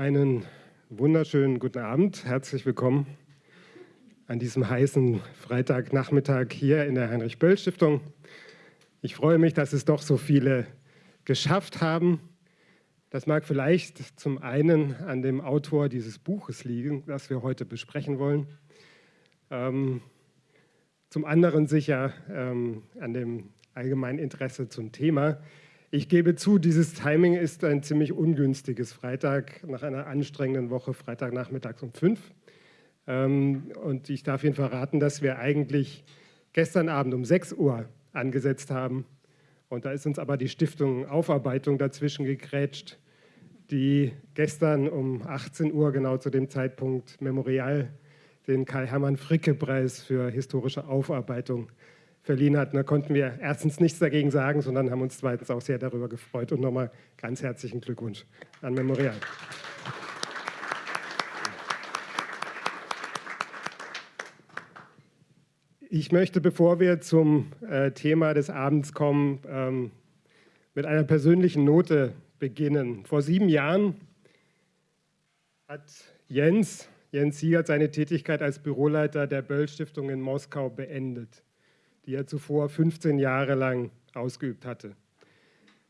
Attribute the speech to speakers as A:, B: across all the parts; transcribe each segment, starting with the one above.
A: Einen wunderschönen guten Abend. Herzlich willkommen an diesem heißen Freitagnachmittag hier in der Heinrich-Böll-Stiftung. Ich freue mich, dass es doch so viele geschafft haben. Das mag vielleicht zum einen an dem Autor dieses Buches liegen, das wir heute besprechen wollen. Ähm, zum anderen sicher ähm, an dem allgemeinen Interesse zum Thema. Ich gebe zu, dieses Timing ist ein ziemlich ungünstiges. Freitag nach einer anstrengenden Woche, Freitagnachmittags um fünf. Ähm, und ich darf Ihnen verraten, dass wir eigentlich gestern Abend um 6 Uhr angesetzt haben. Und da ist uns aber die Stiftung Aufarbeitung dazwischen gegrätscht, die gestern um 18 Uhr genau zu dem Zeitpunkt Memorial den Karl-Hermann-Fricke-Preis für historische Aufarbeitung verliehen hat. Da konnten wir erstens nichts dagegen sagen, sondern haben uns zweitens auch sehr darüber gefreut. Und nochmal ganz herzlichen Glückwunsch an Memorial. Ich möchte, bevor wir zum äh, Thema des Abends kommen, ähm, mit einer persönlichen Note beginnen. Vor sieben Jahren hat Jens, Jens Siegert seine Tätigkeit als Büroleiter der Böll-Stiftung in Moskau beendet die er zuvor 15 Jahre lang ausgeübt hatte.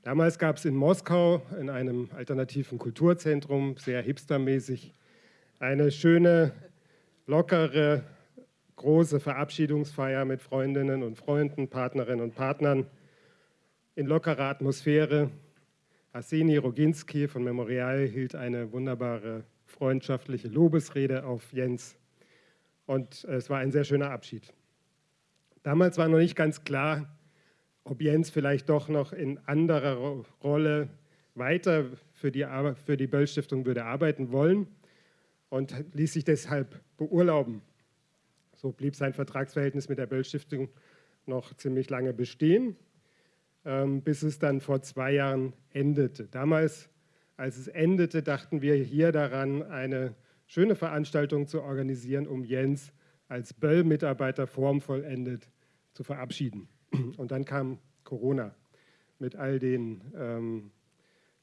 A: Damals gab es in Moskau in einem alternativen Kulturzentrum, sehr hipstermäßig, eine schöne, lockere, große Verabschiedungsfeier mit Freundinnen und Freunden, Partnerinnen und Partnern in lockerer Atmosphäre. Arseni Roginski von Memorial hielt eine wunderbare freundschaftliche Lobesrede auf Jens und es war ein sehr schöner Abschied. Damals war noch nicht ganz klar, ob Jens vielleicht doch noch in anderer Rolle weiter für die, für die Böll-Stiftung würde arbeiten wollen und ließ sich deshalb beurlauben. So blieb sein Vertragsverhältnis mit der Böll-Stiftung noch ziemlich lange bestehen, ähm, bis es dann vor zwei Jahren endete. Damals, als es endete, dachten wir hier daran, eine schöne Veranstaltung zu organisieren, um Jens als Böll-Mitarbeiter formvollendet zu verabschieden. Und dann kam Corona mit all den ähm,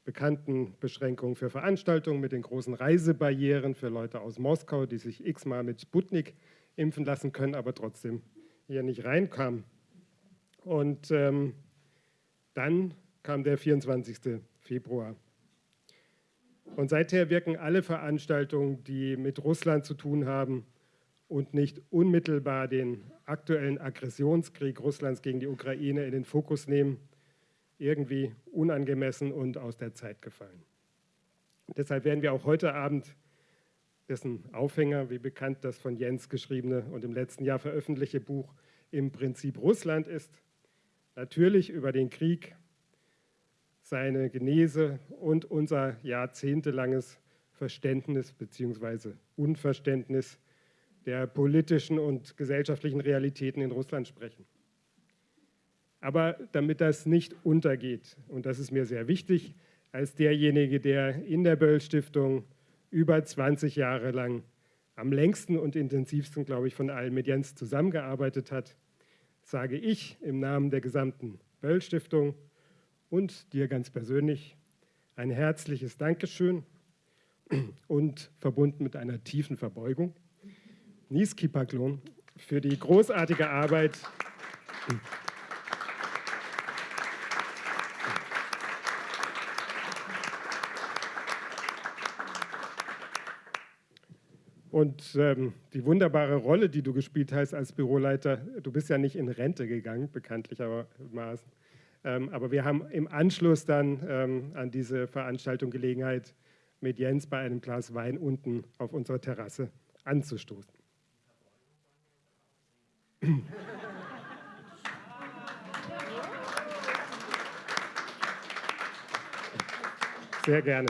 A: bekannten Beschränkungen für Veranstaltungen, mit den großen Reisebarrieren für Leute aus Moskau, die sich x-mal mit Sputnik impfen lassen können, aber trotzdem hier nicht reinkamen. Und ähm, dann kam der 24. Februar. Und seither wirken alle Veranstaltungen, die mit Russland zu tun haben, und nicht unmittelbar den aktuellen Aggressionskrieg Russlands gegen die Ukraine in den Fokus nehmen, irgendwie unangemessen und aus der Zeit gefallen. Deshalb werden wir auch heute Abend dessen Aufhänger, wie bekannt das von Jens geschriebene und im letzten Jahr veröffentlichte Buch im Prinzip Russland ist, natürlich über den Krieg, seine Genese und unser jahrzehntelanges Verständnis bzw. Unverständnis der politischen und gesellschaftlichen Realitäten in Russland sprechen. Aber damit das nicht untergeht, und das ist mir sehr wichtig, als derjenige, der in der Böll-Stiftung über 20 Jahre lang am längsten und intensivsten, glaube ich, von allen mit Jens zusammengearbeitet hat, sage ich im Namen der gesamten Böll-Stiftung und dir ganz persönlich ein herzliches Dankeschön und verbunden mit einer tiefen Verbeugung Niski Paklon für die großartige Arbeit. Und ähm, die wunderbare Rolle, die du gespielt hast als Büroleiter, du bist ja nicht in Rente gegangen, bekanntlichermaßen. Ähm, aber wir haben im Anschluss dann ähm, an diese Veranstaltung Gelegenheit, mit Jens bei einem Glas Wein unten auf unserer Terrasse anzustoßen. Sehr gerne.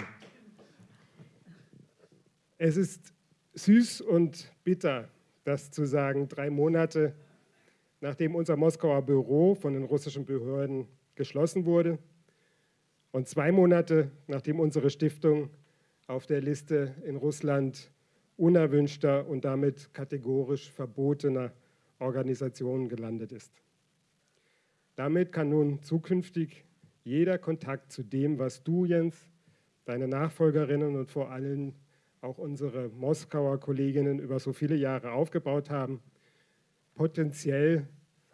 A: Es ist süß und bitter, das zu sagen, drei Monate nachdem unser Moskauer Büro von den russischen Behörden geschlossen wurde und zwei Monate nachdem unsere Stiftung auf der Liste in Russland unerwünschter und damit kategorisch verbotener Organisationen gelandet ist. Damit kann nun zukünftig jeder Kontakt zu dem, was du, Jens, deine Nachfolgerinnen und vor allem auch unsere Moskauer Kolleginnen über so viele Jahre aufgebaut haben, potenziell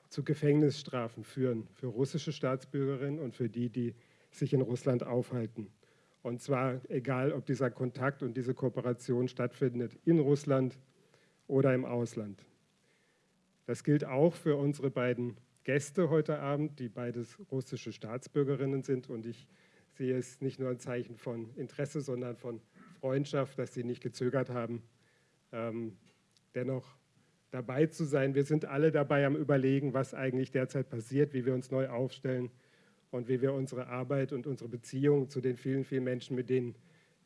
A: zu Gefängnisstrafen führen für russische Staatsbürgerinnen und für die, die sich in Russland aufhalten. Und zwar egal, ob dieser Kontakt und diese Kooperation stattfindet in Russland oder im Ausland. Das gilt auch für unsere beiden Gäste heute Abend, die beides russische Staatsbürgerinnen sind. Und ich sehe es nicht nur ein Zeichen von Interesse, sondern von Freundschaft, dass sie nicht gezögert haben, ähm, dennoch dabei zu sein. Wir sind alle dabei am Überlegen, was eigentlich derzeit passiert, wie wir uns neu aufstellen und wie wir unsere Arbeit und unsere Beziehung zu den vielen, vielen Menschen, mit denen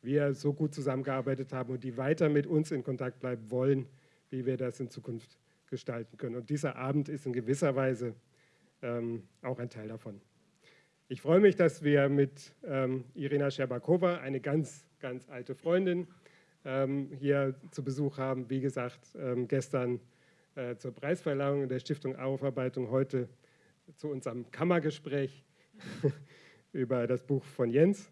A: wir so gut zusammengearbeitet haben und die weiter mit uns in Kontakt bleiben wollen, wie wir das in Zukunft gestalten können. Und dieser Abend ist in gewisser Weise ähm, auch ein Teil davon. Ich freue mich, dass wir mit ähm, Irina Scherbakova, eine ganz, ganz alte Freundin, ähm, hier zu Besuch haben. Wie gesagt, ähm, gestern äh, zur Preisverleihung der Stiftung Aufarbeitung, heute zu unserem Kammergespräch über das Buch von Jens.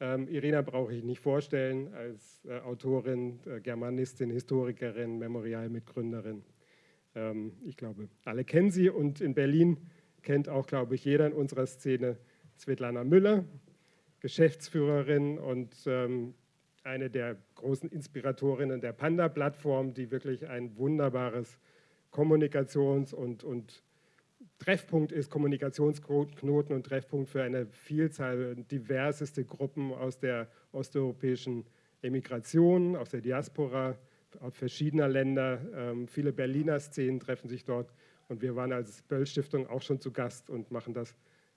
A: Ähm, Irina brauche ich nicht vorstellen, als äh, Autorin, äh, Germanistin, Historikerin, Memorialmitgründerin. Ähm, ich glaube, alle kennen sie und in Berlin kennt auch, glaube ich, jeder in unserer Szene Svetlana Müller, Geschäftsführerin und ähm, eine der großen Inspiratorinnen der Panda-Plattform, die wirklich ein wunderbares Kommunikations- und, und Treffpunkt ist, Kommunikationsknoten und Treffpunkt für eine Vielzahl diverseste Gruppen aus der osteuropäischen Emigration, aus der Diaspora, verschiedener Länder. Ähm, viele Berliner Szenen treffen sich dort und wir waren als Böll-Stiftung auch schon zu Gast und machen das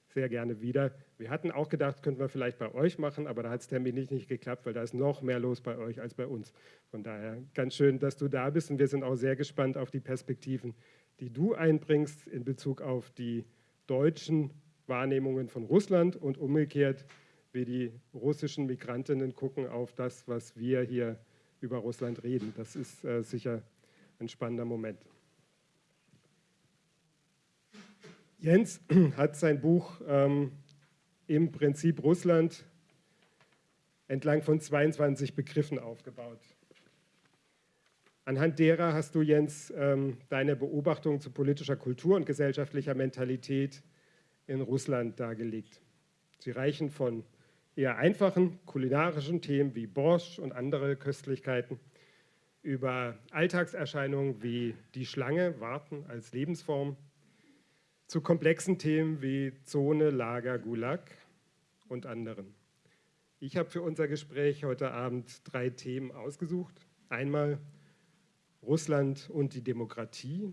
A: sehr gerne wieder. Wir hatten auch gedacht, könnten wir vielleicht bei euch machen, aber da hat es terminlich nicht geklappt, weil da ist noch mehr los bei euch als bei uns. Von daher ganz schön, dass du da bist und wir sind auch sehr gespannt auf die Perspektiven, die du einbringst in Bezug auf die deutschen Wahrnehmungen von Russland und umgekehrt, wie die russischen Migrantinnen gucken auf das, was wir hier über Russland reden. Das ist äh, sicher ein spannender Moment. Jens hat sein Buch ähm, im Prinzip Russland entlang von 22 Begriffen aufgebaut. Anhand derer hast du, Jens, ähm, deine Beobachtung zu politischer Kultur und gesellschaftlicher Mentalität in Russland dargelegt. Sie reichen von eher einfachen kulinarischen Themen wie Borscht und andere Köstlichkeiten über Alltagserscheinungen wie die Schlange, Warten als Lebensform, zu komplexen Themen wie Zone, Lager, Gulag und anderen. Ich habe für unser Gespräch heute Abend drei Themen ausgesucht. Einmal Russland und die Demokratie.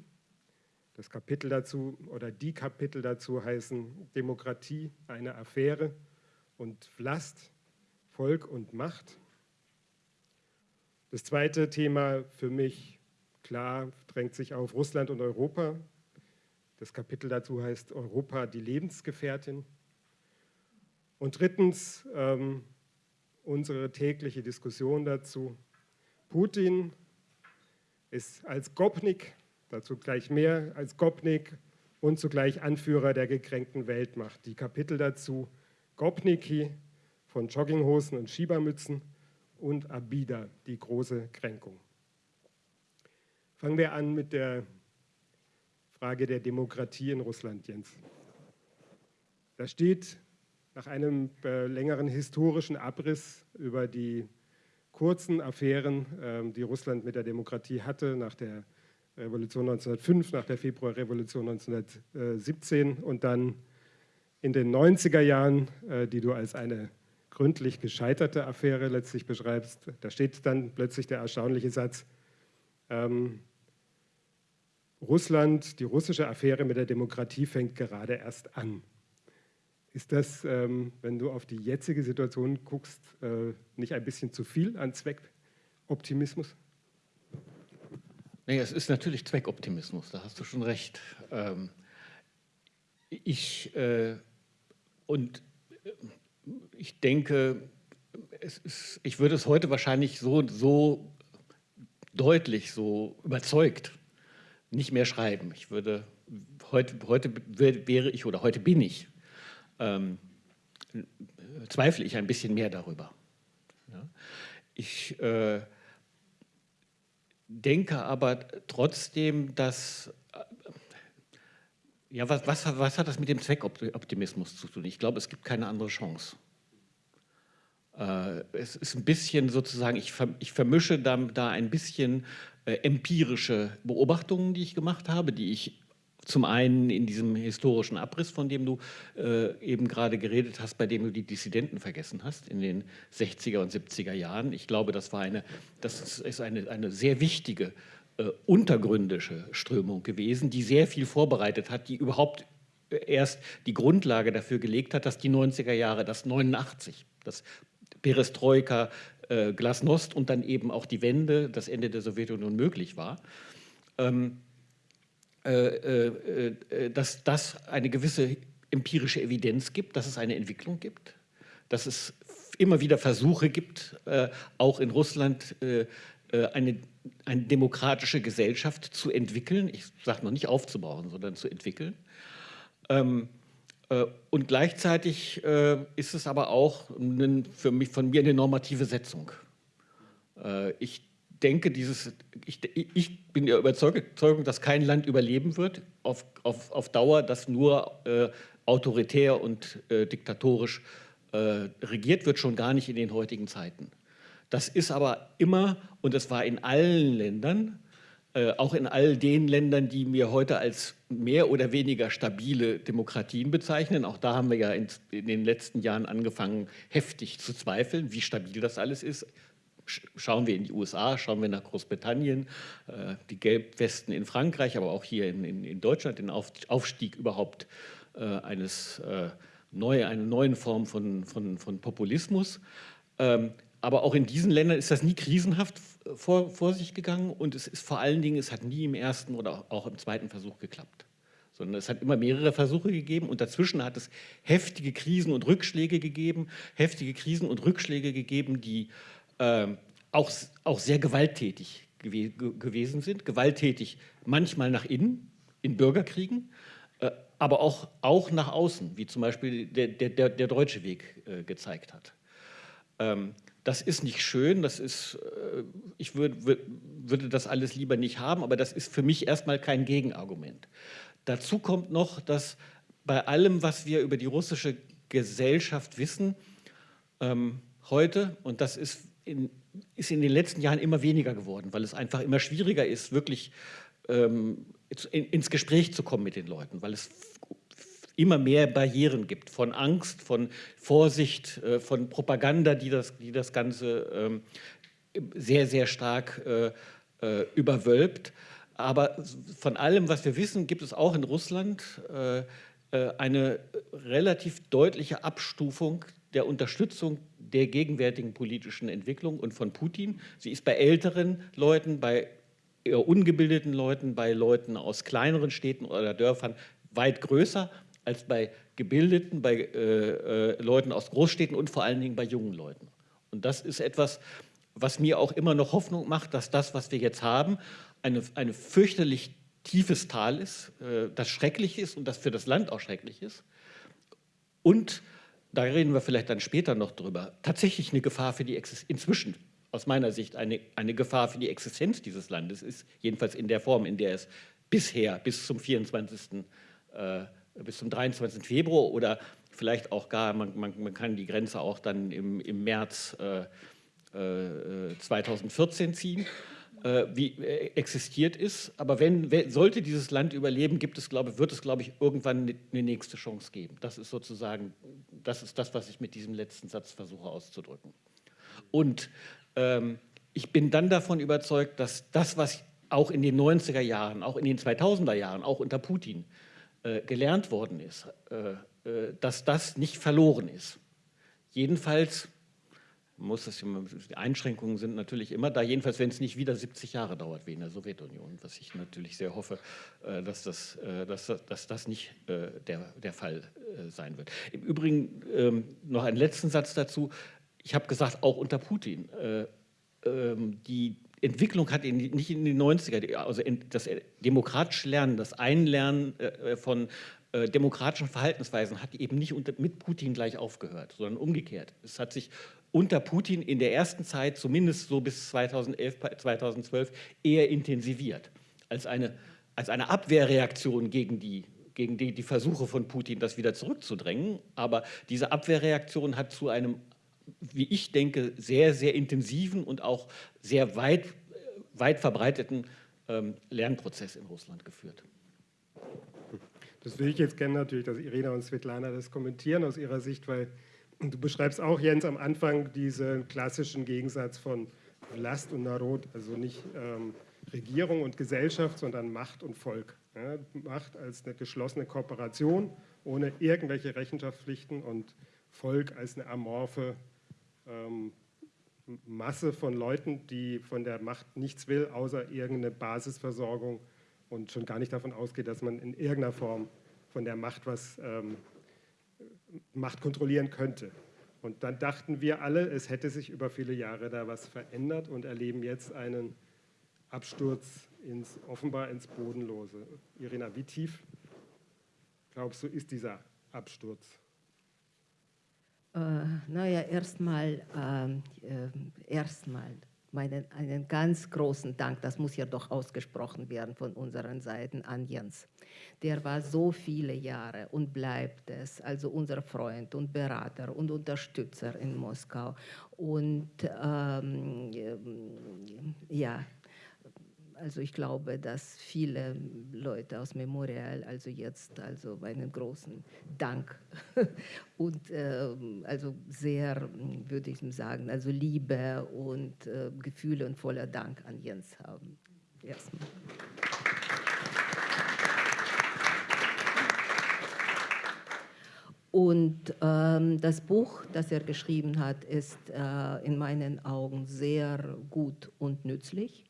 A: Das Kapitel dazu oder die Kapitel dazu heißen Demokratie, eine Affäre und Vlast, Volk und Macht. Das zweite Thema für mich klar drängt sich auf Russland und Europa. Das Kapitel dazu heißt Europa, die Lebensgefährtin. Und drittens ähm, unsere tägliche Diskussion dazu. Putin ist als Gopnik, dazu gleich mehr, als Gopnik und zugleich Anführer der gekränkten Weltmacht. Die Kapitel dazu Gopniki von Jogginghosen und Schiebermützen und Abida, die große Kränkung. Fangen wir an mit der Frage der Demokratie in Russland, Jens. Da steht nach einem äh, längeren historischen Abriss über die kurzen Affären, ähm, die Russland mit der Demokratie hatte, nach der Revolution 1905, nach der Februarrevolution 1917 und dann in den 90er Jahren, äh, die du als eine gründlich gescheiterte Affäre letztlich beschreibst. Da steht dann plötzlich der erstaunliche Satz, ähm, Russland, die russische Affäre mit der Demokratie fängt gerade erst an. Ist das, ähm, wenn du auf die jetzige Situation guckst, äh, nicht ein bisschen zu viel an Zweckoptimismus?
B: Nee, es ist natürlich Zweckoptimismus, da hast du schon recht. Ähm, ich, äh, und äh, ich denke, ist, ich würde es heute wahrscheinlich so, so deutlich, so überzeugt nicht mehr schreiben. Ich würde, heute, heute wäre ich oder heute bin ich ähm, zweifle ich ein bisschen mehr darüber. Ja. Ich äh, denke aber trotzdem, dass ja, was, was, was, hat das mit dem Zweckoptimismus zu tun? Ich glaube, es gibt keine andere Chance. Äh, es ist ein bisschen sozusagen, ich, ich vermische da, da ein bisschen äh, empirische Beobachtungen, die ich gemacht habe, die ich zum einen in diesem historischen Abriss, von dem du äh, eben gerade geredet hast, bei dem du die Dissidenten vergessen hast, in den 60er und 70er Jahren. Ich glaube, das war eine, das ist eine, eine sehr wichtige äh, untergründische Strömung gewesen, die sehr viel vorbereitet hat, die überhaupt äh, erst die Grundlage dafür gelegt hat, dass die 90er Jahre, das 89, das Perestroika, äh, Glasnost und dann eben auch die Wende, das Ende der Sowjetunion möglich war. Ähm, äh, äh, äh, dass das eine gewisse empirische Evidenz gibt, dass es eine Entwicklung gibt, dass es immer wieder Versuche gibt, auch in Russland eine, eine demokratische Gesellschaft zu entwickeln. Ich sage noch nicht aufzubauen, sondern zu entwickeln. Ähm, und gleichzeitig ist es aber auch für mich, von mir eine normative Setzung. Ich denke, dieses, ich, ich bin der Überzeugung, dass kein Land überleben wird auf, auf, auf Dauer, das nur äh, autoritär und äh, diktatorisch äh, regiert wird, schon gar nicht in den heutigen Zeiten. Das ist aber immer, und es war in allen Ländern, äh, auch in all den Ländern, die wir heute als mehr oder weniger stabile Demokratien bezeichnen. Auch da haben wir ja in, in den letzten Jahren angefangen, heftig zu zweifeln, wie stabil das alles ist schauen wir in die USA, schauen wir nach Großbritannien, äh, die Gelbwesten in Frankreich, aber auch hier in, in, in Deutschland, den Aufstieg überhaupt äh, eines äh, neue, einer neuen Form von, von, von Populismus. Ähm, aber auch in diesen Ländern ist das nie krisenhaft vor, vor sich gegangen und es ist vor allen Dingen, es hat nie im ersten oder auch im zweiten Versuch geklappt sondern es hat immer mehrere Versuche gegeben und dazwischen hat es heftige Krisen und Rückschläge gegeben, heftige Krisen und Rückschläge gegeben, die äh, auch, auch sehr gewalttätig gew gewesen sind. Gewalttätig manchmal nach innen, in Bürgerkriegen, äh, aber auch, auch nach außen, wie zum Beispiel der, der, der deutsche Weg äh, gezeigt hat. Ähm, das ist nicht schön, das ist, äh, ich würd, würd, würde das alles lieber nicht haben, aber das ist für mich erstmal kein Gegenargument. Dazu kommt noch, dass bei allem, was wir über die russische Gesellschaft wissen, ähm, heute, und das ist in, ist in den letzten Jahren immer weniger geworden, weil es einfach immer schwieriger ist, wirklich ähm, in, ins Gespräch zu kommen mit den Leuten, weil es immer mehr Barrieren gibt, von Angst, von Vorsicht, äh, von Propaganda, die das, die das Ganze ähm, sehr, sehr stark äh, äh, überwölbt. Aber von allem, was wir wissen, gibt es auch in Russland eine relativ deutliche Abstufung der Unterstützung der gegenwärtigen politischen Entwicklung und von Putin. Sie ist bei älteren Leuten, bei ungebildeten Leuten, bei Leuten aus kleineren Städten oder Dörfern weit größer als bei gebildeten, bei äh, äh, Leuten aus Großstädten und vor allen Dingen bei jungen Leuten. Und das ist etwas, was mir auch immer noch Hoffnung macht, dass das, was wir jetzt haben, eine, eine fürchterlich tiefes Tal ist, äh, das schrecklich ist und das für das Land auch schrecklich ist. Und da reden wir vielleicht dann später noch drüber, tatsächlich eine Gefahr für die Existenz, inzwischen aus meiner Sicht eine, eine Gefahr für die Existenz dieses Landes ist, jedenfalls in der Form, in der es bisher bis zum 24., äh, bis zum 23. Februar oder vielleicht auch gar, man, man, man kann die Grenze auch dann im, im März äh, äh, 2014 ziehen, äh, wie äh, existiert ist. Aber wenn, wenn, sollte dieses Land überleben, gibt es, glaube, wird es, glaube ich, irgendwann eine ne nächste Chance geben. Das ist sozusagen, das ist das, was ich mit diesem letzten Satz versuche auszudrücken. Und ähm, ich bin dann davon überzeugt, dass das, was auch in den 90er Jahren, auch in den 2000er Jahren, auch unter Putin gelernt worden ist, äh, äh dass das nicht verloren ist. Jedenfalls muss das, die Einschränkungen sind natürlich immer da, jedenfalls wenn es nicht wieder 70 Jahre dauert wie in der Sowjetunion, was ich natürlich sehr hoffe, äh, dass das, äh, dass, dass das nicht äh, der, der Fall sein wird. Im Übrigen ähm, noch einen letzten Satz dazu. Ich habe gesagt, auch unter Putin, ähm, die, Entwicklung hat in, nicht in den 90er, also das demokratische Lernen, das Einlernen äh, von äh, demokratischen Verhaltensweisen hat eben nicht unter, mit Putin gleich aufgehört, sondern umgekehrt. Es hat sich unter Putin in der ersten Zeit, zumindest so bis 2011, 2012, eher intensiviert als eine, als eine Abwehrreaktion gegen die gegen die, die Versuche von Putin, das wieder zurückzudrängen. Aber diese Abwehrreaktion hat zu einem, wie ich denke, sehr, sehr intensiven und auch sehr weit, weit verbreiteten ähm, Lernprozess in Russland geführt.
A: Das will ich jetzt gerne natürlich, dass Irina und Svetlana das kommentieren aus ihrer Sicht, weil du beschreibst auch, Jens, am Anfang diesen klassischen Gegensatz von Last und Narod, also nicht ähm, Regierung und Gesellschaft, sondern Macht und Volk. Ja, Macht als eine geschlossene Kooperation ohne irgendwelche Rechenschaftspflichten und Volk als eine amorphe ähm, Masse von Leuten, die von der Macht nichts will, außer irgendeine Basisversorgung und schon gar nicht davon ausgeht, dass man in irgendeiner Form von der Macht was ähm, Macht kontrollieren könnte. Und dann dachten wir alle, es hätte sich über viele Jahre da was verändert und erleben jetzt einen Absturz ins, offenbar ins Bodenlose. Irina, wie tief glaubst du, ist dieser Absturz?
C: Äh, naja, erstmal äh, äh, erstmal einen ganz großen Dank, das muss ja doch ausgesprochen werden von unseren Seiten an Jens. Der war so viele Jahre und bleibt es, also unser Freund und Berater und Unterstützer in Moskau. Und ähm, ja, also ich glaube, dass viele Leute aus Memorial also jetzt also einen großen Dank und äh, also sehr, würde ich sagen, also Liebe und äh, Gefühle und voller Dank an Jens haben. Erstmal. Und ähm, das Buch, das er geschrieben hat, ist äh, in meinen Augen sehr gut und nützlich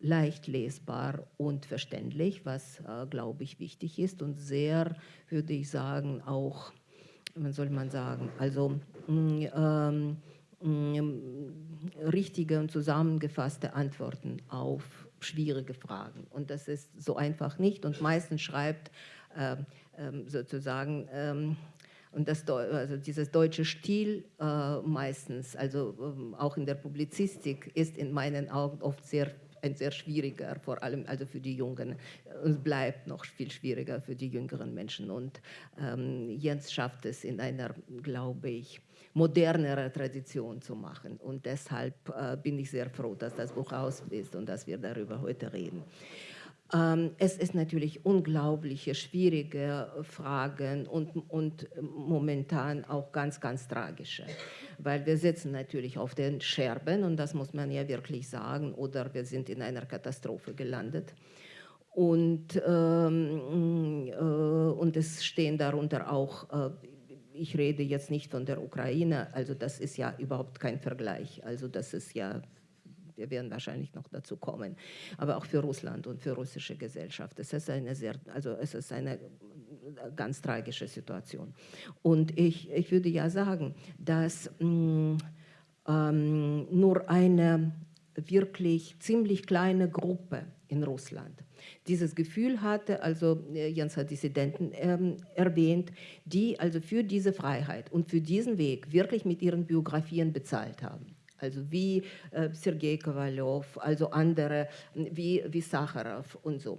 C: leicht lesbar und verständlich, was, äh, glaube ich, wichtig ist und sehr, würde ich sagen, auch, was soll man sagen, also mm, ähm, mm, richtige und zusammengefasste Antworten auf schwierige Fragen. Und das ist so einfach nicht. Und meistens schreibt äh, sozusagen, ähm, und das, also dieses deutsche Stil äh, meistens, also ähm, auch in der Publizistik, ist in meinen Augen oft sehr ein sehr schwieriger, vor allem also für die Jungen. Es bleibt noch viel schwieriger für die jüngeren Menschen. Und ähm, Jens schafft es in einer, glaube ich, modernere Tradition zu machen. Und deshalb äh, bin ich sehr froh, dass das Buch aus ist und dass wir darüber heute reden. Ähm, es ist natürlich unglaubliche, schwierige Fragen und, und momentan auch ganz, ganz tragische, weil wir sitzen natürlich auf den Scherben und das muss man ja wirklich sagen, oder wir sind in einer Katastrophe gelandet. Und, ähm, äh, und es stehen darunter auch, äh, ich rede jetzt nicht von der Ukraine, also das ist ja überhaupt kein Vergleich, also das ist ja wir werden wahrscheinlich noch dazu kommen, aber auch für Russland und für russische Gesellschaft. Es ist eine sehr, also es ist eine ganz tragische Situation. Und ich, ich würde ja sagen, dass mh, mm, ähm, nur eine wirklich ziemlich kleine Gruppe in Russland dieses Gefühl hatte, also äh, Jens hat Dissidenten ähm, erwähnt, die also für diese Freiheit und für diesen Weg wirklich mit ihren Biografien bezahlt haben also wie äh, Sergei Kowaljow, also andere wie, wie Sacharow und so.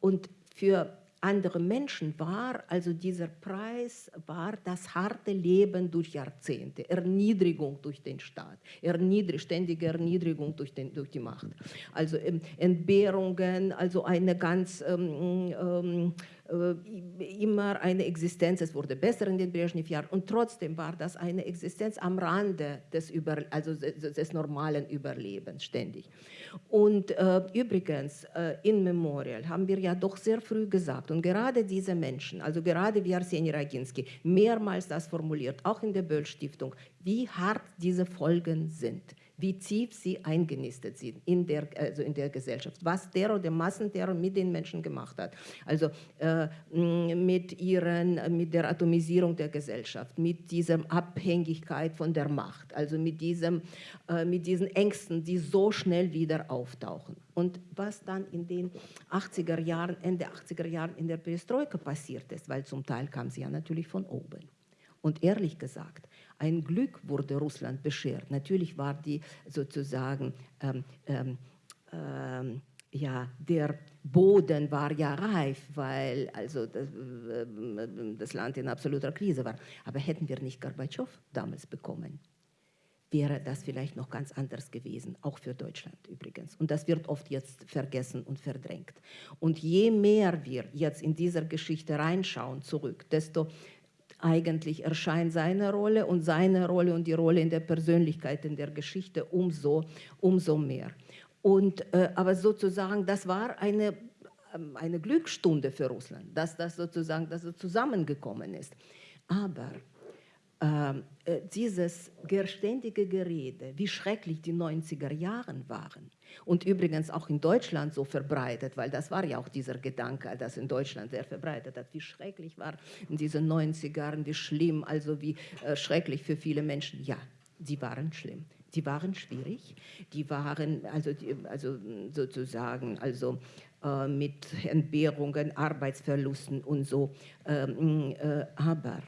C: Und für andere Menschen war also dieser Preis war das harte Leben durch Jahrzehnte, Erniedrigung durch den Staat, Erniedrig, ständige Erniedrigung durch, den, durch die Macht, also ähm, Entbehrungen, also eine ganz ähm, ähm, äh, immer eine Existenz, es wurde besser in den Brezhnev-Jahren und trotzdem war das eine Existenz am Rande des, Über, also des normalen Überlebens ständig. Und äh, übrigens, äh, in Memorial haben wir ja doch sehr früh gesagt und gerade diese Menschen, also gerade wie Arseni Raginski, mehrmals das formuliert, auch in der Böll-Stiftung, wie hart diese Folgen sind wie tief sie eingenistet sind in der, also in der Gesellschaft, was Terror, der Massenterror mit den Menschen gemacht hat. Also äh, mit, ihren, mit der Atomisierung der Gesellschaft, mit dieser Abhängigkeit von der Macht, also mit, diesem, äh, mit diesen Ängsten, die so schnell wieder auftauchen. Und was dann in den 80er Jahren, Ende 80er Jahren in der Perestroika passiert ist, weil zum Teil kam sie ja natürlich von oben. Und ehrlich gesagt, ein Glück wurde Russland beschert. Natürlich war die sozusagen, ähm, ähm, ähm, ja, der Boden war ja reif, weil also das, äh, das Land in absoluter Krise war. Aber hätten wir nicht Gorbatschow damals bekommen, wäre das vielleicht noch ganz anders gewesen, auch für Deutschland übrigens. Und das wird oft jetzt vergessen und verdrängt. Und je mehr wir jetzt in dieser Geschichte reinschauen zurück, desto eigentlich erscheint seine Rolle und seine Rolle und die Rolle in der Persönlichkeit, in der Geschichte umso, umso mehr. Und, äh, aber sozusagen, das war eine, ähm, eine Glücksstunde für Russland, dass das sozusagen dass es zusammengekommen ist. Aber dieses ständige Gerede, wie schrecklich die 90er Jahre waren und übrigens auch in Deutschland so verbreitet, weil das war ja auch dieser Gedanke, das in Deutschland sehr verbreitet hat, wie schrecklich war in diesen 90ern, wie schlimm, also wie äh, schrecklich für viele Menschen. Ja, die waren schlimm. Die waren schwierig, die waren also, also sozusagen also äh, mit Entbehrungen, Arbeitsverlusten und so. Ähm, äh, aber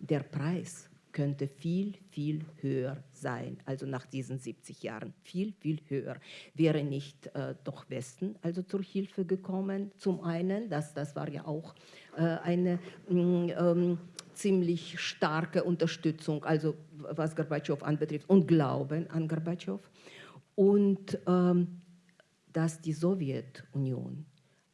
C: der Preis könnte viel, viel höher sein, also nach diesen 70 Jahren, viel, viel höher. Wäre nicht äh, doch Westen also zur Hilfe gekommen, zum einen, das, das war ja auch äh, eine mm, ähm, ziemlich starke Unterstützung, also was Gorbatschow anbetrifft und Glauben an Gorbatschow und ähm, dass die Sowjetunion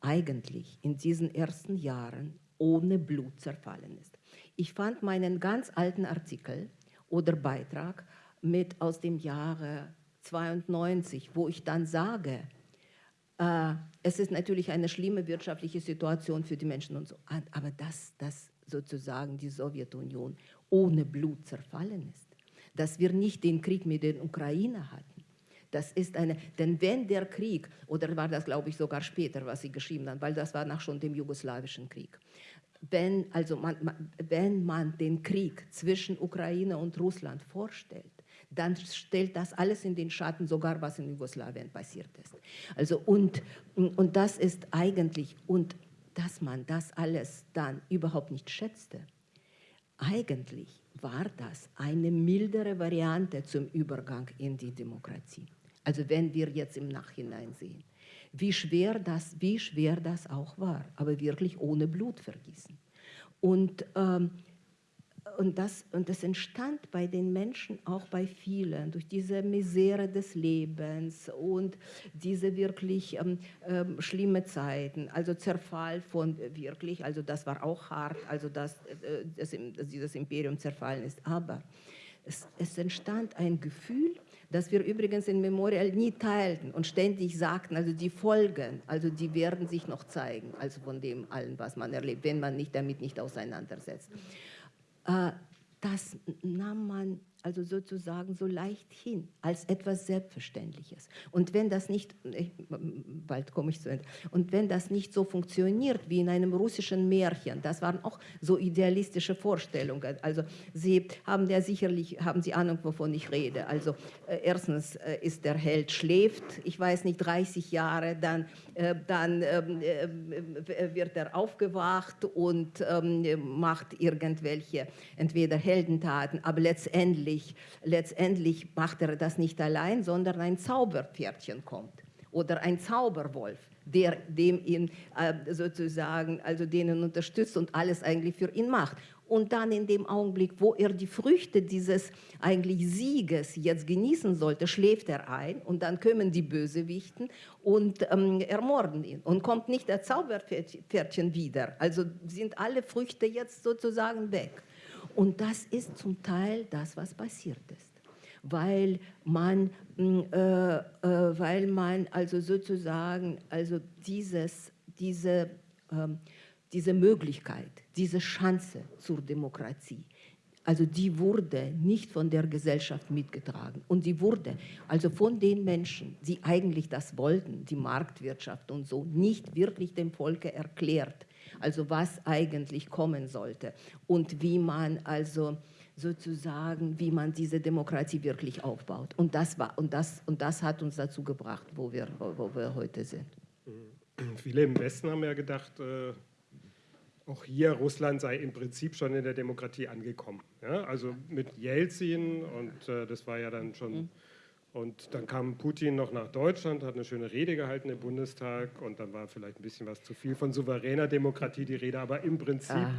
C: eigentlich in diesen ersten Jahren ohne Blut zerfallen ist. Ich fand meinen ganz alten Artikel oder Beitrag mit aus dem Jahre 92, wo ich dann sage, äh, es ist natürlich eine schlimme wirtschaftliche Situation für die Menschen und so, aber dass, dass sozusagen die Sowjetunion ohne Blut zerfallen ist, dass wir nicht den Krieg mit den Ukraine hatten, das ist eine, denn wenn der Krieg, oder war das glaube ich sogar später, was Sie geschrieben haben, weil das war nach schon dem jugoslawischen Krieg, wenn, also man, man, wenn man den Krieg zwischen Ukraine und Russland vorstellt, dann stellt das alles in den Schatten, sogar was in Jugoslawien passiert ist. Also und, und das ist eigentlich, und dass man das alles dann überhaupt nicht schätzte, eigentlich war das eine mildere Variante zum Übergang in die Demokratie. Also wenn wir jetzt im Nachhinein sehen wie schwer das, wie schwer das auch war, aber wirklich ohne Blutvergießen. Und, ähm, und, das, und das entstand bei den Menschen, auch bei vielen, durch diese Misere des Lebens und diese wirklich ähm, ähm, schlimme Zeiten, also Zerfall von wirklich, also das war auch hart, also dass, äh, dass dieses Imperium zerfallen ist, aber es, es entstand ein Gefühl, das wir übrigens in Memorial nie teilten und ständig sagten, also die Folgen, also die werden sich noch zeigen, also von dem allen, was man erlebt, wenn man nicht damit nicht auseinandersetzt. Äh, das nahm man also sozusagen so leicht hin, als etwas Selbstverständliches. Und wenn das nicht, ich, bald komme ich zu Ende, und wenn das nicht so funktioniert wie in einem russischen Märchen, das waren auch so idealistische Vorstellungen. Also Sie haben ja sicherlich, haben Sie Ahnung, wovon ich rede. Also äh, erstens äh, ist der Held schläft, ich weiß nicht, 30 Jahre, dann, äh, dann ähm, äh, wird er aufgewacht und ähm, macht irgendwelche, entweder Heldentaten, aber letztendlich letztendlich, letztendlich macht er das nicht allein, sondern ein Zauberpferdchen kommt oder ein Zauberwolf, der dem ihn äh, sozusagen, also denen unterstützt und alles eigentlich für ihn macht. Und dann in dem Augenblick, wo er die Früchte dieses eigentlich Sieges jetzt genießen sollte, schläft er ein und dann kommen die Bösewichten und ähm, ermorden ihn. Und kommt nicht der Zauberpferdchen wieder. Also sind alle Früchte jetzt sozusagen weg. Und das ist zum Teil das, was passiert ist. Weil man, mm, äh, äh, weil man also sozusagen also dieses, diese, äh, diese Möglichkeit, diese Chance zur Demokratie also die wurde nicht von der Gesellschaft mitgetragen. Und die wurde also von den Menschen, die eigentlich das wollten, die Marktwirtschaft und so, nicht wirklich dem Volke erklärt. Also was eigentlich kommen sollte und wie man also sozusagen, wie man diese Demokratie wirklich aufbaut. Und das, war, und das, und das hat uns dazu gebracht, wo wir, wo wir heute sind.
A: Viele im Westen haben ja gedacht, äh, auch hier Russland sei im Prinzip schon in der Demokratie angekommen. Ja? Also mit Jelzin und äh, das war ja dann schon. Mhm. Und dann kam Putin noch nach Deutschland, hat eine schöne Rede gehalten im Bundestag und dann war vielleicht ein bisschen was zu viel von souveräner Demokratie die Rede, aber im Prinzip ah.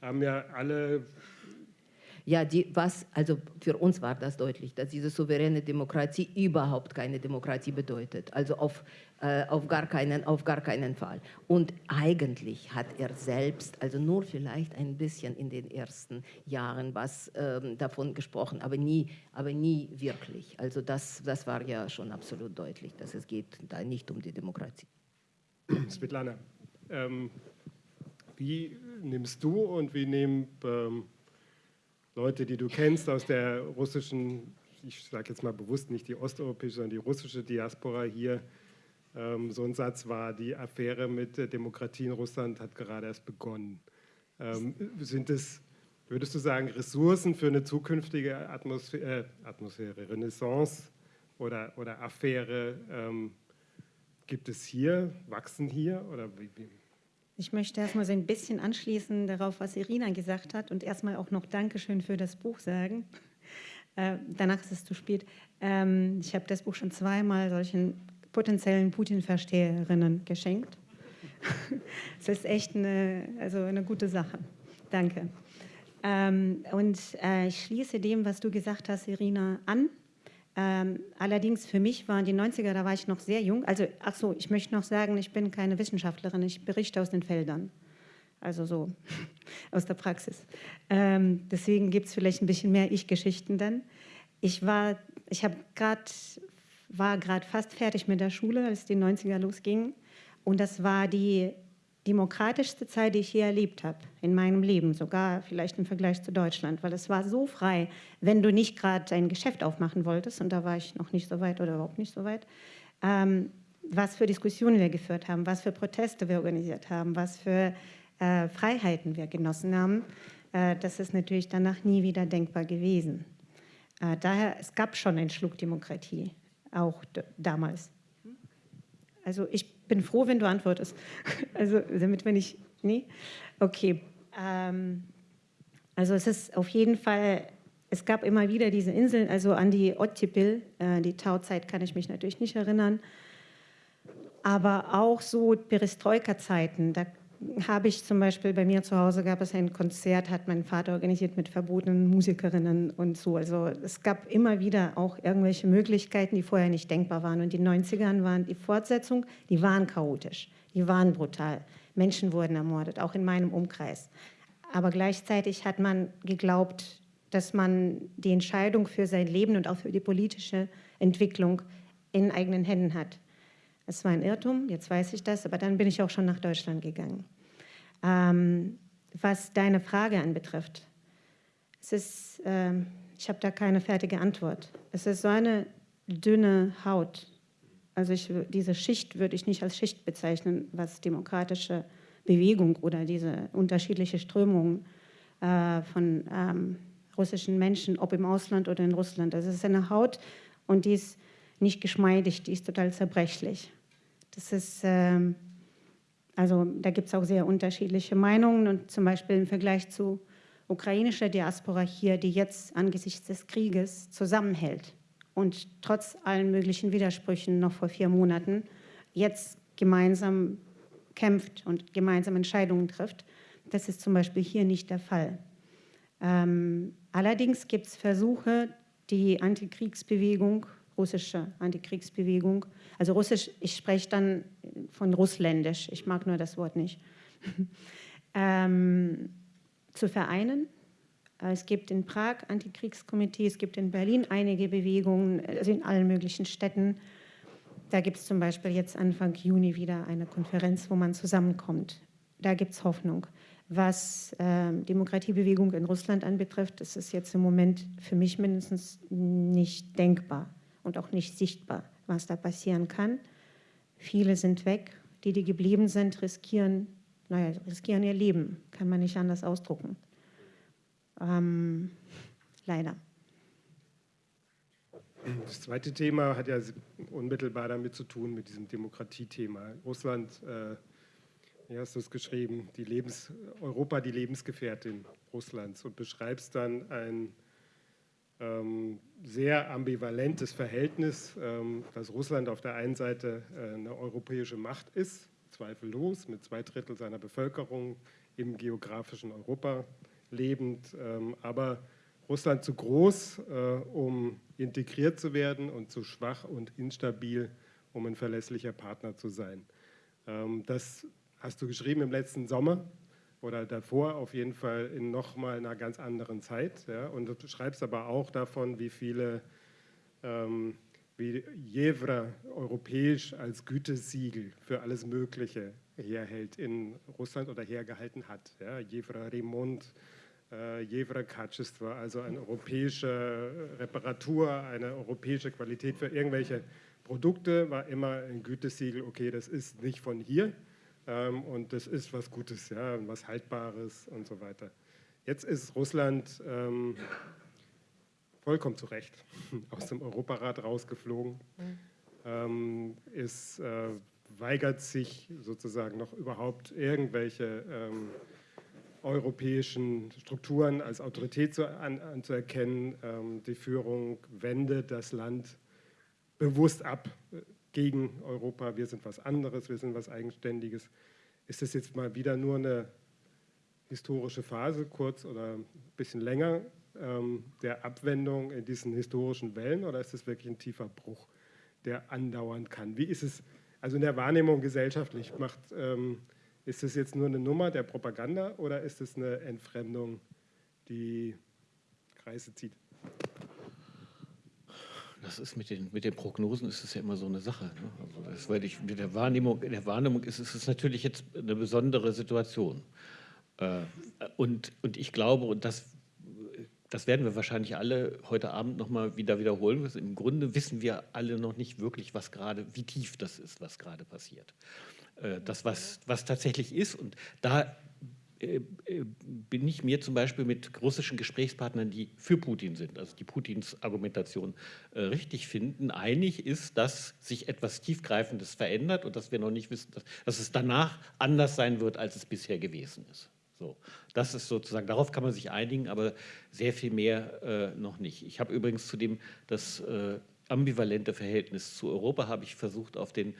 A: haben ja alle
C: ja, die, was, also für uns war das deutlich, dass diese souveräne Demokratie überhaupt keine Demokratie bedeutet. Also auf, äh, auf, gar keinen, auf gar keinen Fall. Und eigentlich hat er selbst, also nur vielleicht ein bisschen in den ersten Jahren was ähm, davon gesprochen, aber nie, aber nie wirklich. Also das, das war ja schon absolut deutlich, dass es geht da nicht um die Demokratie.
A: Svetlana, ähm, wie nimmst du und wie nehmen ähm, Leute, die du kennst aus der russischen, ich sage jetzt mal bewusst nicht die osteuropäische, sondern die russische Diaspora hier. Ähm, so ein Satz war, die Affäre mit der Demokratie in Russland hat gerade erst begonnen. Ähm, sind es, würdest du sagen, Ressourcen für eine zukünftige Atmosphäre, äh, Atmosphäre Renaissance oder, oder Affäre ähm, gibt es hier, wachsen hier oder wie, wie?
D: Ich möchte erstmal so ein bisschen anschließen darauf, was Irina gesagt hat und erstmal auch noch Dankeschön für das Buch sagen. Äh, danach ist es zu spät. Ähm, ich habe das Buch schon zweimal solchen potenziellen Putin-Versteherinnen geschenkt. Es ist echt eine, also eine gute Sache. Danke. Ähm, und äh, ich schließe dem, was du gesagt hast, Irina, an. Ähm, allerdings für mich waren die 90er, da war ich noch sehr jung. Also, ach so, ich möchte noch sagen, ich bin keine Wissenschaftlerin, ich berichte aus den Feldern. Also so aus der Praxis. Ähm, deswegen gibt es vielleicht ein bisschen mehr Ich-Geschichten dann. Ich war, ich habe gerade, war gerade fast fertig mit der Schule, als die 90er losgingen. Und das war die demokratischste Zeit, die ich je erlebt habe in meinem Leben, sogar vielleicht im Vergleich zu Deutschland, weil es war so frei, wenn du nicht gerade ein Geschäft aufmachen wolltest, und da war ich noch nicht so weit oder überhaupt nicht so weit, ähm, was für Diskussionen wir geführt haben, was für Proteste wir organisiert haben, was für äh, Freiheiten wir genossen haben, äh, das ist natürlich danach nie wieder denkbar gewesen. Äh, daher, es gab schon einen Schluck Demokratie, auch damals. Also ich bin froh, wenn du antwortest. Also damit wenn ich, nee? Okay. Ähm, also es ist auf jeden Fall, es gab immer wieder diese Inseln, also an die Ottipil, äh, die Tauzeit kann ich mich natürlich nicht erinnern, aber auch so Perestroika-Zeiten, da habe ich zum Beispiel bei mir zu Hause gab es ein Konzert, hat mein Vater organisiert mit verbotenen Musikerinnen und so. Also es gab immer wieder auch irgendwelche Möglichkeiten, die vorher nicht denkbar waren. Und die 90ern waren die Fortsetzung, die waren chaotisch, die waren brutal. Menschen wurden ermordet, auch in meinem Umkreis. Aber gleichzeitig hat man geglaubt, dass man die Entscheidung für sein Leben und auch für die politische Entwicklung in eigenen Händen hat. Es war ein Irrtum, jetzt weiß ich das, aber dann bin ich auch schon nach Deutschland gegangen. Ähm, was deine Frage anbetrifft, es ist, äh, ich habe da keine fertige Antwort. Es ist so eine dünne Haut. Also ich, diese Schicht würde ich nicht als Schicht bezeichnen, was demokratische Bewegung oder diese unterschiedliche Strömungen äh, von ähm, russischen Menschen, ob im Ausland oder in Russland. Also es ist eine Haut und die ist nicht geschmeidig, die ist total zerbrechlich. Das ist, ähm, also da gibt es auch sehr unterschiedliche Meinungen und zum Beispiel im Vergleich zu ukrainischer Diaspora hier, die jetzt angesichts des Krieges zusammenhält und trotz allen möglichen Widersprüchen noch vor vier Monaten jetzt gemeinsam kämpft und gemeinsam Entscheidungen trifft. Das ist zum Beispiel hier nicht der Fall. Ähm, allerdings gibt es Versuche, die Antikriegsbewegung russische Antikriegsbewegung. Also russisch, ich spreche dann von russländisch, ich mag nur das Wort nicht, ähm, zu vereinen. Es gibt in Prag Antikriegskomitee, es gibt in Berlin einige Bewegungen, also in allen möglichen Städten. Da gibt es zum Beispiel jetzt Anfang Juni wieder eine Konferenz, wo man zusammenkommt. Da gibt es Hoffnung. Was äh, Demokratiebewegung in Russland anbetrifft, ist es jetzt im Moment für mich mindestens nicht denkbar und auch nicht sichtbar, was da passieren kann. Viele sind weg, die, die geblieben sind, riskieren, naja, riskieren ihr Leben, kann man nicht anders ausdrucken. Ähm, leider.
A: Das zweite Thema hat ja unmittelbar damit zu tun, mit diesem Demokratiethema. Russland, äh, wie hast du es geschrieben, die Lebens, Europa die Lebensgefährtin Russlands und beschreibst dann ein sehr ambivalentes Verhältnis, ähm, dass Russland auf der einen Seite äh, eine europäische Macht ist, zweifellos, mit zwei Drittel seiner Bevölkerung im geografischen Europa lebend, ähm, aber Russland zu groß, äh, um integriert zu werden und zu schwach und instabil, um ein verlässlicher Partner zu sein. Ähm, das hast du geschrieben im letzten Sommer oder davor auf jeden Fall in nochmal einer ganz anderen Zeit. Ja? Und du schreibst aber auch davon, wie viele, ähm, wie Jevra europäisch als Gütesiegel für alles Mögliche herhält in Russland oder hergehalten hat. Ja? Jevra Remont, äh, Jevra Katschestwa, also eine europäische Reparatur, eine europäische Qualität für irgendwelche Produkte, war immer ein Gütesiegel, okay, das ist nicht von hier, ähm, und das ist was Gutes, ja, was Haltbares und so weiter. Jetzt ist Russland ähm, vollkommen zu Recht aus dem Europarat rausgeflogen, mhm. ähm, ist, äh, weigert sich sozusagen noch überhaupt irgendwelche ähm, europäischen Strukturen als Autorität zu, an, anzuerkennen. Ähm, die Führung wendet das Land bewusst ab gegen Europa, wir sind was anderes, wir sind was Eigenständiges. Ist das jetzt mal wieder nur eine historische Phase, kurz oder ein bisschen länger, ähm, der Abwendung in diesen historischen Wellen oder ist das wirklich ein tiefer Bruch, der andauern kann? Wie ist es, also in der Wahrnehmung gesellschaftlich, macht, ähm, ist das jetzt nur eine Nummer der Propaganda oder ist es eine Entfremdung, die Kreise zieht?
B: Das ist mit den, mit den Prognosen ist es ja immer so eine Sache. Ne? Also das, weil ich, mit der Wahrnehmung, in der Wahrnehmung ist es natürlich jetzt eine besondere Situation. Äh, und, und ich glaube, und das, das werden wir wahrscheinlich alle heute Abend nochmal wieder wiederholen. Im Grunde wissen wir alle noch nicht wirklich, was gerade, wie tief das ist, was gerade passiert. Äh, das, was, was tatsächlich ist. Und da bin ich mir zum Beispiel mit russischen Gesprächspartnern, die für Putin sind, also die Putins Argumentation äh, richtig finden, einig ist, dass sich etwas Tiefgreifendes verändert und dass wir noch nicht wissen, dass, dass es danach anders sein wird, als es bisher gewesen ist. So, das ist sozusagen, darauf kann man sich einigen, aber sehr viel mehr äh, noch nicht. Ich habe übrigens zu dem das äh, ambivalente Verhältnis zu Europa habe ich versucht, auf den äh,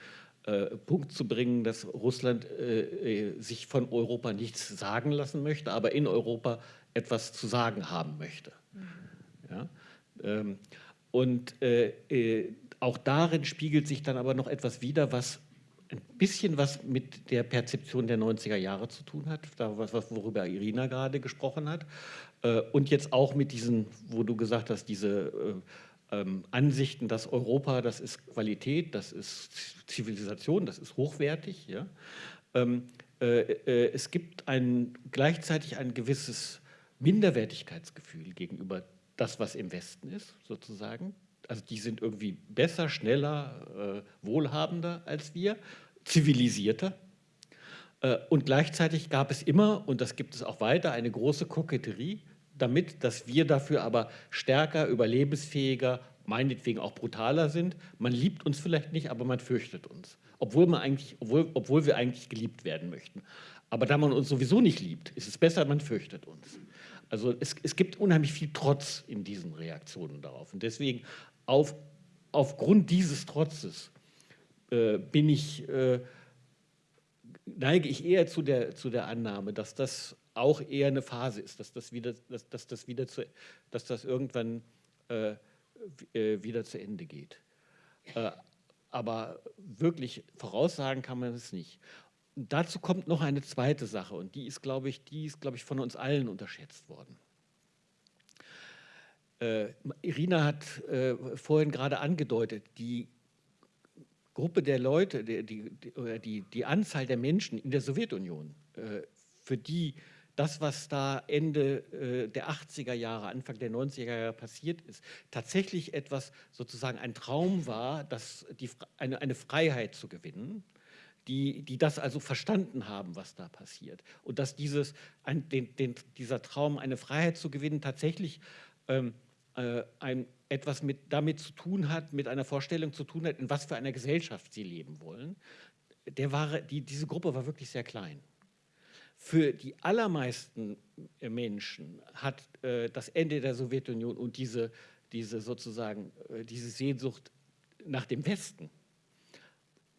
B: Punkt zu bringen, dass Russland äh, äh, sich von Europa nichts sagen lassen möchte, aber in Europa etwas zu sagen haben möchte. Mhm. Ja? Ähm, und äh, äh, auch darin spiegelt sich dann aber noch etwas wider, was ein bisschen was mit der Perzeption der 90er Jahre zu tun hat, worüber Irina gerade gesprochen hat. Äh, und jetzt auch mit diesen, wo du gesagt hast, diese ähm, Ansichten, dass Europa, das ist Qualität, das ist Zivilisation, das ist hochwertig. Ja? Ähm, äh, äh, es gibt ein, gleichzeitig ein gewisses Minderwertigkeitsgefühl gegenüber das, was im Westen ist, sozusagen. Also die sind irgendwie besser, schneller, äh, wohlhabender als wir, zivilisierter. Äh, und gleichzeitig gab es immer, und das gibt es auch weiter, eine große Koketterie damit, dass wir dafür aber stärker, überlebensfähiger, meinetwegen auch brutaler sind. Man liebt uns vielleicht nicht, aber man fürchtet uns, obwohl, man eigentlich, obwohl, obwohl wir eigentlich geliebt werden möchten. Aber da man uns sowieso nicht liebt, ist es besser, man fürchtet uns. Also es, es gibt unheimlich viel Trotz in diesen Reaktionen darauf. Und deswegen auf, aufgrund dieses Trotzes äh, bin ich, äh, neige ich eher zu der, zu der Annahme, dass das auch eher eine Phase ist, dass das wieder, dass, dass das wieder zu, dass das irgendwann äh, äh, wieder zu Ende geht. Äh, aber wirklich voraussagen kann man es nicht. Und dazu kommt noch eine zweite Sache und die ist, glaube ich, die ist, glaube ich, von uns allen unterschätzt worden. Äh, Irina hat äh, vorhin gerade angedeutet, die Gruppe der Leute, die, die, die, die Anzahl der Menschen in der Sowjetunion, äh, für die das, was da Ende äh, der 80er Jahre, Anfang der 90er Jahre passiert ist, tatsächlich etwas, sozusagen ein Traum war, dass die, eine, eine Freiheit zu gewinnen, die, die das also verstanden haben, was da passiert. Und dass dieses, ein, den, den, dieser Traum, eine Freiheit zu gewinnen, tatsächlich ähm, äh, ein, etwas mit, damit zu tun hat, mit einer Vorstellung zu tun hat, in was für einer Gesellschaft sie leben wollen. Der war, die, diese Gruppe war wirklich sehr klein. Für die allermeisten äh, Menschen hat äh, das Ende der Sowjetunion und diese, diese sozusagen äh, diese Sehnsucht nach dem Westen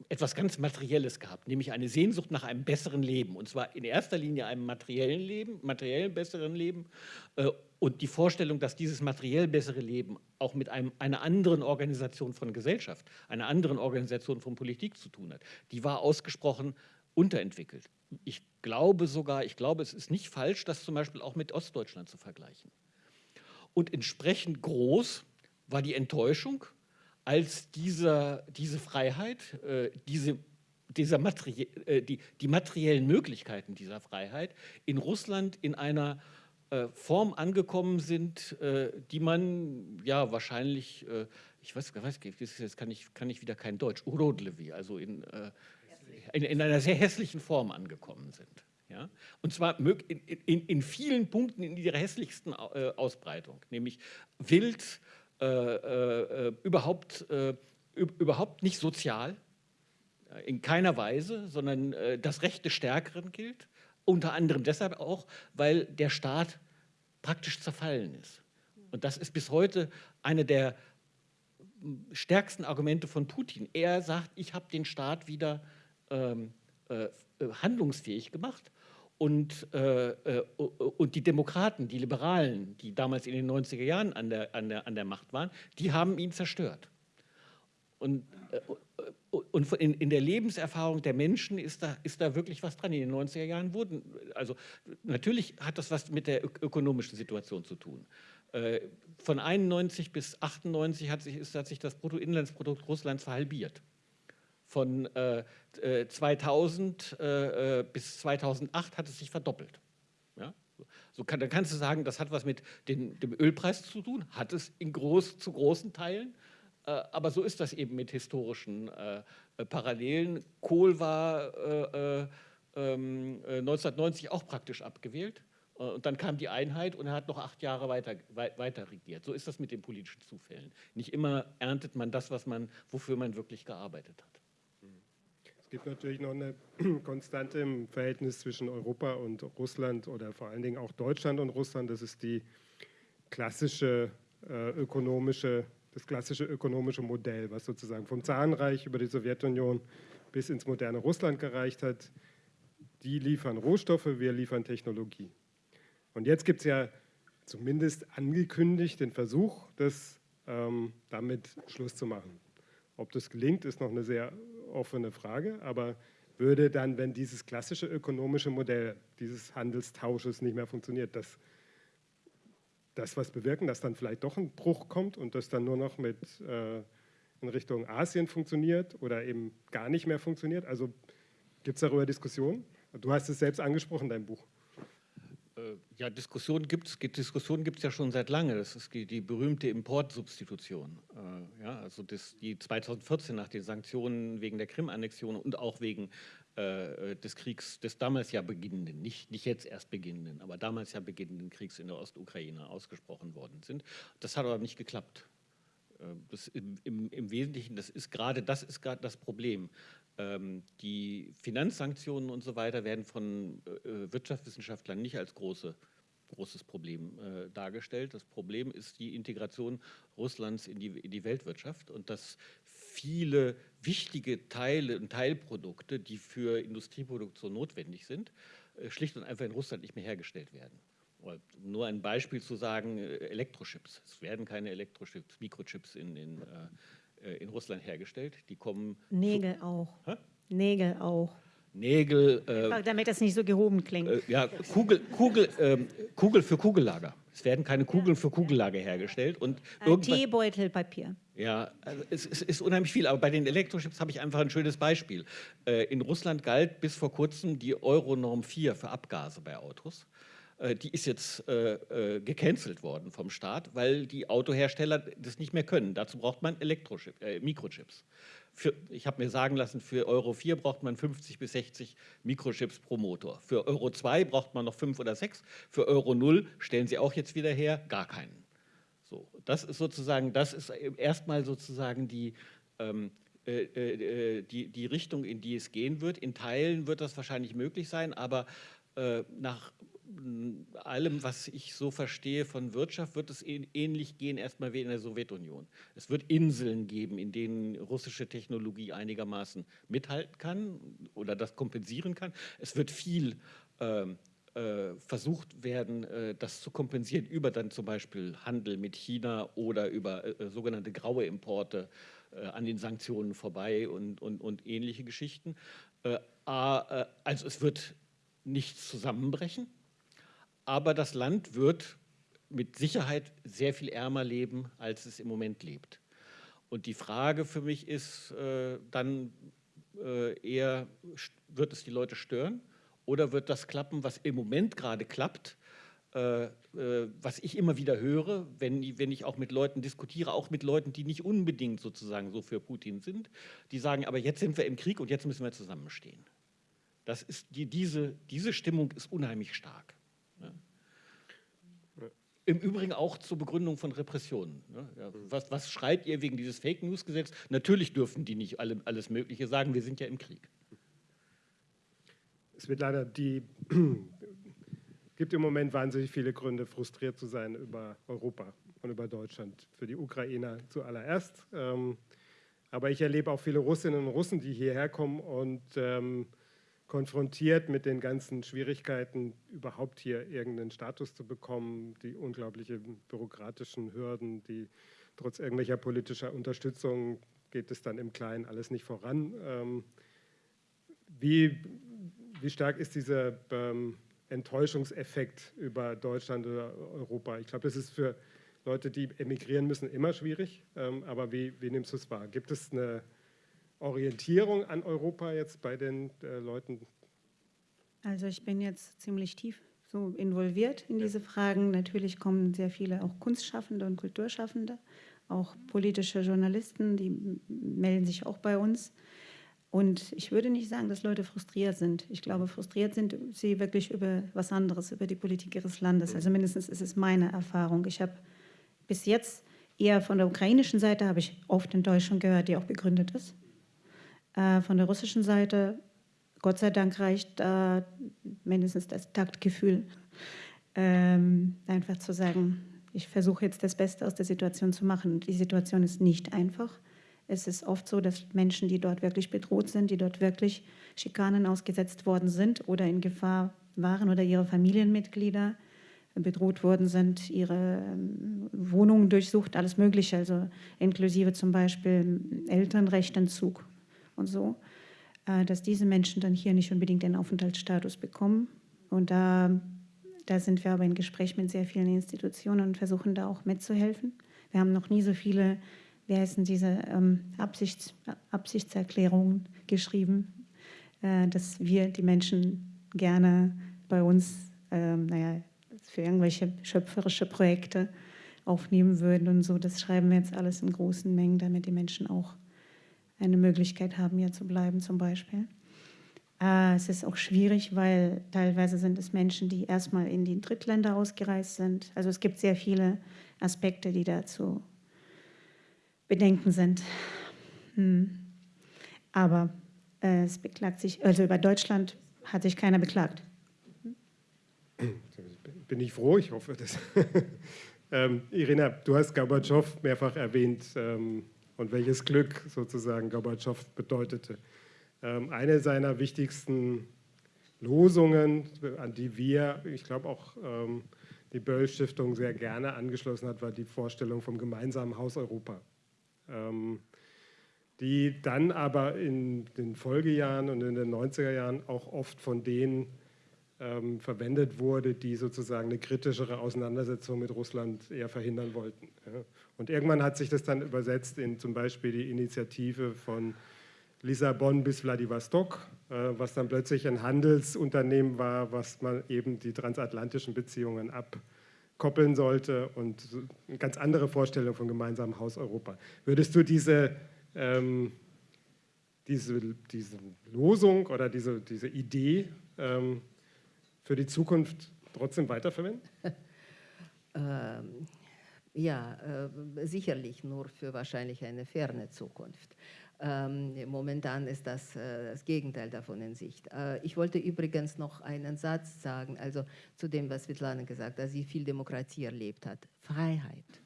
B: etwas ganz Materielles gehabt, nämlich eine Sehnsucht nach einem besseren Leben. Und zwar in erster Linie einem materiellen Leben, materiell besseren Leben äh, und die Vorstellung, dass dieses materiell bessere Leben auch mit einem, einer anderen Organisation von Gesellschaft, einer anderen Organisation von Politik zu tun hat, die war ausgesprochen unterentwickelt. Ich glaube sogar, ich glaube, es ist nicht falsch, das zum Beispiel auch mit Ostdeutschland zu vergleichen. Und entsprechend groß war die Enttäuschung, als dieser, diese Freiheit, äh, diese, dieser Materie, äh, die, die materiellen Möglichkeiten dieser Freiheit in Russland in einer äh, Form angekommen sind, äh, die man ja wahrscheinlich, äh, ich weiß, weiß jetzt kann ich, kann ich wieder kein Deutsch, Urodlevi, also in, äh, in, in, einer sehr hässlichen Form angekommen sind. Ja? Und zwar in, in, in vielen Punkten in ihrer hässlichsten Ausbreitung, nämlich wild, äh, äh, überhaupt, äh, überhaupt nicht sozial, in keiner Weise, sondern das Recht des Stärkeren gilt. Unter anderem deshalb auch, weil der Staat praktisch zerfallen ist. Und das ist bis heute eine der stärksten Argumente von Putin. Er sagt, ich habe den Staat wieder ähm, äh, handlungsfähig gemacht und, äh, äh und die Demokraten, die Liberalen, die damals in den 90er Jahren an der, an der, an der Macht waren, die haben ihn zerstört. Und, äh, und in, in, der Lebenserfahrung der Menschen ist da, ist da wirklich was dran. In den 90er Jahren wurden, also natürlich hat das was mit der ökonomischen Situation zu tun. Äh, von 91 bis 98 hat sich, ist, hat sich das Bruttoinlandsprodukt Russlands verhalbiert von äh, 2000 äh, äh, äh, bis 2008 hat es sich verdoppelt. Ja? So kann, dann kannst du sagen, das hat was mit den, dem Ölpreis zu tun, hat es in groß, zu großen Teilen, äh, aber so ist das eben mit historischen äh, Parallelen. Kohl war 1990 ähm, auch praktisch abgewählt. Und dann kam die Einheit und er hat noch acht Jahre weiter, weiter regiert. So ist das mit den politischen Zufällen. Nicht immer erntet man das, was man, wofür man wirklich gearbeitet hat
A: gibt natürlich noch eine Konstante im Verhältnis zwischen Europa und Russland oder vor allen Dingen auch Deutschland und Russland. Das ist die klassische äh, ökonomische, das klassische ökonomische Modell, was sozusagen vom Zarenreich über die Sowjetunion bis ins moderne Russland gereicht hat. Die liefern Rohstoffe, wir liefern Technologie. Und jetzt gibt es ja zumindest angekündigt den Versuch, das ähm, damit Schluss zu machen. Ob das gelingt, ist noch eine sehr offene Frage, aber würde dann, wenn dieses klassische ökonomische Modell dieses Handelstausches nicht mehr funktioniert, das, das was bewirken, dass dann vielleicht doch ein Bruch kommt und das dann nur noch mit äh, in Richtung Asien funktioniert oder eben gar nicht mehr funktioniert? Also gibt es darüber Diskussionen? Du hast es selbst angesprochen, dein Buch.
B: Ja, Diskussionen gibt es Diskussionen gibt's ja schon seit lange. Das ist die, die berühmte Importsubstitution. Äh, ja, also das, die 2014 nach den Sanktionen wegen der Krim-Annexion und auch wegen äh, des Kriegs, des damals ja beginnenden, nicht, nicht jetzt erst beginnenden, aber damals ja beginnenden Kriegs in der Ostukraine ausgesprochen worden sind. Das hat aber nicht geklappt. Äh, das im, im, im, Wesentlichen, das ist gerade das ist gerade das Problem. Ähm, die Finanzsanktionen und so weiter werden von äh, Wirtschaftswissenschaftlern nicht als große, großes Problem äh, dargestellt. Das Problem ist die Integration Russlands in die, in die Weltwirtschaft und dass viele wichtige Teile und Teilprodukte, die für Industrieproduktion notwendig sind, äh, schlicht und einfach in Russland nicht mehr hergestellt werden. Nur ein Beispiel zu sagen, Elektrochips. Es werden keine Elektrochips, Mikrochips in, in äh, in Russland hergestellt. Die kommen.
D: Nägel auch. Hä? Nägel auch.
B: Nägel.
D: Äh, damit das nicht so gehoben klingt. Äh,
B: ja, Kugel, Kugel, äh, Kugel für Kugellager. Es werden keine Kugeln für Kugellager hergestellt. Und
D: äh, Teebeutelpapier.
B: Ja, also es, es, ist unheimlich viel. Aber bei den Elektrochips habe ich einfach ein schönes Beispiel. Äh, in Russland galt bis vor kurzem die Euronorm 4 für Abgase bei Autos. Äh, die ist jetzt äh, äh, gecancelt worden vom Staat, weil die Autohersteller das nicht mehr können. Dazu braucht man Elektrochip, äh, Mikrochips. Für, ich habe mir sagen lassen, für Euro 4 braucht man 50 bis 60 Mikrochips pro Motor. Für Euro 2 braucht man noch 5 oder 6. Für Euro 0 stellen sie auch jetzt wieder her, gar keinen. So, das ist sozusagen, das ist erstmal sozusagen die, ähm, äh, äh, die, die Richtung, in die es gehen wird. In Teilen wird das wahrscheinlich möglich sein, aber äh, nach allem, was ich so verstehe von Wirtschaft, wird es ähnlich gehen erstmal wie in der Sowjetunion. Es wird Inseln geben, in denen russische Technologie einigermaßen mithalten kann oder das kompensieren kann. Es wird viel ähm, äh, versucht werden, äh, das zu kompensieren über dann zum Beispiel Handel mit China oder über äh, sogenannte graue Importe an den Sanktionen vorbei und, und, und ähnliche Geschichten. Also es wird nichts zusammenbrechen, aber das Land wird mit Sicherheit sehr viel ärmer leben, als es im Moment lebt. Und die Frage für mich ist äh, dann äh, eher, wird es die Leute stören oder wird das klappen, was im Moment gerade klappt, äh, äh was ich immer wieder höre, wenn, wenn ich auch mit Leuten diskutiere, auch mit Leuten, die nicht unbedingt sozusagen so für Putin sind, die sagen, aber jetzt sind wir im Krieg und jetzt müssen wir zusammenstehen. Das ist die, diese, diese Stimmung ist unheimlich stark. Im Übrigen auch zur Begründung von Repressionen. Ne? Ja, was, was, schreit ihr wegen dieses Fake News Gesetz? Natürlich dürfen die nicht alle, alles Mögliche sagen, wir sind ja im Krieg.
A: Es wird leider die, gibt im Moment wahnsinnig viele Gründe, frustriert zu sein über Europa und über Deutschland. Für die Ukrainer zuallererst. Ähm, aber ich erlebe auch viele Russinnen und Russen, die hierher kommen und ähm, konfrontiert mit den ganzen Schwierigkeiten, überhaupt hier irgendeinen Status zu bekommen, die unglaublichen bürokratischen Hürden, die trotz irgendwelcher politischer Unterstützung geht es dann im Kleinen alles nicht voran. Ähm, wie, wie stark ist dieser ähm, Enttäuschungseffekt über Deutschland oder Europa? Ich glaube, das ist für Leute, die emigrieren müssen, immer schwierig. Ähm, aber wie, wie nimmst du es wahr? Gibt es eine Orientierung an Europa jetzt bei den äh, Leuten?
D: Also ich bin jetzt ziemlich tief so involviert in diese Fragen. Natürlich kommen sehr viele auch Kunstschaffende und Kulturschaffende, auch politische Journalisten, die melden sich auch bei uns. Und ich würde nicht sagen, dass Leute frustriert sind. Ich glaube, frustriert sind sie wirklich über was anderes, über die Politik ihres Landes. Also mindestens ist es meine Erfahrung. Ich habe bis jetzt eher von der ukrainischen Seite, habe ich oft in Deutschland gehört, die auch begründet ist. Äh, von der russischen Seite, Gott sei Dank reicht äh, mindestens das Taktgefühl, ähm, einfach zu sagen, ich versuche jetzt das Beste aus der Situation zu machen. Die Situation ist nicht einfach. Es ist oft so, dass Menschen, die dort wirklich bedroht sind, die dort wirklich Schikanen ausgesetzt worden sind oder in Gefahr waren oder ihre Familienmitglieder bedroht worden sind, ihre ähm, Wohnungen durchsucht, alles Mögliche, also inklusive zum Beispiel Elternrechtentzug und so, äh, dass diese Menschen dann hier nicht unbedingt den Aufenthaltsstatus bekommen. Und da, da sind wir aber in Gespräch mit sehr vielen Institutionen und versuchen da auch mitzuhelfen. Wir haben noch nie so viele, wie heißen diese ähm, Absichts, Absichtserklärungen geschrieben, äh, dass wir die Menschen gerne bei uns, ähm, naja, für irgendwelche schöpferische Projekte aufnehmen würden und so. Das schreiben wir jetzt alles in großen Mengen, damit die Menschen auch eine Möglichkeit haben, hier zu bleiben zum Beispiel. Äh, es ist auch schwierig, weil teilweise sind es Menschen, die erstmal in die Drittländer ausgereist sind. Also es gibt sehr viele Aspekte, die dazu bedenken sind. Hm. Aber äh, es beklagt sich, also über Deutschland hat sich keiner beklagt.
A: Bin ich froh, ich hoffe das. ähm, Irina, du hast Gorbatschow mehrfach erwähnt. Ähm, und welches Glück sozusagen Gorbatschow bedeutete. Ähm, eine seiner wichtigsten Losungen, an die wir, ich glaube auch ähm, die Böll-Stiftung sehr gerne angeschlossen hat, war die Vorstellung vom gemeinsamen Haus Europa. Ähm, die dann aber in den Folgejahren und in den 90er Jahren auch oft von denen ähm, verwendet wurde, die sozusagen eine kritischere Auseinandersetzung mit Russland eher verhindern wollten. Ja. Und irgendwann hat sich das dann übersetzt in zum Beispiel die Initiative von Lissabon bis Vladivostok, äh, was dann plötzlich ein Handelsunternehmen war, was man eben die transatlantischen Beziehungen abkoppeln sollte und eine ganz andere Vorstellung von gemeinsamem Haus Europa. Würdest du diese, ähm, diese, diese Losung oder diese, diese Idee ähm, für die Zukunft trotzdem weiterverwenden?
C: ähm, ja, äh, sicherlich nur für wahrscheinlich eine ferne Zukunft. Ähm, momentan ist das äh, das Gegenteil davon in Sicht. Äh, ich wollte übrigens noch einen Satz sagen, also zu dem, was Svetlana gesagt hat, dass sie viel Demokratie erlebt hat. Freiheit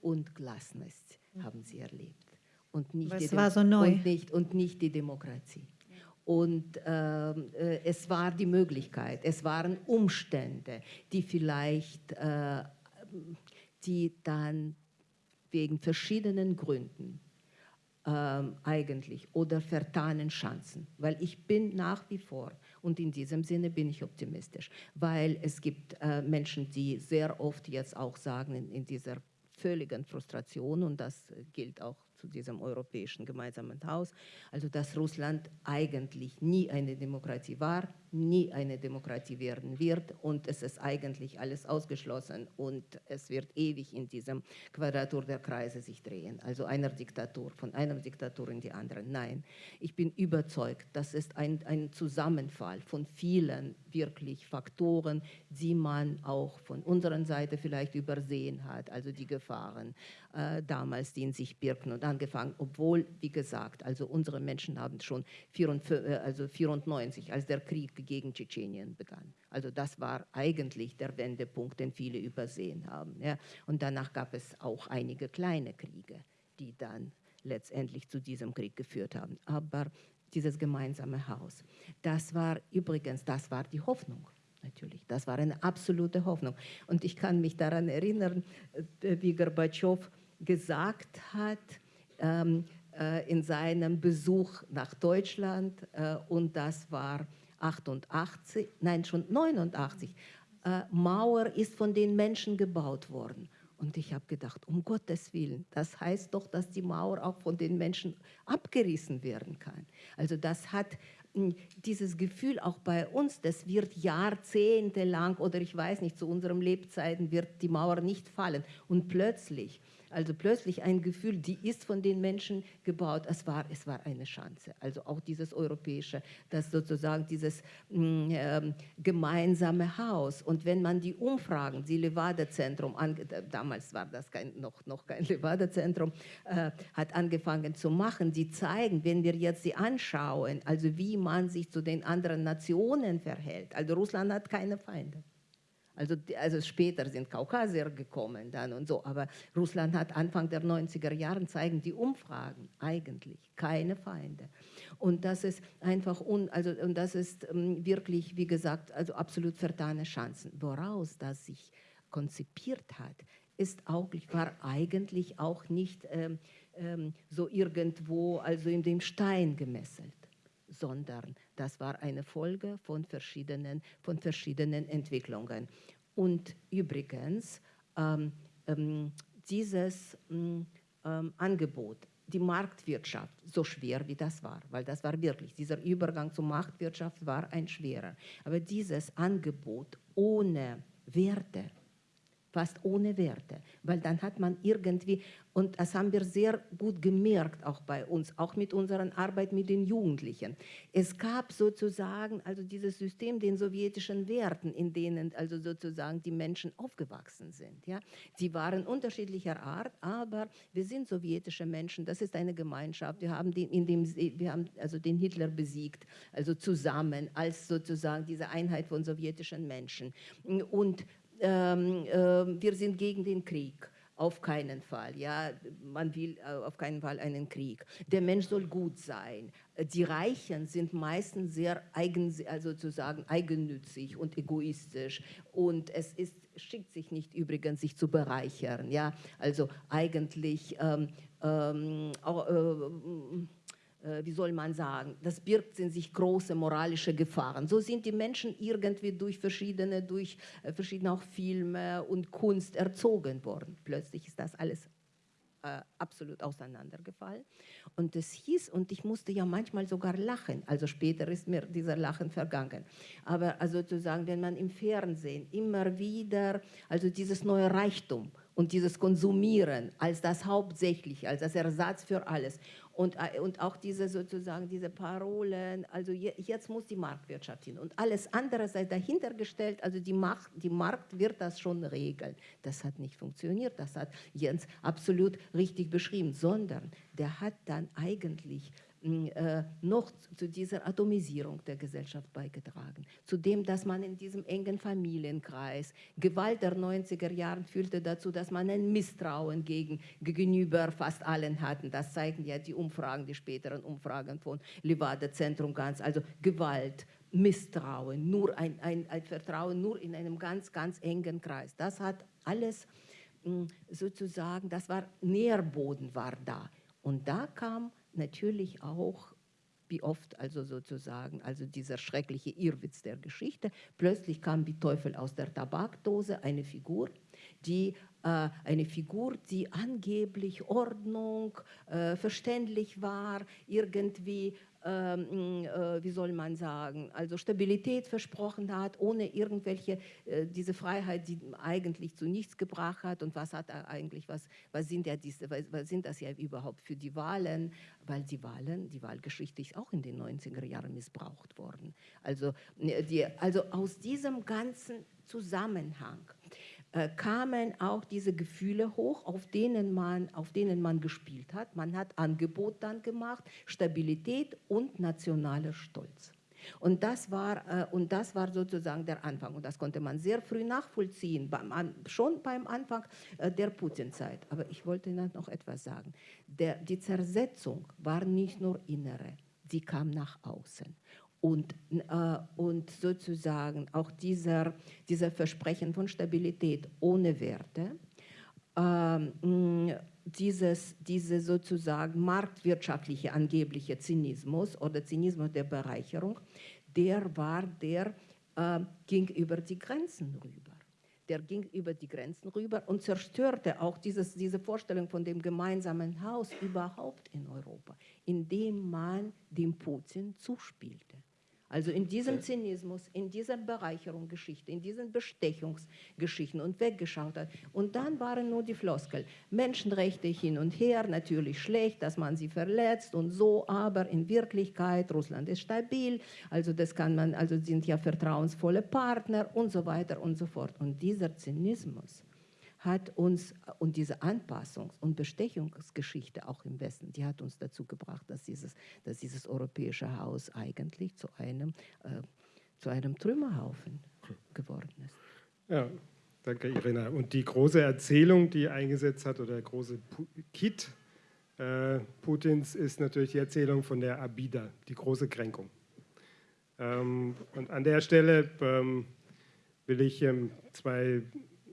C: und Gelassenheit haben sie erlebt. Und nicht
D: was war so neu?
C: Und nicht, und nicht die Demokratie. Und ähm, äh, es war die Möglichkeit, es waren Umstände, die vielleicht, äh, die dann wegen verschiedenen Gründen ähm, eigentlich oder vertanen Chancen, weil ich bin nach wie vor und in diesem Sinne bin ich optimistisch, weil es gibt äh, Menschen, die sehr oft jetzt auch sagen in, in dieser völligen Frustration und das gilt auch zu diesem europäischen gemeinsamen Haus, also dass Russland eigentlich nie eine Demokratie war, nie eine Demokratie werden wird und es ist eigentlich alles ausgeschlossen und es wird ewig in diesem Quadratur der Kreise sich drehen, also einer Diktatur, von einer Diktatur in die andere. Nein, ich bin überzeugt, das ist ein, ein Zusammenfall von vielen wirklich Faktoren, die man auch von unserer Seite vielleicht übersehen hat, also die Gefahren äh, damals, die in sich birken und angefangen, obwohl, wie gesagt, also unsere Menschen haben schon 94, äh, also 94, als der Krieg gegen Tschetschenien begann. Also das war eigentlich der Wendepunkt, den viele übersehen haben. Ja. Und danach gab es auch einige kleine Kriege, die dann letztendlich zu diesem Krieg geführt haben. Aber dieses gemeinsame Haus, das war übrigens, das war die Hoffnung natürlich. Das war eine absolute Hoffnung. Und ich kann mich daran erinnern, äh, wie Gorbatschow gesagt hat ähm, äh, in seinem Besuch nach Deutschland, äh, und das war 88, nein, schon 89, äh, Mauer ist von den Menschen gebaut worden. Und ich habe gedacht, um Gottes Willen, das heißt doch, dass die Mauer auch von den Menschen abgerissen werden kann. Also das hat hm, dieses Gefühl auch bei uns, das wird jahrzehntelang oder ich weiß nicht, zu unseren Lebzeiten wird die Mauer nicht fallen. Und plötzlich also plötzlich ein Gefühl, die ist von den Menschen gebaut. Es war, es war eine Chance. Also auch dieses europäische, das sozusagen dieses äh, gemeinsame Haus. Und wenn man die Umfragen, die Levada-Zentrum, damals war das kein, noch, noch kein Levada-Zentrum, äh, hat angefangen zu machen, die zeigen, wenn wir jetzt sie anschauen, also wie man sich zu den anderen Nationen verhält. Also Russland hat keine Feinde. Also, also später sind Kaukasier gekommen dann und so, aber Russland hat Anfang der 90er Jahre zeigen die Umfragen eigentlich keine Feinde. Und das ist einfach, un, also, und das ist ähm, wirklich, wie gesagt, also absolut vertane Chancen. Woraus das sich konzipiert hat, ist auch, war eigentlich auch nicht ähm, ähm, so irgendwo, also in dem Stein gemesselt sondern das war eine Folge von verschiedenen, von verschiedenen Entwicklungen. Und übrigens, ähm, ähm, dieses ähm, ähm, Angebot, die Marktwirtschaft, so schwer wie das war, weil das war wirklich, dieser Übergang zur Marktwirtschaft war ein schwerer, aber dieses Angebot ohne Werte, fast ohne Werte, weil dann hat man irgendwie, und das haben wir sehr gut gemerkt, auch bei uns, auch mit unserer Arbeit mit den Jugendlichen. Es gab sozusagen also dieses System den sowjetischen Werten, in denen also sozusagen die Menschen aufgewachsen sind. Ja? Die waren unterschiedlicher Art, aber wir sind sowjetische Menschen, das ist eine Gemeinschaft, wir haben den, in dem, wir haben also den Hitler besiegt, also zusammen als sozusagen diese Einheit von sowjetischen Menschen. Und ähm, äh, wir sind gegen den Krieg. Auf keinen Fall. Ja, man will äh, auf keinen Fall einen Krieg. Der Mensch soll gut sein. Die Reichen sind meistens sehr eigen, also sozusagen eigennützig und egoistisch. Und es ist, schickt sich nicht übrigens, sich zu bereichern. Ja, also eigentlich ähm, ähm, auch, äh, wie soll man sagen, das birgt in sich große moralische Gefahren. So sind die Menschen irgendwie durch verschiedene, durch äh, verschiedene auch Filme und Kunst erzogen worden. Plötzlich ist das alles äh, absolut auseinandergefallen. Und es hieß, und ich musste ja manchmal sogar lachen, also später ist mir dieser Lachen vergangen. Aber also sozusagen, wenn man im Fernsehen immer wieder, also dieses neue Reichtum und dieses Konsumieren als das Hauptsächliche, als das Ersatz für alles und, äh, und auch diese sozusagen diese Parolen, also jetzt muss die Marktwirtschaft hin und alles andere sei dahinter gestellt, also die, Macht, die Markt wird das schon regeln. Das hat nicht funktioniert, das hat Jens absolut richtig beschrieben, sondern der hat dann eigentlich noch zu dieser Atomisierung der Gesellschaft beigetragen. Zu dem, dass man in diesem engen Familienkreis Gewalt der 90er Jahre führte dazu, dass man ein Misstrauen gegen, gegenüber fast allen hatten. Das zeigen ja die Umfragen, die späteren Umfragen von Levada Zentrum ganz. Also Gewalt, Misstrauen, nur ein, ein, ein Vertrauen nur in einem ganz, ganz engen Kreis. Das hat alles hm, sozusagen, das war Nährboden war da. Und da kam natürlich auch wie oft also sozusagen, also dieser schreckliche Irrwitz der Geschichte. Plötzlich kam wie Teufel aus der Tabakdose eine Figur, die eine Figur, die angeblich Ordnung, äh, verständlich war, irgendwie ähm, äh, wie soll man sagen, also Stabilität versprochen hat, ohne irgendwelche, äh, diese Freiheit, die eigentlich zu nichts gebracht hat und was hat er eigentlich, was, was, sind, ja diese, was, sind das ja überhaupt für die Wahlen, weil die Wahlen, die Wahlgeschichte ist auch in den 90er Jahren missbraucht worden. Also, die, also aus diesem ganzen Zusammenhang äh, kamen auch diese Gefühle hoch, auf denen, man, auf denen man gespielt hat. Man hat Angebot dann gemacht, Stabilität und nationaler Stolz. Und das, war, äh, und das war sozusagen der Anfang. Und das konnte man sehr früh nachvollziehen, schon beim Anfang äh, der Putin-Zeit. Aber ich wollte noch etwas sagen. Der, die Zersetzung war nicht nur innere, sie kam nach außen und, äh, und sozusagen auch dieser, dieser Versprechen von Stabilität ohne Werte, äh, dieses, diese sozusagen marktwirtschaftliche angebliche Zynismus oder Zynismus der Bereicherung, der war, der äh, ging über die Grenzen rüber. Der ging über die Grenzen rüber und zerstörte auch dieses, diese Vorstellung von dem gemeinsamen Haus überhaupt in Europa, indem man dem Putin zuspielte. Also in diesem Zynismus, in dieser Bereicherungsgeschichte, in diesen Bestechungsgeschichten und weggeschaut hat. Und dann waren nur die Floskel. Menschenrechte hin und her, natürlich schlecht, dass man sie verletzt und so, aber in Wirklichkeit, Russland ist stabil, also das kann man, also sind ja vertrauensvolle Partner und so weiter und so fort. Und dieser Zynismus hat uns, und diese Anpassungs- und Bestechungsgeschichte auch im Westen, die hat uns dazu gebracht, dass dieses, dass dieses europäische Haus eigentlich zu einem, äh, zu einem Trümmerhaufen geworden ist.
A: Ja, danke Irina. Und die große Erzählung, die eingesetzt hat, oder der große Kit äh, Putins, ist natürlich die Erzählung von der Abida, die große Kränkung. Ähm, und an der Stelle ähm, will ich ähm, zwei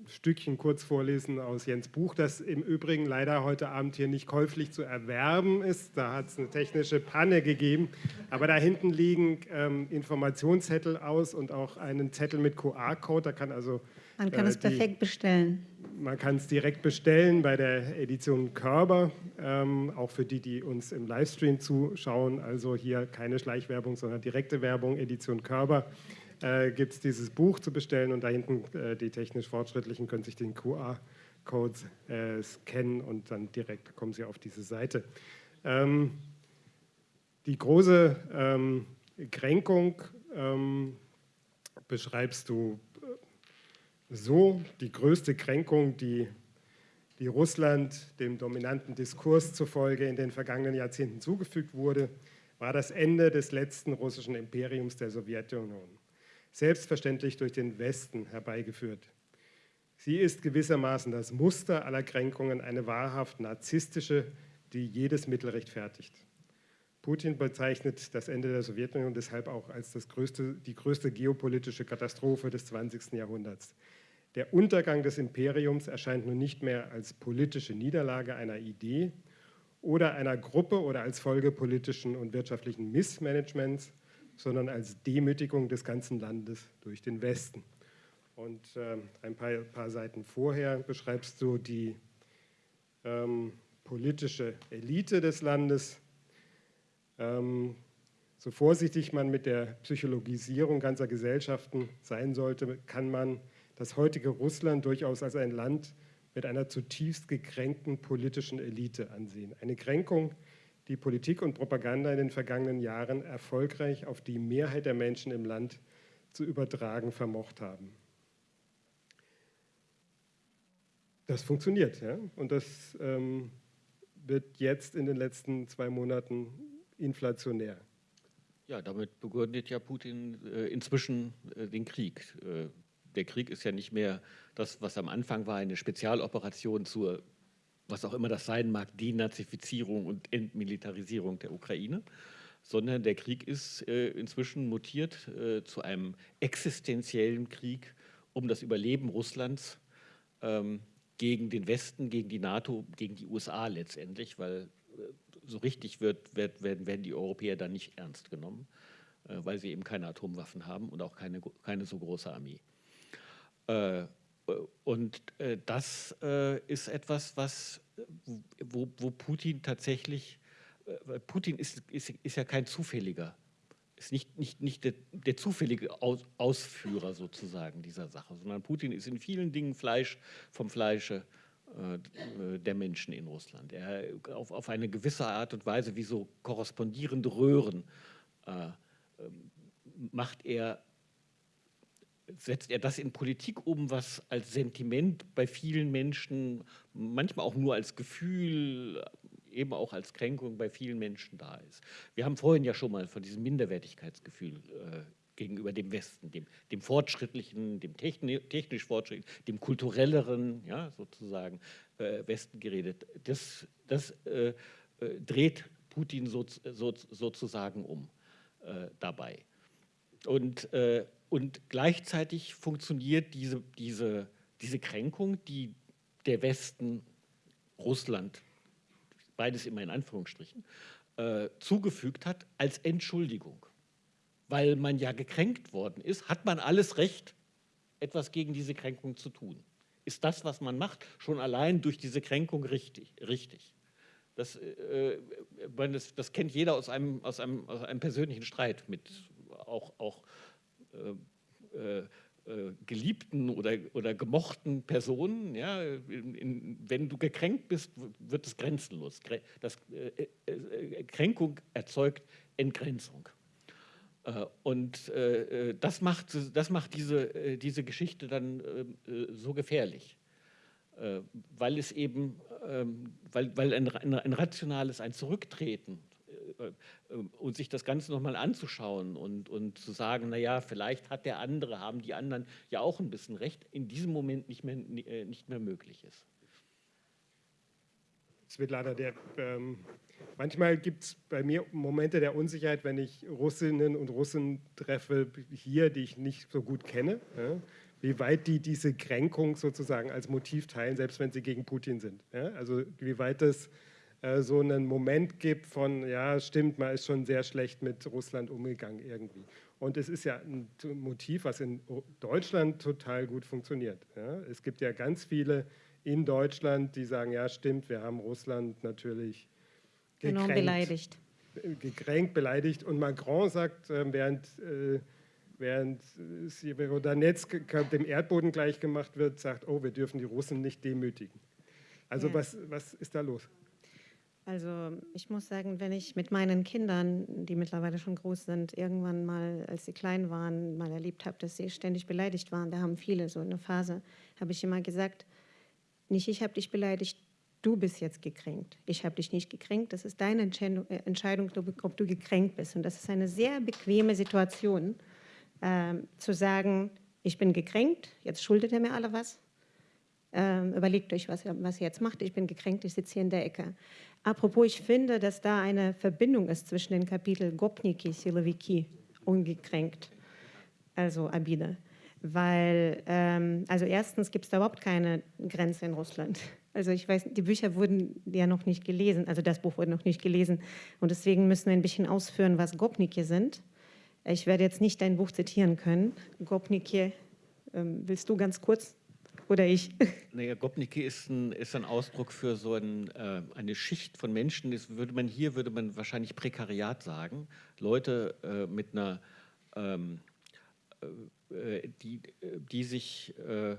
A: Stückchen kurz vorlesen aus Jens Buch, das im Übrigen leider heute Abend hier nicht käuflich zu erwerben ist. Da hat es eine technische Panne gegeben. Aber da hinten liegen ähm, Informationszettel aus und auch einen Zettel mit QR-Code. Da kann also
D: man kann äh, es perfekt bestellen.
A: Man kann es direkt bestellen bei der Edition Körber, ähm, auch für die, die uns im Livestream zuschauen. Also hier keine Schleichwerbung, sondern direkte Werbung, Edition Körber äh, gibt es dieses Buch zu bestellen und da hinten äh, die technisch Fortschrittlichen können sich den QR-Code äh, scannen und dann direkt kommen sie auf diese Seite. Ähm, die große ähm, Kränkung ähm, beschreibst du äh, so, die größte Kränkung, die, die Russland dem dominanten Diskurs zufolge in den vergangenen Jahrzehnten zugefügt wurde, war das Ende des letzten russischen Imperiums der Sowjetunion selbstverständlich durch den Westen herbeigeführt. Sie ist gewissermaßen das Muster aller Kränkungen, eine wahrhaft narzisstische, die jedes Mittel rechtfertigt. Putin bezeichnet das Ende der Sowjetunion deshalb auch als größte, die größte geopolitische Katastrophe des 20. Jahrhunderts. Der Untergang des Imperiums erscheint nun nicht mehr als politische Niederlage einer Idee oder einer Gruppe oder als Folge politischen und wirtschaftlichen Missmanagements, sondern als Demütigung des ganzen Landes durch den Westen. Und äh, ein paar, paar, Seiten vorher beschreibst du die, ähm, politische Elite des Landes. Ähm, so vorsichtig man mit der Psychologisierung ganzer Gesellschaften sein sollte, kann man das heutige Russland durchaus als ein Land mit einer zutiefst gekränkten politischen Elite ansehen. Eine Kränkung, die Politik und Propaganda in den vergangenen Jahren erfolgreich auf die Mehrheit der Menschen im Land zu übertragen vermocht haben. Das funktioniert, ja? und das ähm, wird jetzt in den letzten zwei Monaten inflationär.
B: Ja, damit begründet ja Putin äh, inzwischen äh, den Krieg. Äh, der Krieg ist ja nicht mehr das, was am Anfang war, eine Spezialoperation zur, was auch immer das sein mag, Denazifizierung und Entmilitarisierung der Ukraine, sondern der Krieg ist äh, inzwischen mutiert äh, zu einem existenziellen Krieg um das Überleben Russlands ähm, gegen den Westen, gegen die NATO, gegen die USA letztendlich, weil äh, so richtig wird, wird, werden, werden die Europäer dann nicht ernst genommen, weil sie eben keine Atomwaffen haben und auch keine, keine so große Armee. Und das ist etwas, was, wo, wo Putin tatsächlich, äh, Putin ist, ist, ist ja kein zufälliger, ist nicht, nicht, nicht der, der zufällige Aus, Ausführer sozusagen dieser Sache, sondern Putin ist in vielen Dingen Fleisch vom Fleische äh, der Menschen in Russland. Er auf, auf eine gewisse Art und Weise wie so korrespondierende Röhren äh, ähm, macht er setzt er das in Politik um, was als Sentiment bei vielen Menschen, manchmal auch nur als Gefühl, eben auch als Kränkung bei vielen Menschen da ist. Wir haben vorhin ja schon mal von diesem Minderwertigkeitsgefühl äh, gegenüber dem Westen, dem, dem fortschrittlichen, dem techni technisch fortschrittlichen, dem kulturelleren, ja, sozusagen, äh, Westen geredet. Das, das äh, äh dreht Putin so, so, sozusagen um äh, dabei. Und äh, und gleichzeitig funktioniert diese, diese, diese Kränkung, die der Westen, Russland, beides immer in Anführungsstrichen, äh, zugefügt hat, als Entschuldigung. Weil man ja gekränkt worden ist, hat man alles Recht, etwas gegen diese Kränkung zu tun. Ist das, was man macht, schon allein durch diese Kränkung richtig? richtig. Das, äh, das, das kennt jeder aus einem, aus, einem, aus einem persönlichen Streit mit auch, auch äh, äh, äh, geliebten oder, oder gemochten Personen. Ja, in, in, wenn du gekränkt bist, wird es grenzenlos. Das, äh, äh, Kränkung erzeugt Entgrenzung. Äh, und das macht, das macht diese, diese Geschichte dann so gefährlich, weil es eben, ähm, weil, weil ein, ein rationales, ein Zurücktreten äh, und sich das Ganze nochmal anzuschauen und, und zu sagen, naja, vielleicht hat der andere, haben die anderen ja auch ein bisschen recht, in diesem Moment nicht mehr, äh, nicht mehr möglich ist.
A: Svetlana, der, ähm, manchmal gibt es bei mir Momente der Unsicherheit, wenn ich Russinnen und Russen treffe hier, die ich nicht so gut kenne, ja, wie weit die diese Kränkung sozusagen als Motiv teilen, selbst wenn sie gegen Putin sind. Ja, also wie weit das äh, so einen Moment gibt von, ja, stimmt, man ist schon sehr schlecht mit Russland umgegangen irgendwie. Und es ist ja ein Motiv, was in Deutschland total gut funktioniert. Ja. Es gibt ja ganz viele in Deutschland, die sagen, ja, stimmt, wir haben Russland natürlich gekränkt.
D: Genau, beleidigt.
A: Gekränkt, beleidigt. Und Macron sagt, äh, während, äh, während Severodonetsk dem Erdboden gleichgemacht wird, sagt, oh, wir dürfen die Russen nicht demütigen. Also ja. was, was ist da los?
D: Also ich muss sagen, wenn ich mit meinen Kindern, die mittlerweile schon groß sind, irgendwann mal, als sie klein waren, mal erlebt habe, dass sie ständig beleidigt waren, da haben viele so eine Phase, habe ich immer gesagt, nicht ich habe dich beleidigt, du bist jetzt gekränkt. Ich habe dich nicht gekränkt, das ist deine Entscheidung, äh, Entscheidung, ob du gekränkt bist. Und das ist eine sehr bequeme Situation, äh, zu sagen, ich bin gekränkt, jetzt schuldet er mir alle was, ähm, überlegt euch, was, was ihr jetzt macht. Ich bin gekränkt, ich sitze hier in der Ecke. Apropos, ich finde, dass da eine Verbindung ist zwischen den Kapiteln Gopniki, Siloviki und gekränkt, also Abide. Weil, ähm, also erstens gibt es da überhaupt keine Grenze in Russland. Also ich weiß, die Bücher wurden ja noch nicht gelesen, also das Buch wurde noch nicht gelesen. Und deswegen müssen wir ein bisschen ausführen, was Gopniki sind. Ich werde jetzt nicht dein Buch zitieren können. Gopniki, ähm, willst du ganz kurz Oder ich?
B: Naja, Gopniki ist ein, ist ein Ausdruck für so ein, äh, eine Schicht von Menschen. Das würde man hier würde man wahrscheinlich Prekariat sagen. Leute äh, mit einer, ähm, äh, die, die sich äh, äh,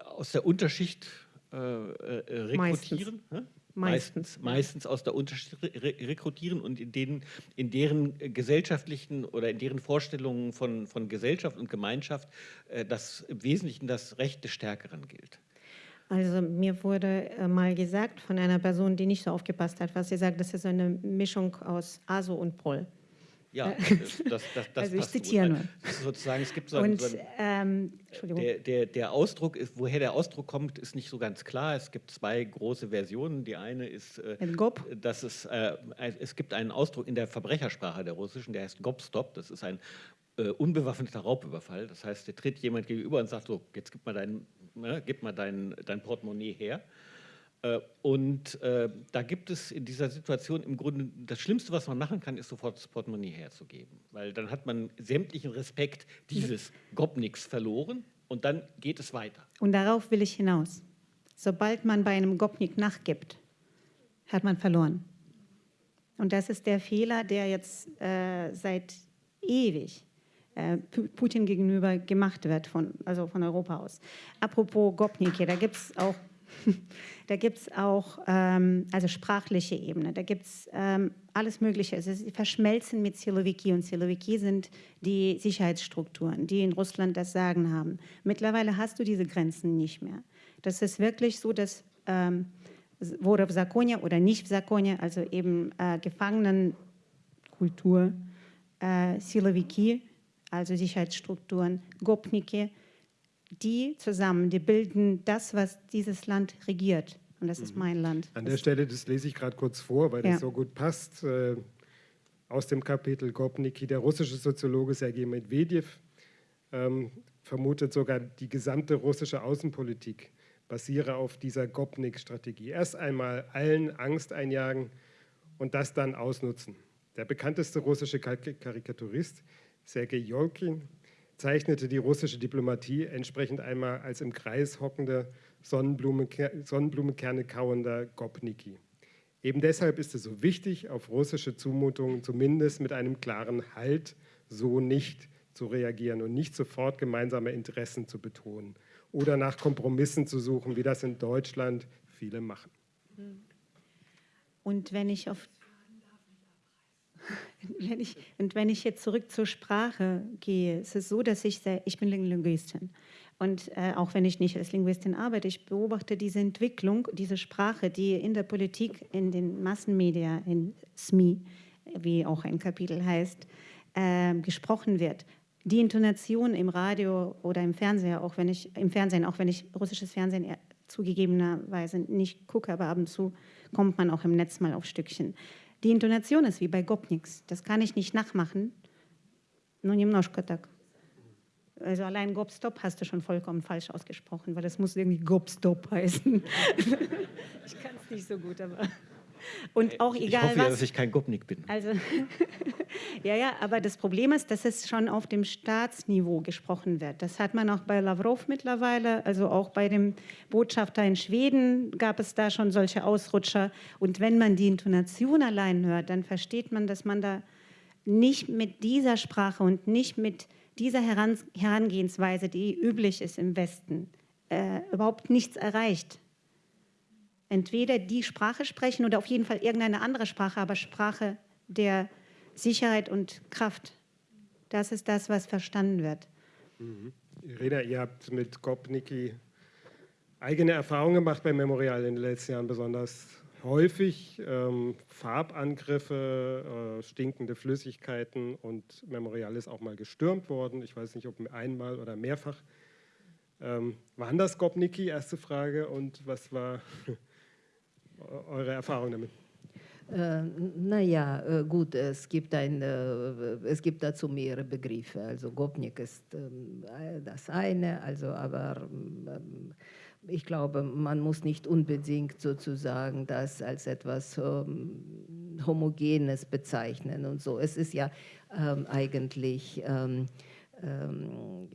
B: aus der Unterschicht äh, rekrutieren.
D: Meistens.
B: Meistens, meistens aus der Unterschicht rekrutieren und in, denen, in deren gesellschaftlichen oder in deren Vorstellungen von, von Gesellschaft und Gemeinschaft äh, das im Wesentlichen das Recht des Stärkeren gilt.
D: Also mir wurde äh, mal gesagt von einer Person, die nicht so aufgepasst hat, was sie sagt, das ist eine Mischung aus ASO und POL.
B: Ja,
D: Äh,
B: das, das, das,
D: Also ich zitiere nur.
B: Sozusagen, es gibt so
D: Und
B: einen, so einen
D: ähm, Entschuldigung.
B: Der, der, der Ausdruck, ist, woher der Ausdruck kommt, ist nicht so ganz klar. Es gibt zwei große Versionen. Die eine ist, äh, dass es, äh, es gibt einen Ausdruck in der Verbrechersprache der russischen, der heißt Gopstop. Das ist ein äh, unbewaffneter Raubüberfall. Das heißt, der tritt jemand gegenüber und sagt so, jetzt gib mal dein, ne, gib mal dein, dein Portemonnaie her. Äh, Und äh, da gibt es in dieser Situation im Grunde das Schlimmste, was man machen kann, ist sofort das Portemonnaie herzugeben. Weil dann hat man sämtlichen Respekt dieses Gopniks verloren und dann geht es weiter.
D: Und darauf will ich hinaus. Sobald man bei einem Gopnik nachgibt, hat man verloren. Und das ist der Fehler, der jetzt äh, seit ewig äh, Pu- Putin gegenüber gemacht wird, von, also von Europa aus. Apropos Gopniki, da gibt es auch, Da gibt es auch, ähm, also sprachliche Ebene, da gibt es ähm, alles Mögliche. Also sie verschmelzen mit Siloviki und Siloviki sind die Sicherheitsstrukturen, die in Russland das Sagen haben. Mittlerweile hast du diese Grenzen nicht mehr. Das ist wirklich so, dass ähm, Vorov Sakonia oder nicht Sakonia, also eben äh, Gefangenenkultur, äh, Silowiki, also Sicherheitsstrukturen, Gopniki, die zusammen, die bilden das, was dieses Land regiert. Und das ist mein Land.
A: An der Stelle, das lese ich gerade kurz vor, weil das
D: Ja.
A: so gut passt, äh, aus dem Kapitel Gopniki. Der russische Soziologe Sergei Medvedev ähm, vermutet sogar, die gesamte russische Außenpolitik basiere auf dieser Gopnik-Strategie. Erst einmal allen Angst einjagen und das dann ausnutzen. Der bekannteste russische Kar- Karikaturist, Sergei Jolkin, zeichnete die russische Diplomatie entsprechend einmal als im Kreis hockender, Sonnenblumenker Sonnenblumenkerne kauender Gopniki. Eben deshalb ist es so wichtig, auf russische Zumutungen zumindest mit einem klaren Halt so nicht zu reagieren und nicht sofort gemeinsame Interessen zu betonen oder nach Kompromissen zu suchen, wie das in Deutschland viele machen.
D: Und wenn ich auf wenn ich, und wenn ich jetzt zurück zur Sprache gehe, es ist so, dass ich sehr, ich bin Linguistin und äh, auch wenn ich nicht als Linguistin arbeite, ich beobachte diese Entwicklung, diese Sprache, die in der Politik, in den Massenmedien, in SMI, wie auch ein Kapitel heißt, äh, gesprochen wird. Die Intonation im Radio oder im Fernsehen, auch wenn ich im Fernsehen, auch wenn ich russisches Fernsehen zugegebenerweise nicht gucke, aber ab und zu kommt man auch im Netz mal auf Stückchen. Die Intonation ist wie bei Gopniks. Das kann ich nicht nachmachen. Nur немножко так. Also allein Gopstop hast du schon vollkommen falsch ausgesprochen, weil das muss irgendwie Gopstop heißen. ich kann es nicht so gut, aber und auch
B: ich
D: egal
B: hoffe ja,
D: was.
B: dass ich kein Gopnik bin.
D: Also, ja, ja, aber das Problem ist, dass es schon auf dem Staatsniveau gesprochen wird. Das hat man auch bei Lavrov mittlerweile, also auch bei dem Botschafter in Schweden gab es da schon solche Ausrutscher. Und wenn man die Intonation allein hört, dann versteht man, dass man da nicht mit dieser Sprache und nicht mit dieser Heran Herangehensweise, die üblich ist im Westen, äh, überhaupt nichts erreicht entweder die Sprache sprechen oder auf jeden Fall irgendeine andere Sprache, aber Sprache der Sicherheit und Kraft. Das ist das, was verstanden wird.
A: Irina, ihr habt mit Gopniki eigene Erfahrungen gemacht beim Memorial in den letzten Jahren besonders häufig. Ähm, Farbangriffe, äh, stinkende Flüssigkeiten und Memorial ist auch mal gestürmt worden. Ich weiß nicht, ob einmal oder mehrfach. Ähm, waren das Gopniki? Erste Frage. Und was war eure Erfahrung damit?
C: Äh, naja, äh, gut, es gibt, ein, äh, es gibt dazu mehrere Begriffe. Also Gopnik ist ähm, das eine, also aber ähm, ich glaube, man muss nicht unbedingt sozusagen das als etwas ähm, Homogenes bezeichnen und so. Es ist ja ähm, eigentlich ähm, ähm,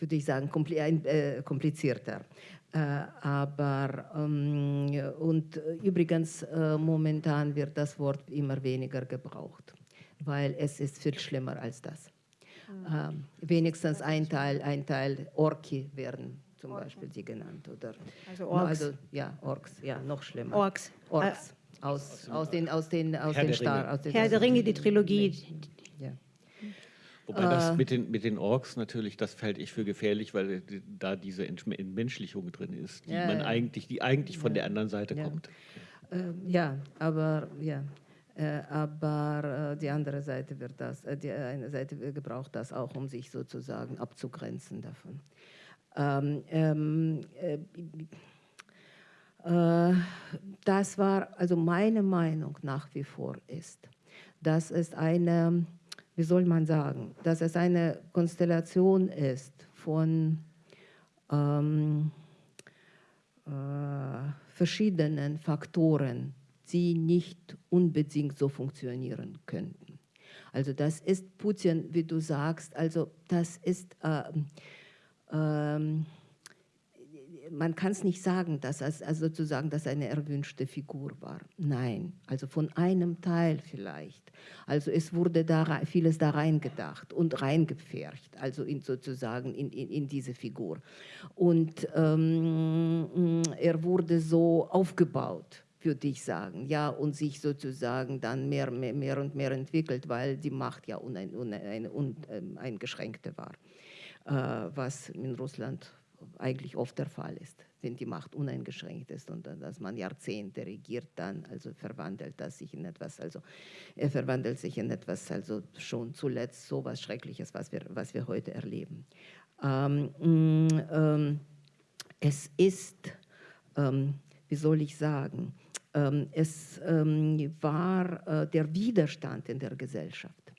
C: würde ich sagen, komplizierter. Aber ähm, und übrigens, momentan wird das Wort immer weniger gebraucht, weil es ist viel schlimmer als das. Mhm. wenigstens ein Teil, ein Teil Orki werden zum Orks. Beispiel sie genannt. Oder,
D: also Orks.
C: Also, ja, Orks, ja, noch schlimmer.
D: Orks.
C: Orks. Äh, aus, aus den, aus den, aus Herr den Star. Aus
D: den, Herr der Ringe, die Trilogie.
B: Wobei das äh. mit den, mit den Orks natürlich, das fällt ich für gefährlich, weil da diese Entmenschlichung drin ist, die ja, man eigentlich, die eigentlich von der anderen Seite kommt.
C: Ähm, ja, aber ja, äh, aber äh, die andere Seite wird das, äh, die eine Seite gebraucht das auch, um sich sozusagen abzugrenzen davon. Ähm, ähm, äh, äh, das war, also meine Meinung nach wie vor ist, dass es eine, wie soll man sagen, dass es eine Konstellation ist von ähm, äh, verschiedenen Faktoren, die nicht unbedingt so funktionieren könnten. Also das ist Putin, wie du sagst, also das ist äh, ähm, man kann es nicht sagen, dass es also sozusagen dass eine erwünschte Figur war. Nein, also von einem Teil vielleicht. Also es wurde da vieles da reingedacht und reingepfercht, also in sozusagen in, in, in diese Figur. Und ähm, er wurde so aufgebaut würde ich sagen, ja, und sich sozusagen dann mehr, mehr, mehr und mehr entwickelt, weil die Macht ja uneingeschränkte war. Äh, was in Russland eigentlich oft der Fall ist, wenn die Macht uneingeschränkt ist und dass man Jahrzehnte regiert, dann also verwandelt das sich in etwas, also er verwandelt sich in etwas, also schon zuletzt so was Schreckliches, was wir, was wir heute erleben. Ähm, mm, ähm, es ist, ähm, wie soll ich sagen, ähm, es ähm, war äh, der Widerstand in der Gesellschaft,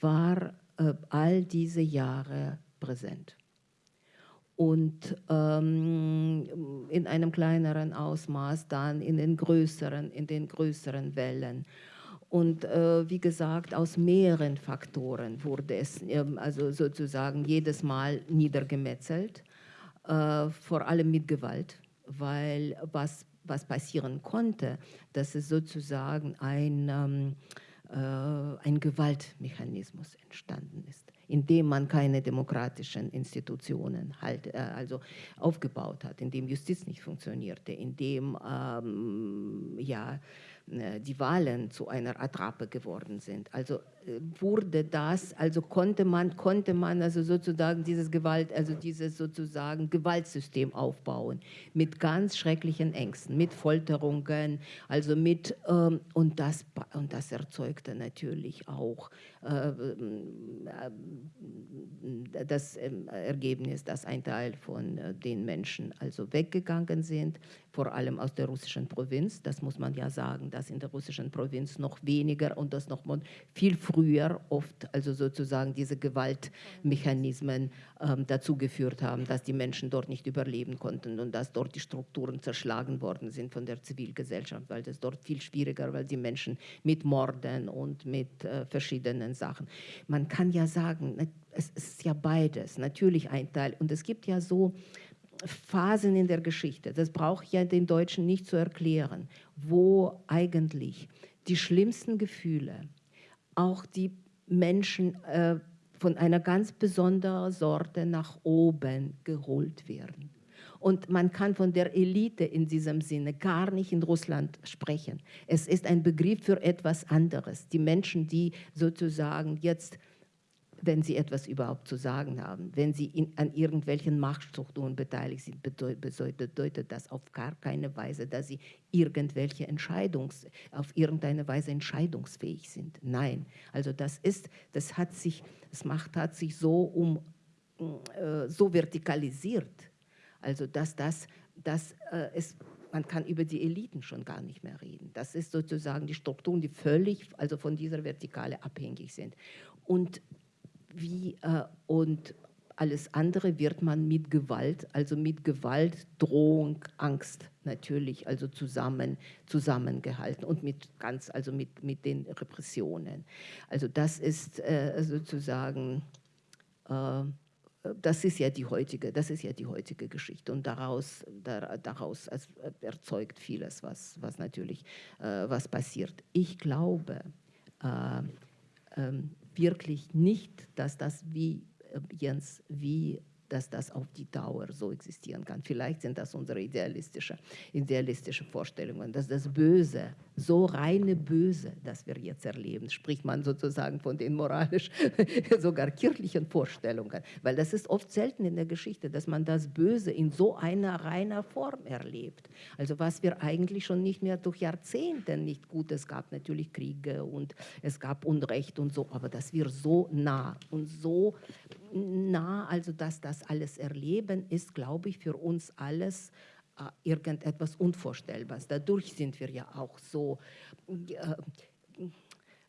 C: war äh, all diese Jahre präsent. Und ähm, in einem kleineren Ausmaß dann in den größeren, in den größeren Wellen. Und äh, wie gesagt, aus mehreren Faktoren wurde es ähm, also sozusagen jedes Mal niedergemetzelt, äh, vor allem mit Gewalt, weil was, was passieren konnte, dass es sozusagen ein, ähm, äh, ein Gewaltmechanismus entstanden ist in dem man keine demokratischen Institutionen halt, äh, also aufgebaut hat, in dem Justiz nicht funktionierte, in dem ähm, ja, äh, die Wahlen zu einer Attrappe geworden sind. Also wurde das, also konnte man, konnte man also sozusagen dieses Gewalt, also dieses sozusagen Gewaltsystem aufbauen mit ganz schrecklichen Ängsten, mit Folterungen, also mit ähm, und das und das erzeugte natürlich auch äh, äh, das ähm, Ergebnis, dass ein Teil von äh, den Menschen also weggegangen sind, vor allem aus der russischen Provinz. Das muss man ja sagen, dass in der russischen Provinz noch weniger und das noch viel früher oft, also sozusagen diese Gewaltmechanismen ähm, dazu geführt haben, dass die Menschen dort nicht überleben konnten und dass dort die Strukturen zerschlagen worden sind von der Zivilgesellschaft, weil das dort viel schwieriger, weil die Menschen mit Morden und mit äh, verschiedenen Sachen. Man kann ja sagen, ne, es ist ja beides, natürlich ein Teil. Und es gibt ja so Phasen in der Geschichte, das brauche ich ja den Deutschen nicht zu erklären, wo eigentlich die schlimmsten Gefühle, auch die Menschen äh, von einer ganz besonderen Sorte nach oben geholt werden. Und man kann von der Elite in diesem Sinne gar nicht in Russland sprechen. Es ist ein Begriff für etwas anderes. Die Menschen, die sozusagen jetzt wenn sie etwas überhaupt zu sagen haben. Wenn sie in, an irgendwelchen Machtstrukturen beteiligt sind, bedeutet, das auf gar keine Weise, dass sie irgendwelche Entscheidungs, auf irgendeine Weise entscheidungsfähig sind. Nein, also das ist, das hat sich, das Macht hat sich so um, äh, so vertikalisiert, also dass das, dass äh, es man kann über die Eliten schon gar nicht mehr reden. Das ist sozusagen die Strukturen, die völlig also von dieser Vertikale abhängig sind. Und wie, äh, und alles andere wird man mit Gewalt, also mit Gewalt, Drohung, Angst natürlich, also zusammen, zusammengehalten und mit ganz, also mit, mit den Repressionen. Also das ist äh, sozusagen äh, das ist ja die heutige, das ist ja die heutige Geschichte und daraus, daraus erzeugt vieles, was, was natürlich was passiert. Ich glaube äh, äh, wirklich nicht, dass das wie Jens, wie dass das auf die Dauer so existieren kann. Vielleicht sind das unsere idealistische, idealistische Vorstellungen, dass das Böse, so reine Böse, das wir jetzt erleben, spricht man sozusagen von den moralisch, sogar kirchlichen Vorstellungen, weil das ist oft selten in der Geschichte, dass man das Böse in so einer reiner Form erlebt. Also was wir eigentlich schon nicht mehr durch Jahrzehnte nicht gut, es gab natürlich Kriege und es gab Unrecht und so, aber dass wir so nah und so nah, also dass das alles erleben, ist, glaube ich, für uns alles irgendetwas Unvorstellbares. Dadurch sind wir ja auch so, äh,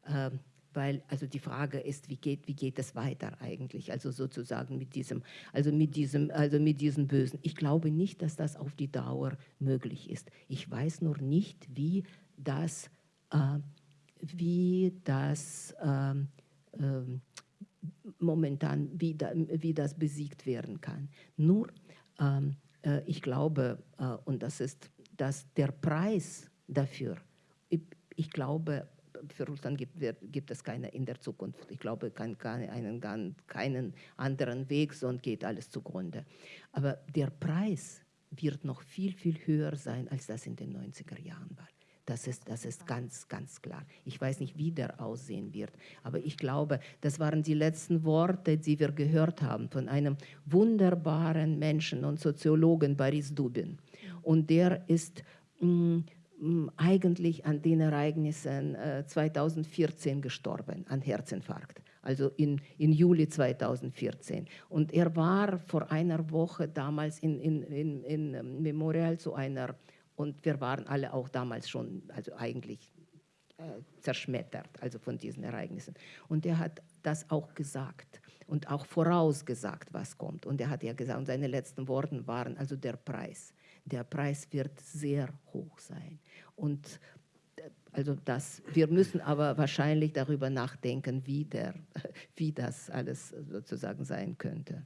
C: äh, weil also die Frage ist, wie geht, wie geht es weiter eigentlich, also sozusagen mit diesem, also mit diesem, also mit diesem Bösen. Ich glaube nicht, dass das auf die Dauer möglich ist. Ich weiß nur nicht, wie das, äh, wie das ähm, ähm, momentan, wie, da, wie das besiegt werden kann. Nur, ähm, äh, ich glaube, äh, und das ist, dass der Preis dafür, ich, ich glaube, für Russland gibt, gibt, es keine in der Zukunft. Ich glaube, kein, keinen, keinen anderen Weg, sonst geht alles zugrunde. Aber der Preis wird noch viel, viel höher sein, als das in den 90er Jahren war. Das ist, das ist ganz, ganz klar. Ich weiß nicht, wie der aussehen wird, aber ich glaube, das waren die letzten Worte, die wir gehört haben von einem wunderbaren Menschen und Soziologen, Boris Dubin. Und der ist mh, mm, eigentlich an den Ereignissen äh, 2014 gestorben, an Herzinfarkt also in, in Juli 2014. Und er war vor einer Woche damals in, in, in, in Memorial zu einer und wir waren alle auch damals schon, also eigentlich äh, zerschmettert, also von diesen Ereignissen. Und er hat das auch gesagt und auch vorausgesagt, was kommt. Und er hat ja gesagt, und seine letzten Worte waren also der Preis. Der Preis wird sehr hoch sein. Und äh, also das, wir müssen aber wahrscheinlich darüber nachdenken, wie, der, wie das alles sozusagen sein könnte.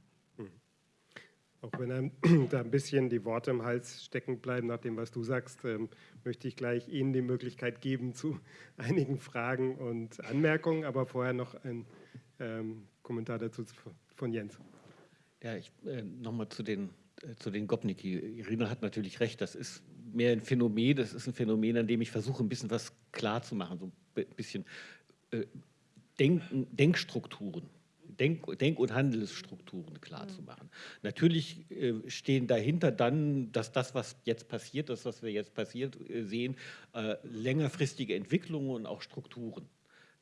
A: Auch wenn einem da ein bisschen die Worte im Hals stecken bleiben nach dem, was du sagst, ähm, möchte ich gleich Ihnen die Möglichkeit geben zu einigen Fragen und Anmerkungen, aber vorher noch ein ähm, Kommentar dazu von Jens.
B: Ja, ich äh, nochmal zu den, äh, zu den Gopniki. Irina hat natürlich recht, das ist mehr ein Phänomen, das ist ein Phänomen, an dem ich versuche, ein bisschen was klar zu machen, so ein bisschen äh, Denken, Denkstrukturen Denk-, Denk und Handelsstrukturen klarzumachen. Mhm. Natürlich äh, stehen dahinter dann, dass das, was jetzt passiert, das, was wir jetzt passiert äh, sehen, äh, längerfristige Entwicklungen und auch Strukturen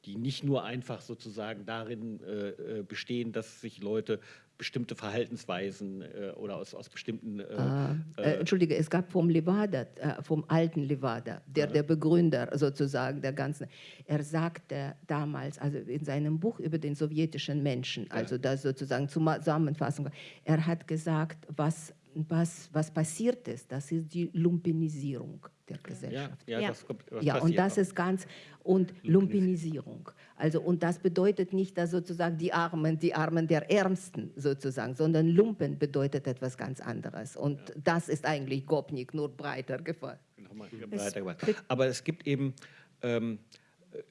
B: die nicht nur einfach sozusagen darin äh, äh, bestehen, dass sich Leute bestimmte Verhaltensweisen äh, oder aus, aus bestimmten... Äh,
C: ah, äh, Entschuldige, es gab vom Levada, äh, vom alten Levada, der, der Begründer sozusagen der ganzen, er sagte damals, also in seinem Buch über den sowjetischen Menschen, also das sozusagen Zusammenfassung, er hat gesagt, was was, was passiert ist, das ist die Lumpenisierung der Gesellschaft.
B: Ja, ja, das kommt,
C: ja und das ist ganz, und Lumpenisierung. Also, und das bedeutet nicht, dass sozusagen die Armen, die Armen der Ärmsten sozusagen, sondern Lumpen bedeutet etwas ganz anderes. Und ja. das ist eigentlich Gopnik, nur breiter gefallen.
B: Breiter gemacht. Aber es gibt eben, ähm,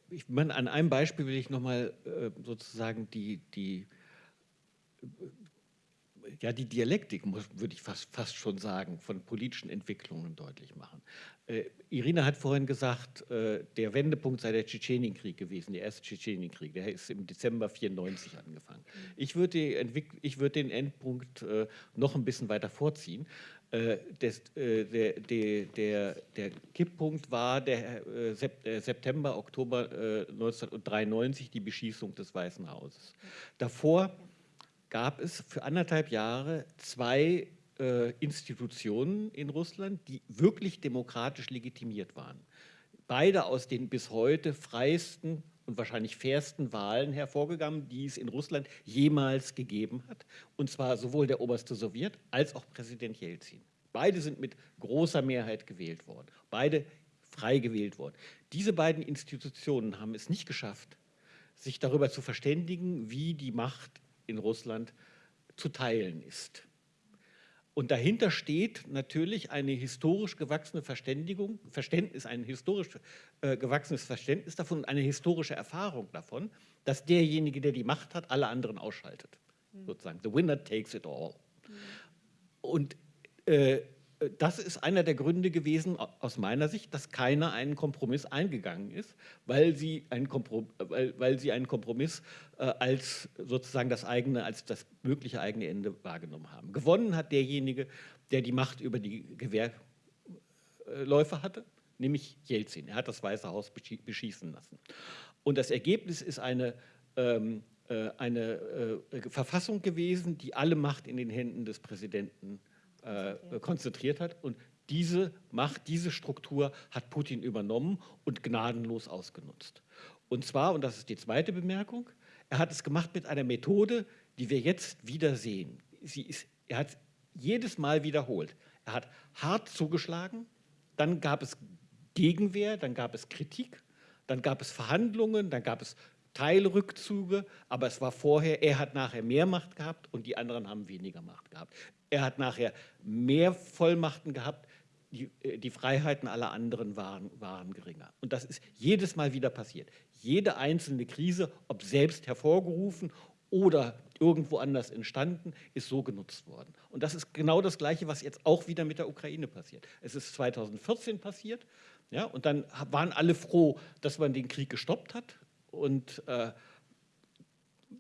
B: ich meine, an einem Beispiel will ich nochmal äh, sozusagen die, die ja, die Dialektik, muss, würde ich fast, fast schon sagen, von politischen Entwicklungen deutlich machen. Äh, Irina hat vorhin gesagt, äh, der Wendepunkt sei der Tschetschenienkrieg gewesen, der erste Tschetschenienkrieg, der ist im Dezember 94 angefangen. Ich würde, ich den Endpunkt äh, noch ein bisschen weiter vorziehen. Äh, des, äh, der, der, der, der, Kipppunkt war der äh, September, Oktober 1993, die Beschießung des Weißen Hauses. Davor gab es für anderthalb Jahre zwei äh, Institutionen in Russland, die wirklich demokratisch legitimiert waren. Beide aus den bis heute freiesten und wahrscheinlich fairsten Wahlen hervorgegangen, die es in Russland jemals gegeben hat. Und zwar sowohl der oberste Sowjet als auch Präsident Jelzin. Beide sind mit großer Mehrheit gewählt worden. Beide frei gewählt worden. Diese beiden Institutionen haben es nicht geschafft, sich darüber zu verständigen, wie die Macht in Russland zu teilen ist. Und dahinter steht natürlich eine historisch gewachsene Verständigung, Verständnis, ein historisch äh, gewachsenes Verständnis davon und eine historische Erfahrung davon, dass derjenige, der die Macht hat, alle anderen ausschaltet. Mhm. Sozusagen, the winner takes it all. Mhm. Und äh, das ist einer der Gründe gewesen, aus meiner Sicht, dass keiner einen Kompromiss eingegangen ist, weil sie einen, Komprom weil, weil sie einen Kompromiss äh, als sozusagen das eigene, als das mögliche eigene Ende wahrgenommen haben. Gewonnen hat derjenige, der die Macht über die Gewehrläufe hatte, nämlich Jelzin. Er hat das Weiße Haus beschießen lassen. Und das Ergebnis ist eine, ähm, äh, eine äh, Verfassung gewesen, die alle Macht in den Händen des Präsidenten äh, konzentriert hat. Und diese Macht, diese Struktur hat Putin übernommen und gnadenlos ausgenutzt. Und zwar, und das ist die zweite Bemerkung, er hat es gemacht mit einer Methode, die wir jetzt wieder sehen. Ist, er hat jedes Mal wiederholt. Er hat hart zugeschlagen, dann gab es Gegenwehr, dann gab es Kritik, dann gab es Verhandlungen, dann gab es Teilrückzüge, aber es war vorher, er hat nachher mehr Macht gehabt und die anderen haben weniger Macht gehabt. Er hat nachher mehr Vollmachten gehabt, die, äh, die Freiheiten aller anderen waren, waren geringer. Und das ist jedes Mal wieder passiert. Jede einzelne Krise, ob selbst hervorgerufen oder irgendwo anders entstanden, ist so genutzt worden. Und das ist genau das Gleiche, was jetzt auch wieder mit der Ukraine passiert. Es ist 2014 passiert, ja, und dann waren alle froh, dass man den Krieg gestoppt hat und äh,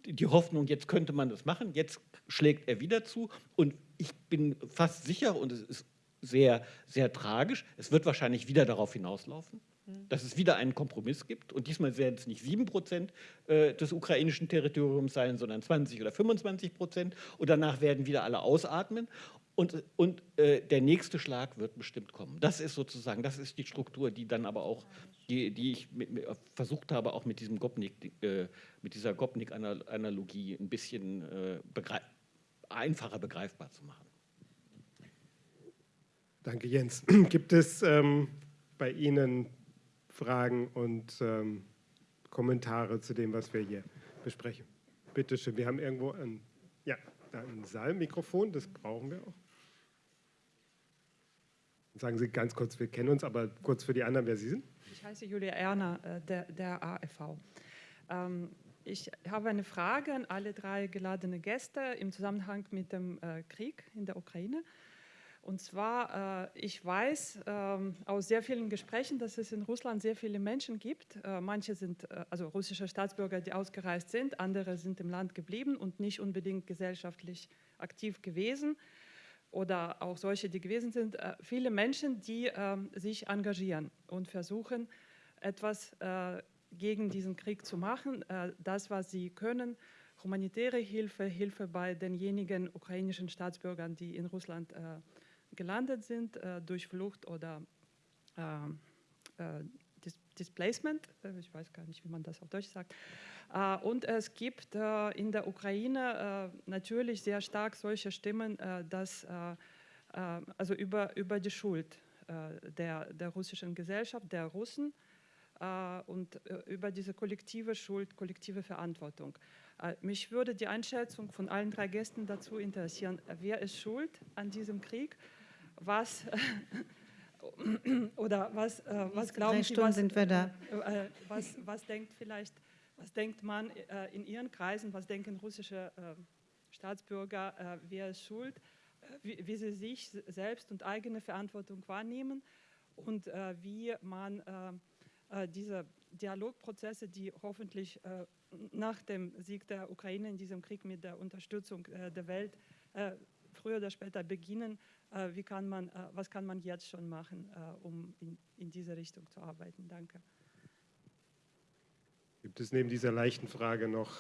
B: die Hoffnung, jetzt könnte man das machen, jetzt schlägt er wieder zu. Und ich bin fast sicher und es ist sehr, sehr tragisch, es wird wahrscheinlich wieder darauf hinauslaufen, hm. dass es wieder einen Kompromiss gibt. Und diesmal werden es nicht 7 Prozent äh, des ukrainischen Territoriums sein, sondern 20 oder 25 Prozent. Und danach werden wieder alle ausatmen und, und äh, der nächste Schlag wird bestimmt kommen. Das ist sozusagen, das ist die Struktur, die dann aber auch, die, die ich mit, mit, versucht habe, auch mit, diesem Gopnik, äh, mit dieser Gopnik-Analogie ein bisschen äh, begreif einfacher begreifbar zu machen.
A: Danke, Jens. Gibt es ähm, bei Ihnen Fragen und ähm, Kommentare zu dem, was wir hier besprechen? Bitte schön, wir haben irgendwo ein, ja, ein Saalmikrofon, das brauchen wir auch. Sagen Sie ganz kurz, wir kennen uns, aber kurz für die anderen, wer Sie sind.
E: Ich heiße Julia Erner, äh, der, der AFV. Ähm, ich habe eine Frage an alle drei geladene Gäste im Zusammenhang mit dem äh, Krieg in der Ukraine. Und zwar, äh, ich weiß ähm, aus sehr vielen Gesprächen, dass es in Russland sehr viele Menschen gibt. manche sind also russische Staatsbürger, die ausgereist sind, andere sind im Land geblieben und nicht unbedingt gesellschaftlich aktiv gewesen oder auch solche, die gewesen sind, äh, viele Menschen, die äh, sich engagieren und versuchen, etwas äh, gegen diesen Krieg zu machen, äh, das, was sie können, humanitäre Hilfe, Hilfe bei denjenigen ukrainischen Staatsbürgern, die in Russland gelandet sind, durch Flucht oder Dis Displacement, ich weiß gar nicht, wie man das auf Deutsch sagt. Und es gibt in der Ukraine natürlich sehr stark solche Stimmen, dass also über, über die Schuld der, der russischen Gesellschaft, der Russen und über diese kollektive Schuld, kollektive Verantwortung. Mich würde die Einschätzung von allen drei Gästen dazu interessieren, wer ist schuld an diesem Krieg, was oder was, äh, was glauben Sie, was, sind wir da. Äh, was, was, denkt vielleicht, was denkt man äh, in Ihren Kreisen, was denken russische äh, Staatsbürger, äh, wer ist schuld, wie, wie, sie sich selbst und eigene Verantwortung wahrnehmen und wie man diese Dialogprozesse, die hoffentlich nach dem Sieg der Ukraine in diesem Krieg mit der Unterstützung der Welt früher oder später beginnen, wie kann man, was kann man jetzt schon machen, um in, in diese Richtung zu arbeiten? Danke.
A: Gibt es neben dieser leichten Frage noch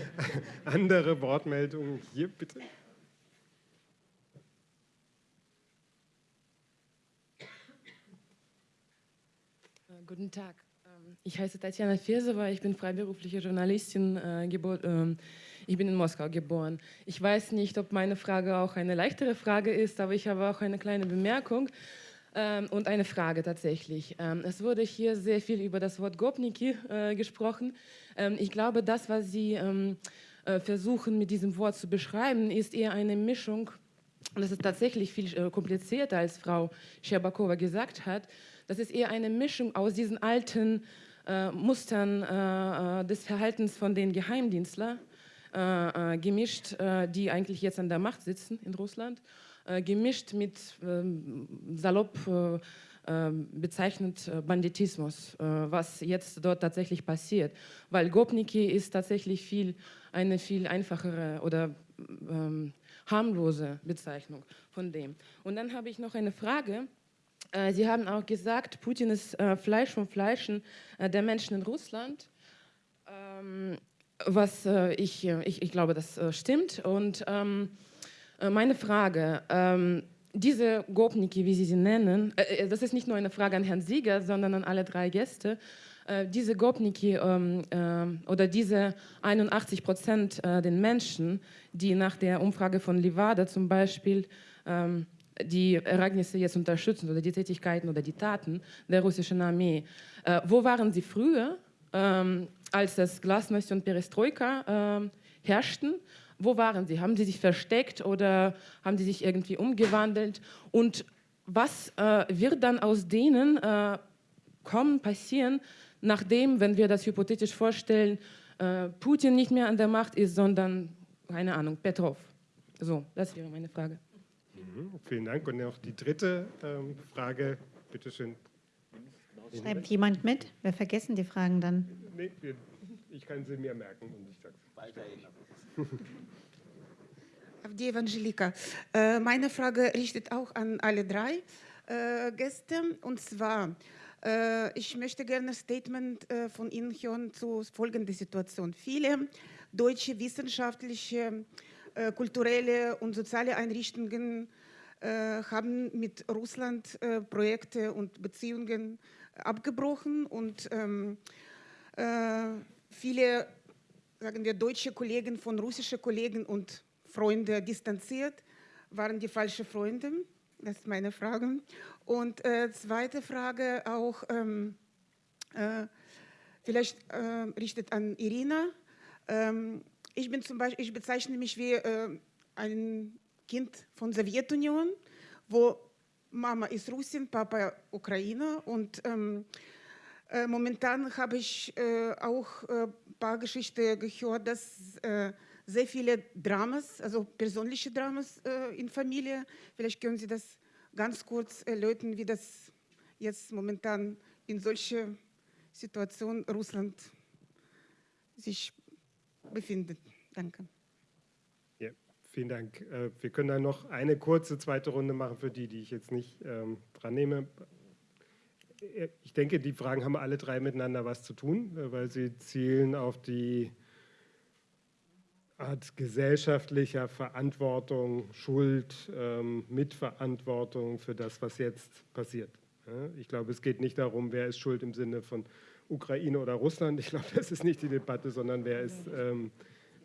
A: andere Wortmeldungen? Hier bitte.
F: Guten Tag. Ähm, ich heiße Tatjana Fesewa, ich bin freiberufliche Journalistin, äh, ähm, ich bin in Moskau geboren. Ich weiß nicht, ob meine Frage auch eine leichtere Frage ist, aber ich habe auch eine kleine Bemerkung ähm, und eine Frage tatsächlich. Ähm, es wurde hier sehr viel über das Wort Gopniki äh, gesprochen. Ähm, ich glaube, das, was Sie ähm, äh, versuchen mit diesem Wort zu beschreiben, ist eher eine Mischung, und das ist tatsächlich viel äh, komplizierter, als Frau Scherbakova gesagt hat, das ist eher eine Mischung aus diesen alten äh, Mustern äh, äh des Verhaltens von den Geheimdienstlern, gemischt, die eigentlich jetzt an der Macht sitzen in Russland, gemischt mit ähm, salopp ähm, bezeichnet Banditismus, was jetzt dort tatsächlich passiert. Weil Gopniki ist tatsächlich viel, eine viel einfachere oder ähm, harmlose Bezeichnung von dem. Und dann habe ich noch eine Frage. Äh, Sie haben auch gesagt, Putin ist äh, Fleisch vom Fleischen äh, der Menschen in Russland. Ähm, was ich, ich, ich glaube, das stimmt. Und ähm, meine Frage, ähm, diese Gopniki, wie Sie sie nennen, das ist nicht nur eine Frage an Herrn Sieger, sondern an alle drei Gäste. diese Gopniki oder diese 81 Prozent den Menschen, die nach der Umfrage von Livada zum Beispiel die Ereignisse jetzt unterstützen oder die Tätigkeiten oder die Taten der russischen Armee. Äh, wo waren sie früher, ähm, als das Glasnost und Perestroika äh, herrschten? Wo waren sie? Haben sie sich versteckt oder haben sie sich irgendwie umgewandelt? Und was äh, wird dann aus denen äh, kommen, passieren, nachdem, wenn wir das hypothetisch vorstellen, äh, Putin nicht mehr an der Macht ist, sondern, keine Ahnung, Petrov? So, das wäre meine Frage.
A: Mhm, vielen Dank. Und noch die dritte ähm, Frage, bitte schön.
D: Schreibt jemand mit? Wir vergessen die Fragen dann.
A: Nee, ich kann sie mir merken und ich sage es.
G: Evangelika. Äh, meine Frage richtet auch an alle drei Gäste. Und zwar, äh, ich möchte gerne ein Statement von Ihnen hören zu folgender Situation. Viele deutsche wissenschaftliche äh, kulturelle und soziale Einrichtungen äh, haben mit Russland äh, Projekte und Beziehungen abgebrochen und ähm, viele, sagen wir, deutsche Kollegen von russischen Kollegen und Freunde distanziert, waren die falschen Freunde? Das ist meine Frage. Und äh, zweite Frage auch, ähm, äh, vielleicht äh, richtet an Irina. Ähm, ich bin zum Beispiel, ich bezeichne mich wie äh, ein Kind von Sowjetunion, wo Mama ist Russin, Papa Ukrainer und ähm, äh, momentan habe ich äh, auch ein äh, paar Geschichten gehört, dass äh, sehr viele Dramas, also persönliche Dramas äh, in Familie, vielleicht können Sie das ganz kurz erläutern, wie das jetzt momentan in solcher Situation Russland sich befindet. Danke.
A: Ja, vielen Dank. Äh, wir können dann noch eine kurze zweite Runde machen für die, die ich jetzt nicht ähm, dran nehme. Ich denke, die Fragen haben alle drei miteinander was zu tun, äh, weil sie zielen auf die Art gesellschaftlicher Verantwortung, Schuld, ähm, Mitverantwortung für das, was jetzt passiert. Ich glaube, es geht nicht darum, wer ist schuld im Sinne von Ukraine oder Russland. Ich glaube, das ist nicht die Debatte, sondern wer ist, ähm,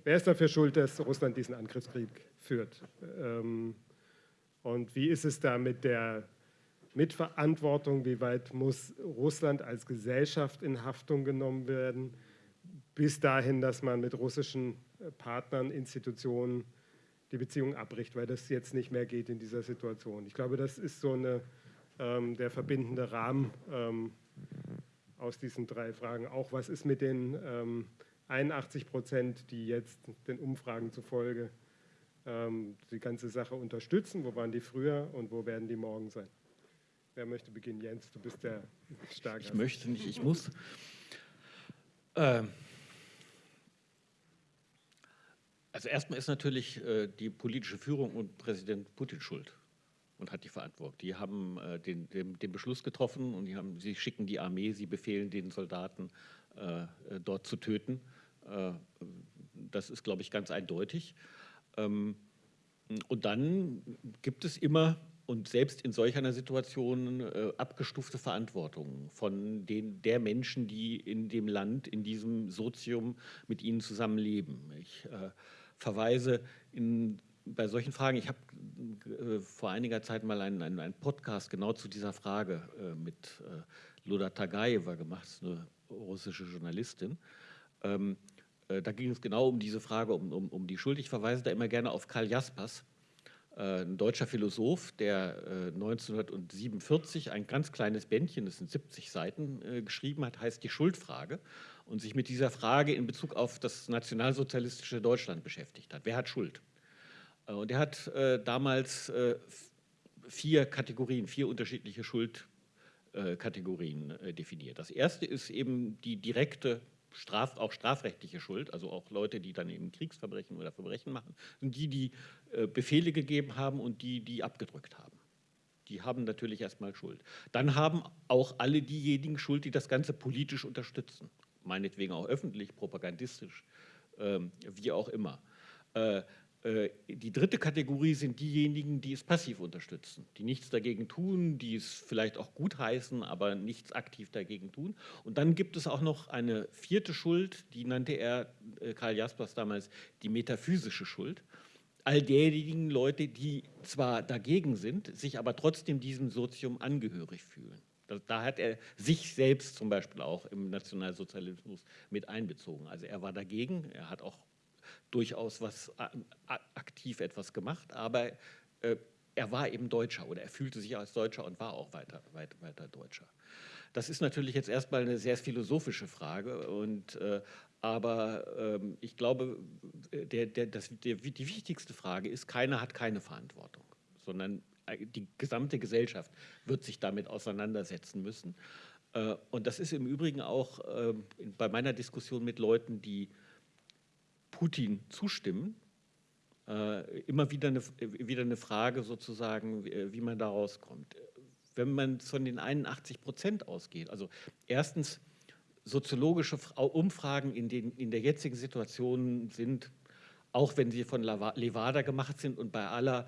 A: wer ist dafür schuld, dass Russland diesen Angriffskrieg führt. Ähm, und wie ist es da mit der Mitverantwortung? Wie weit muss Russland als Gesellschaft in Haftung genommen werden? Bis dahin, dass man mit russischen äh, Partnern, Institutionen die Beziehung abbricht, weil das jetzt nicht mehr geht in dieser Situation. Ich glaube, das ist so eine, ähm, der verbindende Rahmen ähm, aus diesen drei Fragen. Auch was ist mit den ähm, 81 Prozent, die jetzt den Umfragen zufolge ähm, die ganze Sache unterstützen? Wo waren die früher und wo werden die morgen sein? Wer möchte beginnen? Jens, du bist der Starke.
B: Ich möchte nicht, ich muss. Ähm also erstmal ist natürlich äh, die politische Führung und Präsident Putin schuld und hat die Verantwortung. Die haben äh, den, den, den, Beschluss getroffen und die haben, sie schicken die Armee, sie befehlen den Soldaten, äh, äh dort zu töten. Äh, das ist, glaube ich, ganz eindeutig. Ähm, und dann gibt es immer und selbst in solch einer Situation äh, abgestufte Verantwortung von den, der Menschen, die in dem Land, in diesem Sozium mit ihnen zusammenleben. Ich äh, verweise in bei solchen Fragen, ich habe äh, vor einiger Zeit mal einen, einen, einen, Podcast genau zu dieser Frage äh, mit äh, Luda Tagaeva gemacht, eine russische Journalistin. Ähm, Äh, da ging es genau um diese Frage, um, um, um die Schuld. Ich verweise da immer gerne auf Karl Jaspers, ein deutscher Philosoph, der 1947 ein ganz kleines Bändchen, das sind 70 Seiten, geschrieben hat, heißt Die Schuldfrage und sich mit dieser Frage in Bezug auf das nationalsozialistische Deutschland beschäftigt hat. Wer hat Schuld? Und er hat damals vier Kategorien, vier unterschiedliche Schuldkategorien definiert. Das erste ist eben die direkte Straf, auch strafrechtliche Schuld, also auch Leute, die dann eben Kriegsverbrechen oder Verbrechen machen, sind die, die äh, Befehle gegeben haben und die, die abgedrückt haben. Die haben natürlich erstmal Schuld. Dann haben auch alle diejenigen Schuld, die das Ganze politisch unterstützen. Meinetwegen auch öffentlich, propagandistisch, ähm, wie auch immer. Äh, äh, die dritte Kategorie sind diejenigen, die es passiv unterstützen, die nichts dagegen tun, die es vielleicht auch gutheißen, aber nichts aktiv dagegen tun. Und dann gibt es auch noch eine vierte Schuld, die nannte er, äh, Karl Jaspers damals, die metaphysische Schuld. All derjenigen Leute, die zwar dagegen sind, sich aber trotzdem diesem Sozium angehörig fühlen. Da hat er sich selbst zum Beispiel auch im Nationalsozialismus mit einbezogen. Also er war dagegen, er hat auch durchaus was aktiv etwas gemacht, aber äh, er war eben Deutscher oder er fühlte sich als Deutscher und war auch weiter, weiter, weiter Deutscher. Das ist natürlich jetzt erstmal eine sehr philosophische Frage, und, äh, aber ähm, ich glaube, der, der, das, der, die wichtigste Frage ist, keiner hat keine Verantwortung, sondern äh, die gesamte Gesellschaft wird sich damit auseinandersetzen müssen. Äh, und das ist im Übrigen auch äh, bei meiner Diskussion mit Leuten, die Putin zustimmen, äh, immer wieder eine, wieder eine Frage sozusagen, wie, wie man da rauskommt. Wenn man von den 81 Prozent ausgeht, also erstens soziologische Umfragen in, den, in der jetzigen Situation sind, auch wenn sie von Levada gemacht sind und bei aller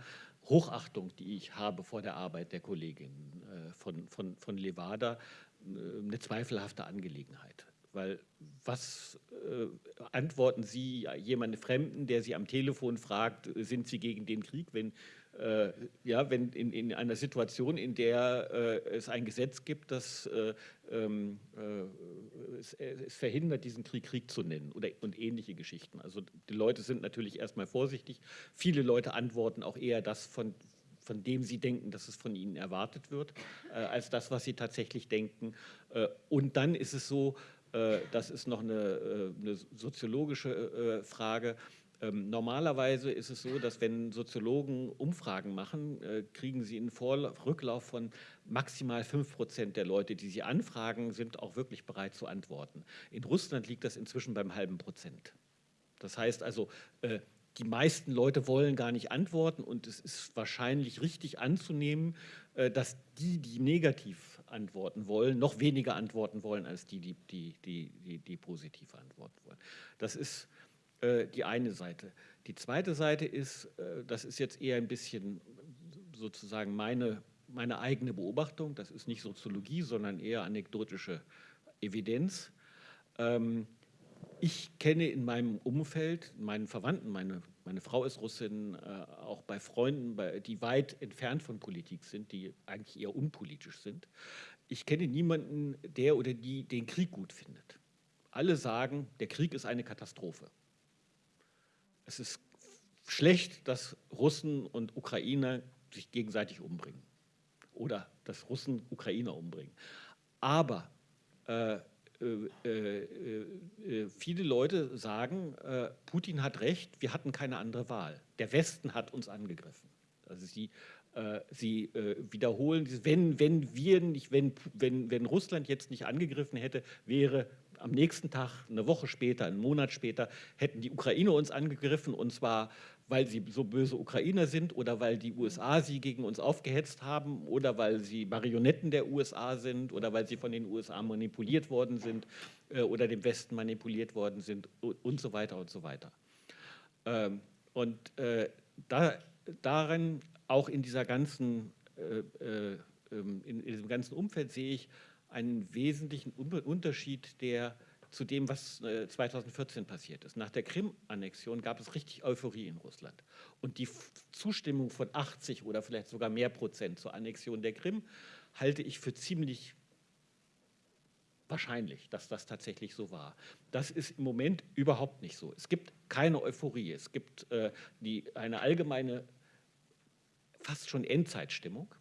B: Hochachtung, die ich habe vor der Arbeit der Kollegin äh, von, von, von Levada, äh, eine zweifelhafte Angelegenheit. Weil was äh, antworten Sie jemandem Fremden, der Sie am Telefon fragt, sind Sie gegen den Krieg, wenn, äh, ja, wenn in, in, einer Situation, in der äh, es ein Gesetz gibt, das äh, ähm, äh, es, es, verhindert, diesen Krieg Krieg zu nennen oder, und ähnliche Geschichten. Also die Leute sind natürlich erstmal vorsichtig. Viele Leute antworten auch eher das von, von dem sie denken, dass es von ihnen erwartet wird, äh, als das, was sie tatsächlich denken. Äh, und dann ist es so, äh, das ist noch eine, äh, eine soziologische äh, Frage. Ähm, normalerweise ist es so, dass wenn Soziologen Umfragen machen, kriegen sie einen Rücklauf von maximal 5 Prozent der Leute, die sie anfragen, sind auch wirklich bereit zu antworten. In Russland liegt das inzwischen beim halben Prozent. Das heißt also, die meisten Leute wollen gar nicht antworten und es ist wahrscheinlich richtig anzunehmen, dass die, die negativ antworten wollen, noch weniger antworten wollen als die, die, die, die, die, positiv antworten wollen. Das ist äh, die eine Seite. Die zweite Seite ist, äh, das ist jetzt eher ein bisschen sozusagen meine, meine eigene Beobachtung, das ist nicht Soziologie, sondern eher anekdotische Evidenz. Ähm, ich kenne in meinem Umfeld, meinen Verwandten, meine, meine Frau ist Russin, äh, auch bei Freunden, die weit entfernt von Politik sind, die eigentlich eher unpolitisch sind. Ich kenne niemanden, der oder die den Krieg gut findet. Alle sagen, der Krieg ist eine Katastrophe. Es ist schlecht, dass Russen und Ukrainer sich gegenseitig umbringen oder dass Russen Ukrainer umbringen. Aber äh, viele Leute sagen, Putin hat recht, wir hatten keine andere Wahl. Der Westen hat uns angegriffen. Also sie, sie wiederholen, wenn, wenn wir nicht, wenn, wenn, wenn Russland jetzt nicht angegriffen hätte, wäre am nächsten Tag, eine Woche später, einen Monat später, hätten die Ukrainer uns angegriffen und zwar weil sie so böse Ukrainer sind oder weil die USA sie gegen uns aufgehetzt haben oder weil sie Marionetten der USA sind oder weil sie von den USA manipuliert worden sind äh, oder dem Westen manipuliert worden sind und so weiter und so weiter. Ähm, und äh, da, darin, auch in dieser ganzen, äh, äh ähm, in, in diesem ganzen Umfeld sehe ich einen wesentlichen Unterschied der zu dem, was 2014 äh, passiert ist. Nach der Krim-Annexion gab es richtig Euphorie in Russland. Und die Zustimmung von 80 oder vielleicht sogar mehr Prozent zur Annexion der Krim halte ich für ziemlich wahrscheinlich, dass das tatsächlich so war. Das ist im Moment überhaupt nicht so. Es gibt keine Euphorie, es gibt äh, die, eine allgemeine, fast schon Endzeitstimmung.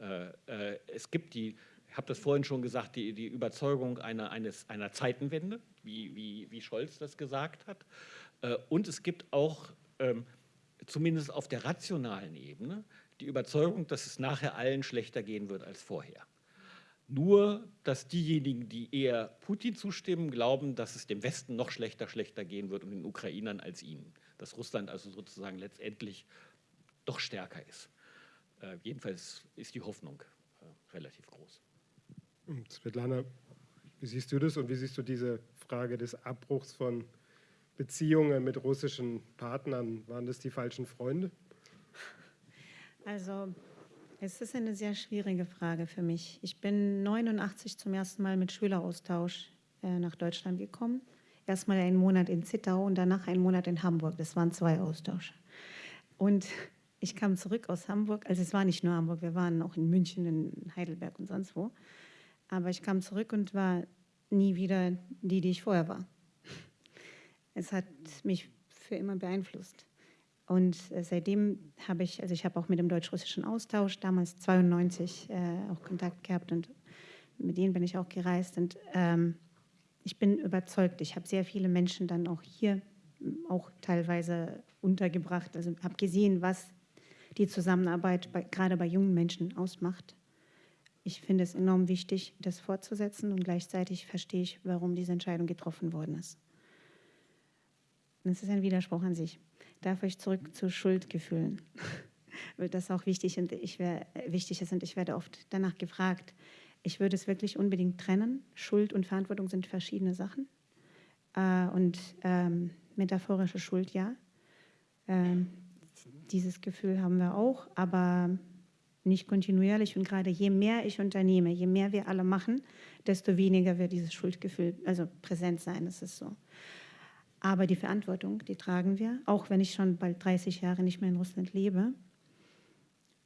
B: Äh, äh, es gibt die, ich habe das vorhin schon gesagt, die, die Überzeugung einer, eines, einer Zeitenwende, wie, wie, wie Scholz das gesagt hat. Äh, und es gibt auch, ähm, zumindest auf der rationalen Ebene, die Überzeugung, dass es nachher allen schlechter gehen wird als vorher. Nur, dass diejenigen, die eher Putin zustimmen, glauben, dass es dem Westen noch schlechter, schlechter gehen wird und den Ukrainern als ihnen. Dass Russland also sozusagen letztendlich doch stärker ist. Äh, jedenfalls ist die Hoffnung äh, relativ groß.
A: Svetlana, wie siehst du das und wie siehst du diese Frage des Abbruchs von Beziehungen mit russischen Partnern? Waren das die falschen Freunde?
D: Also es ist eine sehr schwierige Frage für mich. Ich bin 89 zum ersten Mal mit Schüleraustausch äh, nach Deutschland gekommen. Erstmal einen Monat in Zittau und danach einen Monat in Hamburg. Das waren zwei Austausche. Und ich kam zurück aus Hamburg. Also es war nicht nur Hamburg, wir waren auch in München, in Heidelberg und sonst wo. Aber ich kam zurück und war nie wieder die, die ich vorher war. Es hat mich für immer beeinflusst. Und äh, seitdem habe ich, also ich habe auch mit dem deutsch-russischen Austausch damals 92 äh, auch Kontakt gehabt und mit denen bin ich auch gereist. Und ähm, ich bin überzeugt, ich habe sehr viele Menschen dann auch hier auch teilweise untergebracht. Also habe gesehen, was die Zusammenarbeit bei, gerade bei jungen Menschen ausmacht. Ich finde es enorm wichtig, das fortzusetzen und gleichzeitig verstehe ich, warum diese Entscheidung getroffen worden ist. Das ist ein Widerspruch an sich darf ich zurück zu Schuldgefühlen, weil das auch wichtig, und ich wär, wichtig ist und ich werde oft danach gefragt. Ich würde es wirklich unbedingt trennen. Schuld und Verantwortung sind verschiedene Sachen. Äh, und ähm, metaphorische Schuld, ja. Ähm, dieses Gefühl haben wir auch, aber nicht kontinuierlich. Und gerade je mehr ich unternehme, je mehr wir alle machen, desto weniger wird dieses Schuldgefühl also präsent sein. Das ist so. Aber die Verantwortung, die tragen wir, auch wenn ich schon bald 30 Jahre nicht mehr in Russland lebe.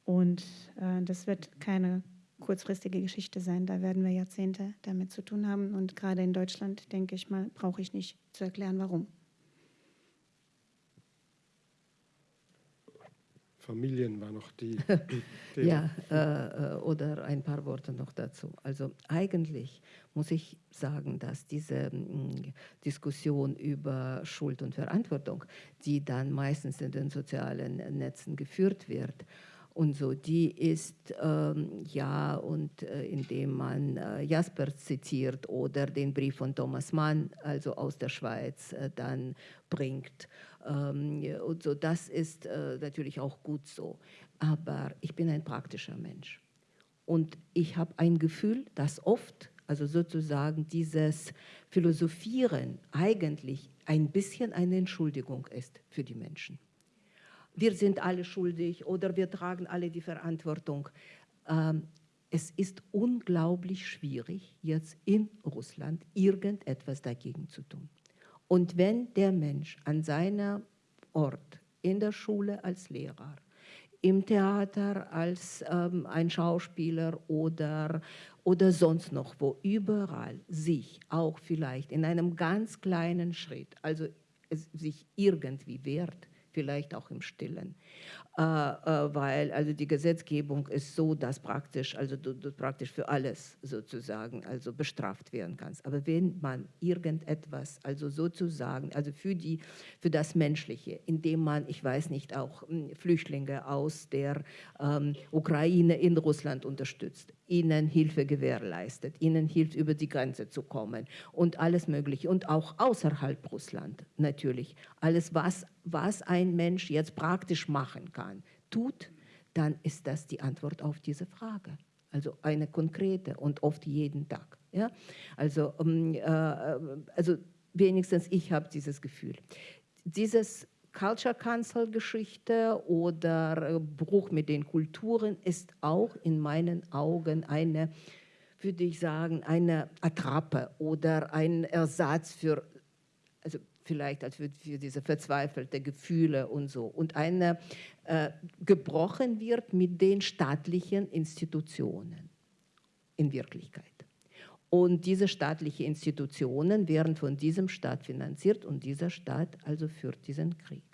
D: Und äh, das wird keine kurzfristige Geschichte sein. Da werden wir Jahrzehnte damit zu tun haben. Und gerade in Deutschland, denke ich mal, brauche ich nicht zu erklären, warum.
A: Familien war noch die.
C: ja, äh, äh, oder ein paar Worte noch dazu. Also eigentlich muss ich sagen, dass diese mh, Diskussion über Schuld und Verantwortung, die dann meistens in den sozialen Netzen geführt wird, und so, die ist ähm, ja und äh, indem man äh, Jasper zitiert oder den Brief von Thomas Mann, also aus der Schweiz, äh, dann bringt. Ähm, und so, das ist äh, natürlich auch gut so. Aber ich bin ein praktischer Mensch. Und ich habe ein Gefühl, dass oft, also sozusagen dieses Philosophieren eigentlich ein bisschen eine Entschuldigung ist für die Menschen wir sind alle schuldig oder wir tragen alle die Verantwortung. Ähm, es ist unglaublich schwierig, jetzt in Russland irgendetwas dagegen zu tun. Und wenn der Mensch an seinem Ort, in der Schule als Lehrer, im Theater als ähm, ein Schauspieler oder, oder sonst noch wo, überall sich auch vielleicht in einem ganz kleinen Schritt, also sich irgendwie wehrt, vielleicht auch im Stillen. Äh, äh, weil also die Gesetzgebung ist so, dass praktisch, also du, du, praktisch für alles sozusagen also bestraft werden kannst. Aber wenn man irgendetwas, also sozusagen, also für, die, für das Menschliche, indem man, ich weiß nicht, auch hm, Flüchtlinge aus der ähm, Ukraine in Russland unterstützt, ihnen Hilfe gewährleistet, ihnen hilft, über die Grenze zu kommen und alles Mögliche und auch außerhalb Russland natürlich. Alles, was, was ein Mensch jetzt praktisch machen kann tut, dann ist das die Antwort auf diese Frage. Also eine konkrete und oft jeden Tag. Ja? Also, um, äh, also wenigstens ich habe dieses Gefühl. Dieses Culture Council Geschichte oder Bruch mit den Kulturen ist auch in meinen Augen eine, würde ich sagen, eine Attrappe oder ein Ersatz für, also vielleicht als für, für diese verzweifelte Gefühle und so. Und eine äh, gebrochen wird mit den staatlichen Institutionen in Wirklichkeit. Und diese staatlichen Institutionen werden von diesem Staat finanziert und dieser Staat also führt diesen Krieg.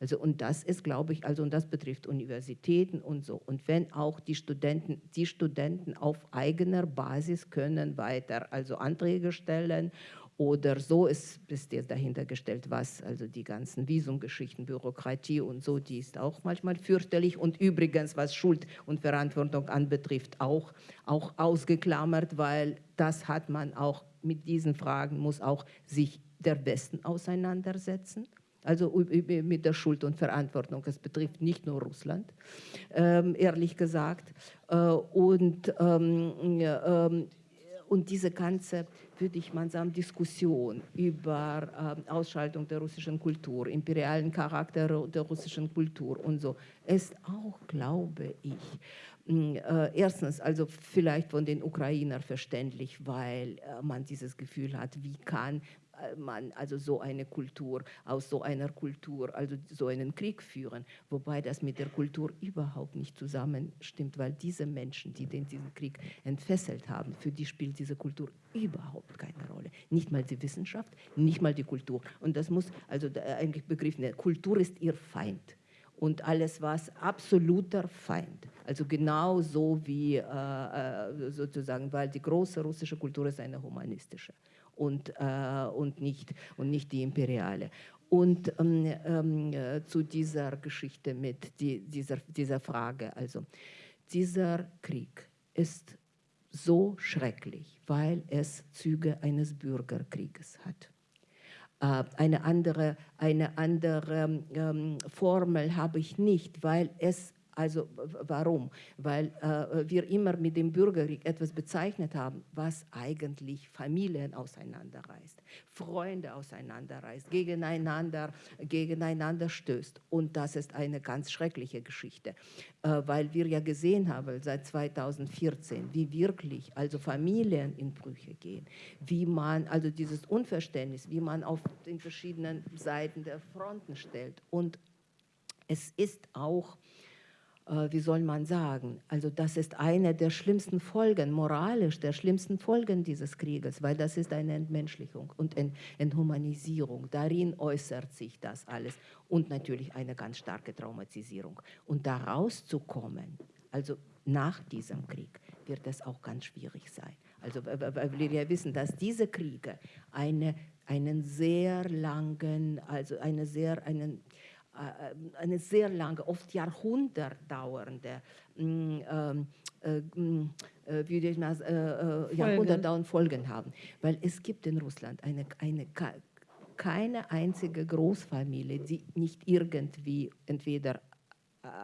C: Also und das ist, glaube ich, also und das betrifft Universitäten und so. Und wenn auch die Studenten, die Studenten auf eigener Basis können weiter also Anträge stellen oder so ist, ist jetzt dahinter gestellt, was, also die ganzen Visumgeschichten, Bürokratie und so, die ist auch manchmal fürchterlich. Und übrigens, was Schuld und Verantwortung anbetrifft, auch, auch ausgeklammert, weil das hat man auch mit diesen Fragen, muss auch sich der Westen auseinandersetzen. Also mit der Schuld und Verantwortung. Es betrifft nicht nur Russland, ähm, ehrlich gesagt. Äh, und ähm, ähm, und diese ganze, würde ich mal sagen, Diskussion über äh, Ausschaltung der russischen Kultur, imperialen Charakter der russischen Kultur und so, ist auch, glaube ich, äh, erstens also vielleicht von den Ukrainern verständlich, weil äh, man dieses Gefühl hat, wie kann man also so eine Kultur, aus so einer Kultur, also so einen Krieg führen, wobei das mit der Kultur überhaupt nicht zusammenstimmt, weil diese Menschen, die den diesen Krieg entfesselt haben, für die spielt diese Kultur überhaupt keine Rolle. Nicht mal die Wissenschaft, nicht mal die Kultur. Und das muss, also eigentlich begriffen, Kultur ist ihr Feind und alles was absoluter Feind. Also genau so wie äh, äh, sozusagen, weil die große russische Kultur ist eine humanistische und, äh, und, nicht, und nicht die imperiale. Und ähm, ähm, äh, zu dieser Geschichte mit die, dieser, dieser Frage, also dieser Krieg ist so schrecklich, weil es Züge eines Bürgerkrieges hat. Äh, eine andere, eine andere ähm, Formel habe ich nicht, weil es also warum? Weil äh, wir immer mit dem Bürgerkrieg etwas bezeichnet haben, was eigentlich Familien auseinanderreißt, Freunde auseinanderreißt, gegeneinander, gegeneinander stößt. Und das ist eine ganz schreckliche Geschichte, äh, weil wir ja gesehen haben seit 2014, wie wirklich also Familien in Brüche gehen, wie man also dieses Unverständnis, wie man auf den verschiedenen Seiten der Fronten stellt. Und es ist auch wie soll man sagen, also das ist eine der schlimmsten Folgen, moralisch der schlimmsten Folgen dieses Krieges, weil das ist eine Entmenschlichung und Enthumanisierung. Darin äußert sich das alles und natürlich eine ganz starke Traumatisierung. Und da rauszukommen, also nach diesem Krieg, wird es auch ganz schwierig sein. Also weil wir ja wissen, dass diese Kriege eine, einen sehr langen, also eine sehr, einen, äh, eine sehr lange, oft Jahrhundert dauernde, mm, ähm, äh, mm, äh, würde ich mal, äh, Jahrhundert dauernde Folgen haben. Weil es gibt in Russland eine, eine, keine einzige Großfamilie, die nicht irgendwie entweder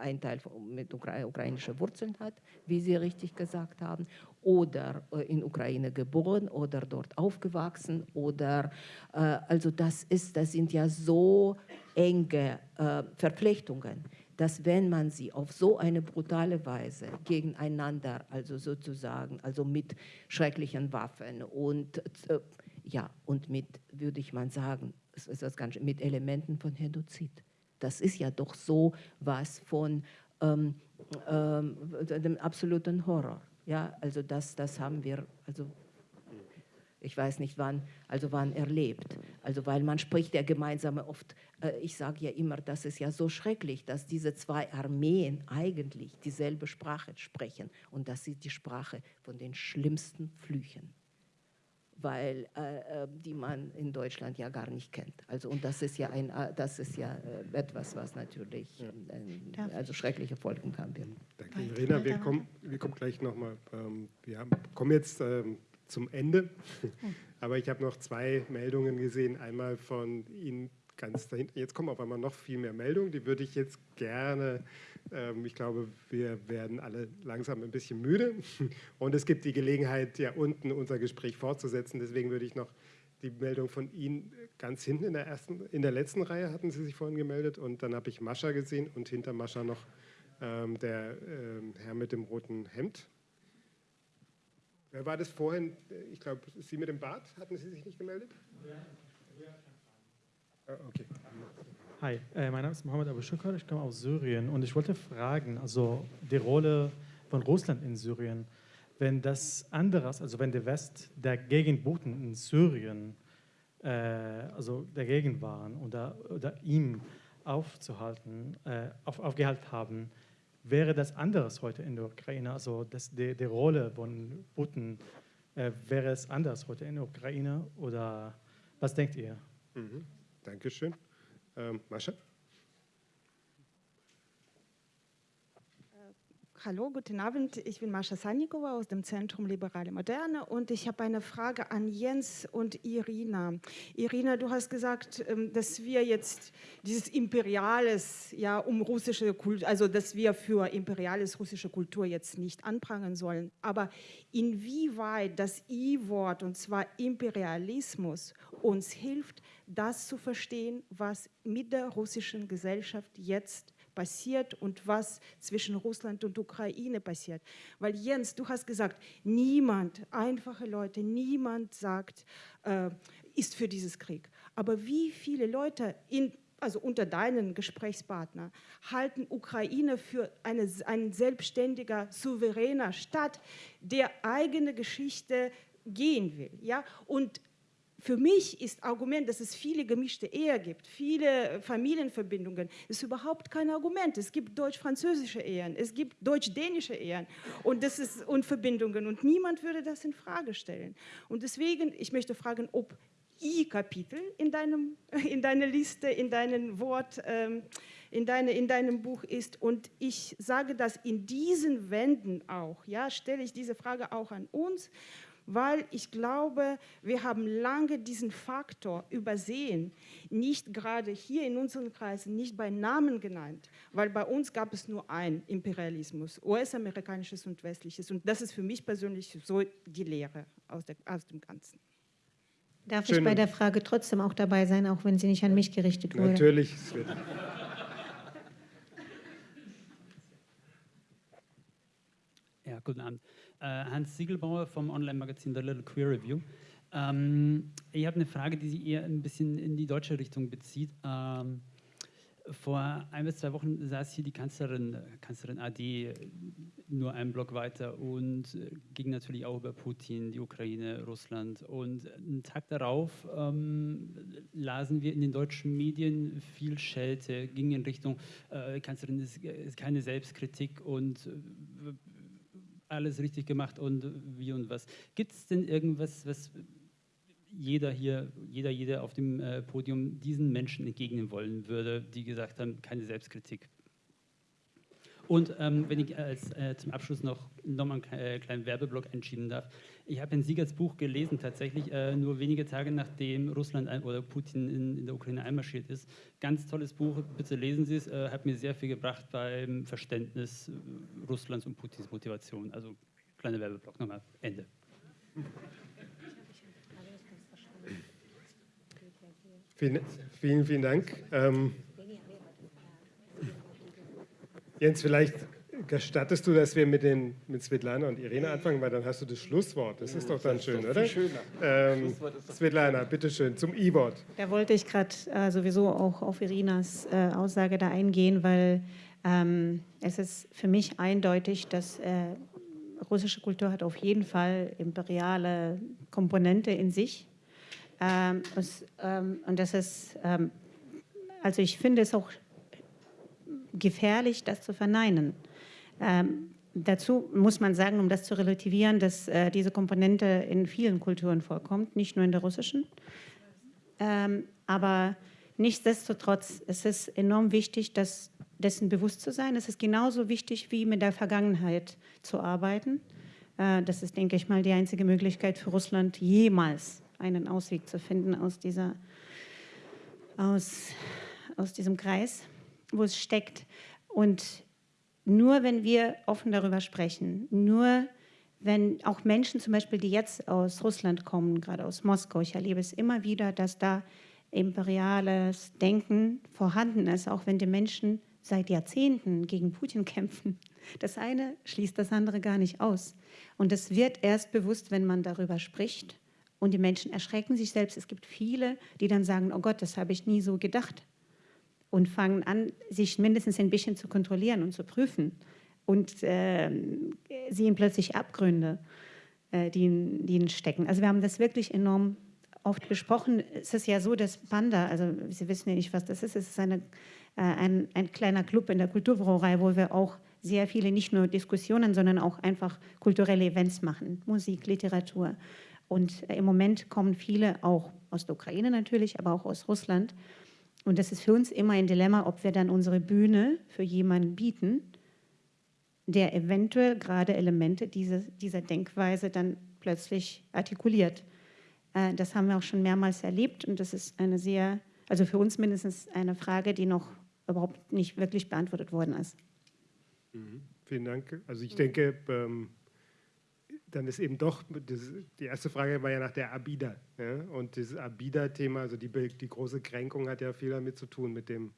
C: ein Teil mit ukrainischen Wurzeln hat, wie Sie richtig gesagt haben, oder in Ukraine geboren oder dort aufgewachsen oder also das ist, das sind ja so enge äh, Verflechtungen, dass wenn man sie auf so eine brutale Weise gegeneinander, also sozusagen, also mit schrecklichen Waffen und äh, ja und mit, würde ich mal sagen, das ganz, mit Elementen von Genozid. Das ist ja doch so was von ähm, ähm, dem absoluten Horror. Ja, also das, das haben wir, also ich weiß nicht wann, also wann erlebt. Also weil man spricht ja gemeinsam oft, äh, ich sage ja immer, das ist ja so schrecklich, dass diese zwei Armeen eigentlich dieselbe Sprache sprechen und das ist die Sprache von den schlimmsten Flüchen weil äh, äh die man in Deutschland ja gar nicht kennt. Also und das ist ja ein, äh, das ist ja äh, etwas, was natürlich äh, also schreckliche Folgen haben wird.
A: Danke, Irina. Wir kommen, wir kommen gleich nochmal. Ähm, wir haben, kommen jetzt ähm, zum Ende. Aber ich habe noch zwei Meldungen gesehen. Einmal von Ihnen ganz dahinter. Jetzt kommen auf einmal noch viel mehr Meldungen. Die würde ich jetzt gerne, ähm, ich glaube, wir werden alle langsam ein bisschen müde. Und es gibt die Gelegenheit, ja unten unser Gespräch fortzusetzen. Deswegen würde ich noch die Meldung von Ihnen ganz hinten in der, ersten, in der letzten Reihe hatten Sie sich vorhin gemeldet. Und dann habe ich Mascha gesehen und hinter Mascha noch ähm, der ähm, Herr mit dem roten Hemd. Wer war das vorhin? Ich glaube, Sie mit dem Bart? Hatten Sie sich nicht gemeldet? Ja.
H: Ah, okay. Hi, äh, mein Name ist Mohammed Abu Shukr, ich komme aus Syrien und ich wollte fragen, also die Rolle von Russland in Syrien. wenn das anderes, also wenn der West dagegen Putin in Syrien, äh, also dagegen waren oder, oder ihm aufzuhalten, äh, auf, aufgehalten haben, wäre das anderes heute in der Ukraine? Also das, die, die Rolle von Putin, äh, wäre es anders heute in der Ukraine oder was denkt ihr?
A: Mhm. Dankeschön. Ähm, Mascha?
G: Hallo, guten Abend. Ich bin Mascha Sannikova aus dem Zentrum Liberale Moderne und ich habe eine Frage an Jens und Irina. Irina, du hast gesagt, ähm, dass wir jetzt dieses imperiales, ja, um russische Kultur, also dass wir für imperiales russische Kultur jetzt nicht anprangern sollen. Aber inwieweit das I-Wort, und zwar Imperialismus, uns hilft, das zu verstehen, was mit der russischen Gesellschaft jetzt passiert und was zwischen Russland und Ukraine passiert. Weil Jens, du hast gesagt, niemand, einfache Leute, niemand sagt, äh, ist für dieses Krieg. Aber wie viele Leute in also unter deinen Gesprächspartner, halten Ukraine für eine, ein selbstständiger, souveräner Staat, der eigene Geschichte gehen will. Ja? Und für mich ist Argument, dass es viele gemischte Ehe gibt, viele Familienverbindungen, ist überhaupt kein Argument. Es gibt deutsch-französische Ehen, es gibt deutsch-dänische Ehen und, das ist, und Verbindungen und niemand würde das in Frage stellen. Und deswegen, ich möchte fragen, ob I-Kapitel in, in deiner Liste, in deinem Wort, ähm, in, deine, in deinem Buch ist. Und ich sage das in diesen Wänden auch, ja, stelle ich diese Frage auch an uns weil ich glaube, wir haben lange diesen Faktor übersehen, nicht gerade hier in unseren Kreisen, nicht bei Namen genannt, weil bei uns gab es nur ein Imperialismus, US-amerikanisches und westliches. Und das ist für mich persönlich so die Lehre aus, der, aus dem Ganzen.
D: Darf Schön. ich bei der Frage trotzdem auch dabei sein, auch wenn sie nicht an mich gerichtet wurde?
A: Natürlich.
I: Ja, guten Abend. Äh, Hans Siegelbauer vom Online-Magazin The Little Queer Review. Ähm, ich habe eine Frage, die sich eher ein bisschen in die deutsche Richtung bezieht. Ähm, vor ein bis zwei Wochen saß hier die Kanzlerin, Kanzlerin AD nur einen Block weiter und ging natürlich auch über Putin, die Ukraine, Russland. Und einen Tag darauf ähm, lasen wir in den deutschen Medien viel Schelte, ging in Richtung, äh, Kanzlerin ist, ist keine Selbstkritik und äh, alles richtig gemacht und wie und was. Gibt es denn irgendwas, was jeder hier, jeder, jeder auf dem äh, Podium diesen Menschen entgegnen wollen würde, die gesagt haben, keine Selbstkritik? Und ähm, wenn ich als, äh, zum Abschluss noch nochmal einen äh, kleinen Werbeblock einschieben darf. Ich habe Herrn Siegerts Buch gelesen, tatsächlich äh, nur wenige Tage nachdem Russland ein, oder Putin in, in, der Ukraine einmarschiert ist. Ganz tolles Buch, bitte lesen Sie es. Äh, hat mir sehr viel gebracht beim Verständnis äh, Russlands und Putins Motivation. Also kleiner Werbeblock nochmal, Ende.
A: Vielen, vielen, vielen Dank. Ähm Jens, vielleicht gestattest du, dass wir mit, den, mit Svetlana und Irene anfangen, weil dann hast du das Schlusswort. Das ist doch dann das schön, doch oder? Schöner. Ähm, Svetlana, bitteschön, zum I-Wort.
D: Da wollte ich gerade äh, sowieso auch auf Irinas äh, Aussage da eingehen, weil ähm, es ist für mich eindeutig, dass äh, russische Kultur hat auf jeden Fall imperiale Komponente in sich. Ähm, es, ähm, und das ist, ähm, also ich finde es auch gefährlich, das zu verneinen. Ähm, dazu muss man sagen, um das zu relativieren, dass äh, diese Komponente in vielen Kulturen vorkommt, nicht nur in der russischen. Ähm, aber nichtsdestotrotz es ist es enorm wichtig, dass dessen bewusst zu sein. Es ist genauso wichtig, wie mit der Vergangenheit zu arbeiten. Äh, das ist, denke ich mal, die einzige Möglichkeit für Russland, jemals einen Ausweg zu finden aus, dieser, aus, aus diesem Kreis wo es steckt. Und nur wenn wir offen darüber sprechen, nur wenn auch Menschen zum Beispiel, die jetzt aus Russland kommen, gerade aus Moskau, ich erlebe es immer wieder, dass da imperiales Denken vorhanden ist, auch wenn die Menschen seit Jahrzehnten gegen Putin kämpfen. Das eine schließt das andere gar nicht aus. Und es wird erst bewusst, wenn man darüber spricht. Und die Menschen erschrecken sich selbst. Es gibt viele, die dann sagen, oh Gott, das habe ich nie so gedacht und fangen an, sich mindestens ein bisschen zu kontrollieren und zu prüfen, und äh, sehen plötzlich Abgründe, äh, die, in, die stecken. Also wir haben das wirklich enorm oft besprochen. Es ist ja so, dass Panda, also Sie wissen ja nicht, was das ist, es ist eine, äh, ein, ein kleiner Club in der Kulturbrauerei, wo wir auch sehr viele, nicht nur Diskussionen, sondern auch einfach kulturelle Events machen, Musik, Literatur. Und äh, im Moment kommen viele auch aus der Ukraine natürlich, aber auch aus Russland. Und das ist für uns immer ein Dilemma, ob wir dann unsere Bühne für jemanden bieten, der eventuell gerade Elemente dieser, dieser Denkweise dann plötzlich artikuliert. Äh, das haben wir auch schon mehrmals erlebt und das ist eine sehr, also für uns mindestens eine Frage, die noch überhaupt nicht wirklich beantwortet worden ist.
A: Mhm. Vielen Dank. Also ich denke, ähm, dann ist eben doch, das, die erste Frage war ja nach der Abida. Ja? Und dieses Abida-Thema, also die, die große Kränkung hat ja viel damit zu tun, mit dem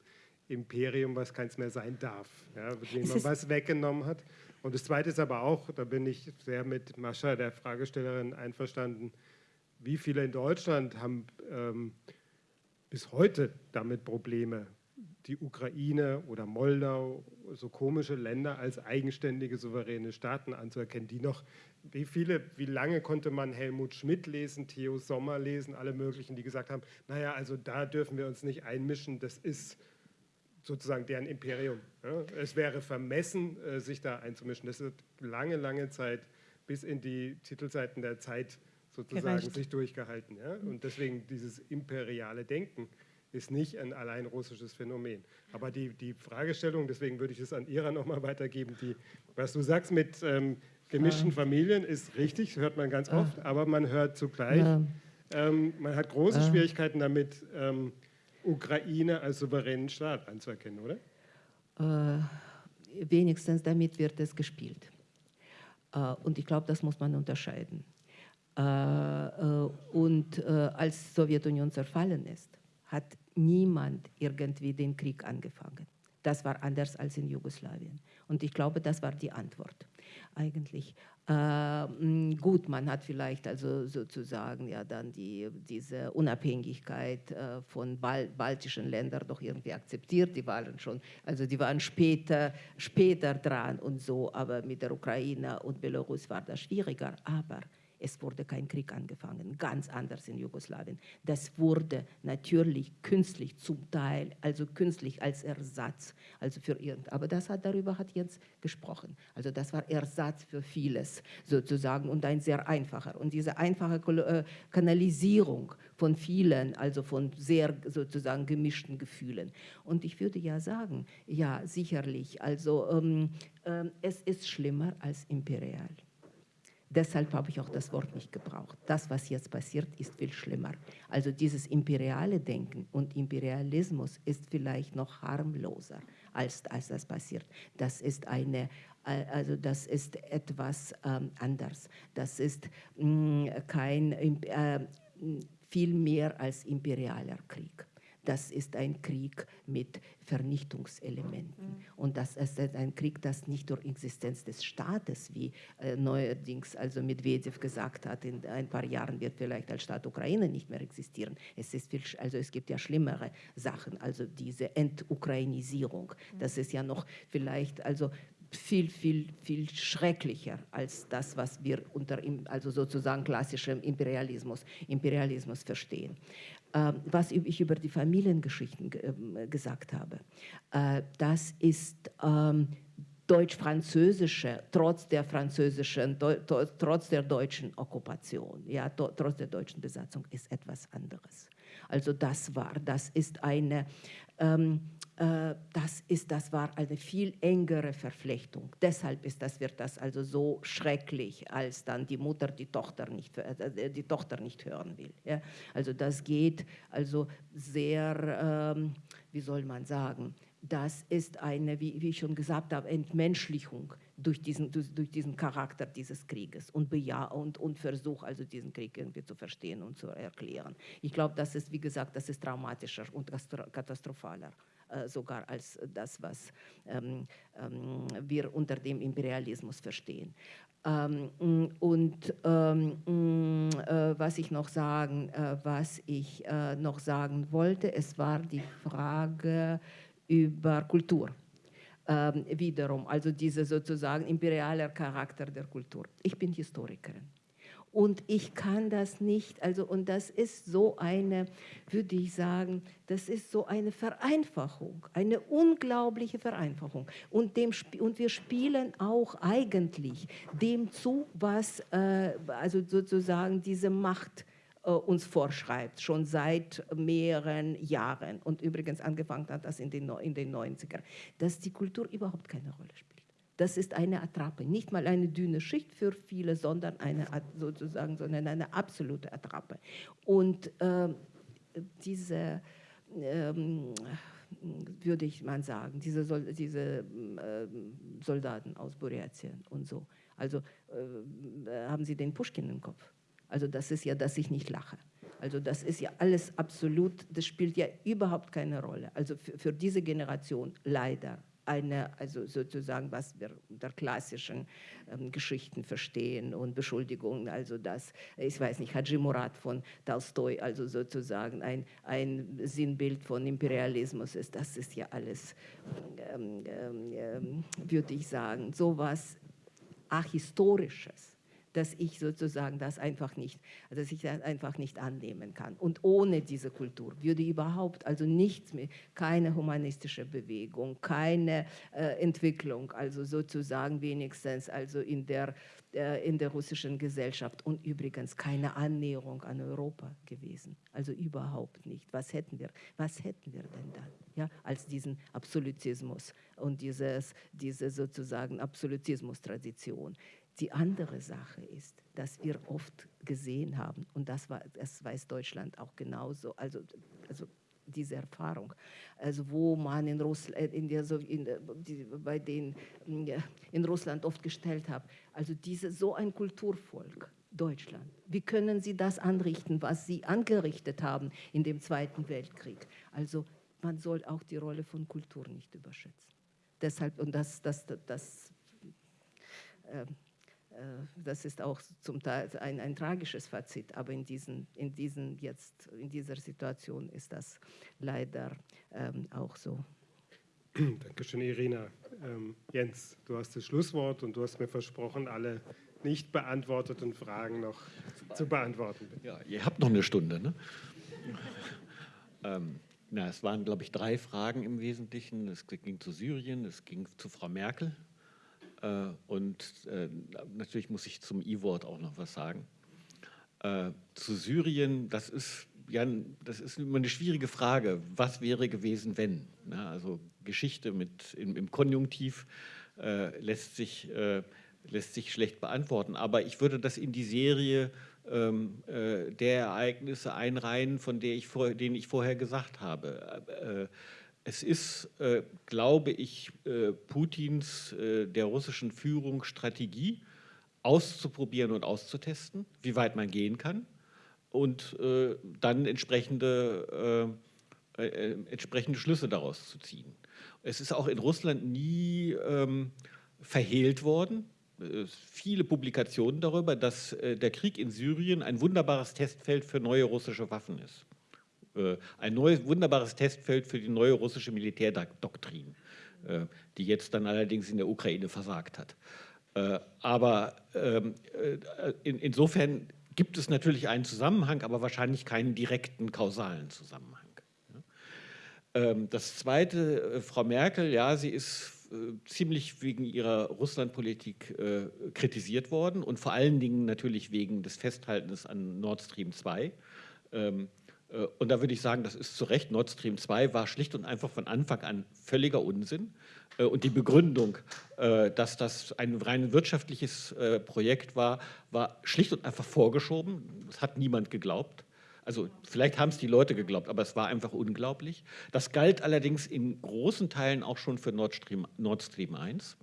A: Imperium, was keins mehr sein darf, ja? dem man was weggenommen hat. Und das Zweite ist aber auch, da bin ich sehr mit Mascha, der Fragestellerin, einverstanden, wie viele in Deutschland haben ähm, bis heute damit Probleme, die Ukraine oder Moldau, so komische Länder als eigenständige, souveräne Staaten anzuerkennen, die noch, wie viele, wie lange konnte man Helmut Schmidt lesen, Theo Sommer lesen, alle möglichen, die gesagt haben, naja, also da dürfen wir uns nicht einmischen, das ist sozusagen deren Imperium. Es wäre vermessen, äh, sich da einzumischen. Das wird lange, lange Zeit bis in die Titelseiten der Zeit sozusagen Gereicht. sich durchgehalten. Ja? Und deswegen dieses imperiale Denken ist nicht ein allein russisches Phänomen. Aber die, die Fragestellung, deswegen würde ich es an Ira nochmal weitergeben, die, was du sagst mit ähm, gemischten Familien ist richtig, hört man ganz oft, aber man hört zugleich, ähm, man hat große Schwierigkeiten damit, ähm, Ukraine als souveränen Staat anzuerkennen, oder?
C: Äh, wenigstens damit wird es gespielt. Äh, und ich glaube, das muss man unterscheiden. Äh, äh und äh, als Sowjetunion zerfallen ist, hat niemand irgendwie den Krieg angefangen. Das war anders als in Jugoslawien. Und ich glaube, das war die Antwort eigentlich. Äh, gut, man hat vielleicht also sozusagen ja dann die, diese Unabhängigkeit äh, von Bal baltischen Ländern doch irgendwie akzeptiert. Die waren schon, also die waren später, später dran und so, aber mit der Ukraine und Belarus war das schwieriger. Aber es wurde kein Krieg angefangen, ganz anders in Jugoslawien. Das wurde natürlich künstlich zum Teil, also künstlich als Ersatz, also für irgend. Aber das hat darüber hat Jens gesprochen. Also das war Ersatz für vieles sozusagen und ein sehr einfacher. Und diese einfache äh, Kanalisierung von vielen, also von sehr sozusagen gemischten Gefühlen. Und ich würde ja sagen, ja sicherlich, also ähm, äh, es ist schlimmer als imperial. Deshalb habe ich auch das Wort nicht gebraucht. Das, was jetzt passiert, ist viel schlimmer. Also dieses imperiale Denken und Imperialismus ist vielleicht noch harmloser, als, als das passiert. Das ist eine, also das ist etwas ähm, anders. Das ist mh, mm, kein, äh, viel mehr als imperialer Krieg das ist ein Krieg mit Vernichtungselementen. Und das ist ein Krieg, das nicht durch Existenz des Staates, wie äh, neuerdings also Medvedev gesagt hat, in ein paar Jahren wird vielleicht als Staat Ukraine nicht mehr existieren. Es, ist viel, also es gibt ja schlimmere Sachen, also diese Entukrainisierung. Das ist ja noch vielleicht also viel, viel, viel schrecklicher als das, was wir unter also sozusagen klassischem Imperialismus, Imperialismus verstehen. Ähm, was ich über die Familiengeschichten ähm, gesagt habe. Äh, das ist ähm, deutsch-französische, trotz der französischen, trotz der deutschen Okkupation, ja, trotz der deutschen Besatzung, ist etwas anderes. Also das war, das ist eine, ähm, äh, das, ist, das war eine viel engere Verflechtung. Deshalb ist das, wird das also so schrecklich, als dann die Mutter die Tochter nicht, äh, die Tochter nicht hören will. Ja? Also das geht also sehr, ähm, wie soll man sagen, das ist eine, wie, wie, ich schon gesagt habe, Entmenschlichung durch diesen, durch, durch diesen Charakter dieses Krieges und, Beja und, und Versuch, also diesen Krieg irgendwie zu verstehen und zu erklären. Ich glaube, das ist, wie gesagt, das ist traumatischer und katastrophaler äh, sogar als das, was ähm, ähm, wir unter dem Imperialismus verstehen. Ähm, und ähm, äh, was ich noch sagen, äh, was ich äh, noch sagen wollte, es war die Frage über Kultur. ähm, wiederum, also dieser sozusagen imperialer Charakter der Kultur. Ich bin Historikerin. Und ich kann das nicht, also und das ist so eine, würde ich sagen, das ist so eine Vereinfachung, eine unglaubliche Vereinfachung. Und, dem, und wir spielen auch eigentlich dem zu, was äh, also sozusagen diese Macht äh, uns vorschreibt, schon seit mehreren Jahren. Und übrigens angefangen hat das in den, in den 90ern, dass die Kultur überhaupt keine Rolle spielt. Das ist eine Attrappe, nicht mal eine dünne Schicht für viele, sondern eine sozusagen, sondern eine absolute Attrappe. Und äh, diese ähm, würde ich mal sagen, diese, Sol diese äh, Soldaten aus Buratien und so. Also äh, haben Sie den Pushkin im Kopf? Also das ist ja, dass ich nicht lache. Also das ist ja alles absolut, das spielt ja überhaupt keine Rolle. Also für, für diese Generation leider eine, also sozusagen, was wir unter klassischen ähm, Geschichten verstehen und Beschuldigungen, also das, ich weiß nicht, Haji Murad von Tolstoi, also sozusagen ein, ein Sinnbild von Imperialismus ist, das ist ja alles, ähm, ähm, ähm würde ich sagen, sowas Ahistorisches dass ich sozusagen das einfach nicht, dass ich das einfach nicht annehmen kann. Und ohne diese Kultur würde überhaupt also nichts mehr, keine humanistische Bewegung, keine äh, Entwicklung, also sozusagen wenigstens also in der, äh, in der russischen Gesellschaft und übrigens keine Annäherung an Europa gewesen. Also überhaupt nicht. Was hätten wir, was hätten wir denn dann? Ja, als diesen Absolutismus und dieses, diese sozusagen Absolutismus-Tradition. Die andere Sache ist, dass wir oft gesehen haben, und das, war, das weiß Deutschland auch genauso, also, also diese Erfahrung, also wo man in Russland, äh, in der, in, die, bei den in Russland oft gestellt hat, also diese, so ein Kulturvolk, Deutschland. Wie können Sie das anrichten, was Sie angerichtet haben in dem Zweiten Weltkrieg? Also man soll auch die Rolle von Kultur nicht überschätzen. Deshalb, und das, das, das, das äh, äh, das ist auch zum Teil ein, ein, tragisches Fazit, aber in, diesen, in, diesen jetzt, in dieser Situation ist das leider ähm, auch so.
A: Dankeschön, Irina. Ähm, Jens, du hast das Schlusswort und du hast mir versprochen, alle nicht beantworteten Fragen noch zu beantworten.
B: Ja, ihr habt noch eine Stunde, ne? ähm, na, es waren, glaube ich, drei Fragen im Wesentlichen. Es ging zu Syrien, es ging zu Frau Merkel äh, und äh, natürlich muss ich zum I-Wort auch noch was sagen. Äh, zu Syrien, das ist, ja, das ist immer eine schwierige Frage. Was wäre gewesen, wenn? also Geschichte mit, im, im Konjunktiv lässt, sich, lässt sich schlecht beantworten. Aber ich würde das in die Serie ähm, der Ereignisse einreihen, von der ich vor, denen ich vorher gesagt habe es ist, äh, glaube ich, äh, Putins, äh, der russischen Führung Strategie, auszuprobieren und auszutesten, wie weit man gehen kann und äh, dann entsprechende, äh, äh, entsprechende Schlüsse daraus zu ziehen. Es ist auch in Russland nie ähm, verhehlt worden, viele Publikationen darüber, dass der Krieg in Syrien ein wunderbares Testfeld für neue russische Waffen ist. Äh, ein neues, wunderbares Testfeld für die neue russische Militärdoktrin, äh, die jetzt dann allerdings in der Ukraine versagt hat. Äh, aber ähm, insofern gibt es natürlich einen Zusammenhang, aber wahrscheinlich keinen direkten kausalen Zusammenhang. Ähm, das Zweite, Frau Merkel, ja, sie ist ziemlich wegen ihrer Russlandpolitik kritisiert worden und vor allen Dingen natürlich wegen des Festhaltens an Nord Stream 2. Äh, und da würde ich sagen, das ist zu Recht, Nord Stream 2 war schlicht und einfach von Anfang an völliger Unsinn. Äh, und die Begründung, äh, dass das ein rein wirtschaftliches Projekt war, war schlicht und einfach vorgeschoben. Das hat niemand geglaubt. Also vielleicht haben es die Leute geglaubt, aber es war einfach unglaublich. Das galt allerdings in großen Teilen auch schon für Nord Stream, Nord Stream 1.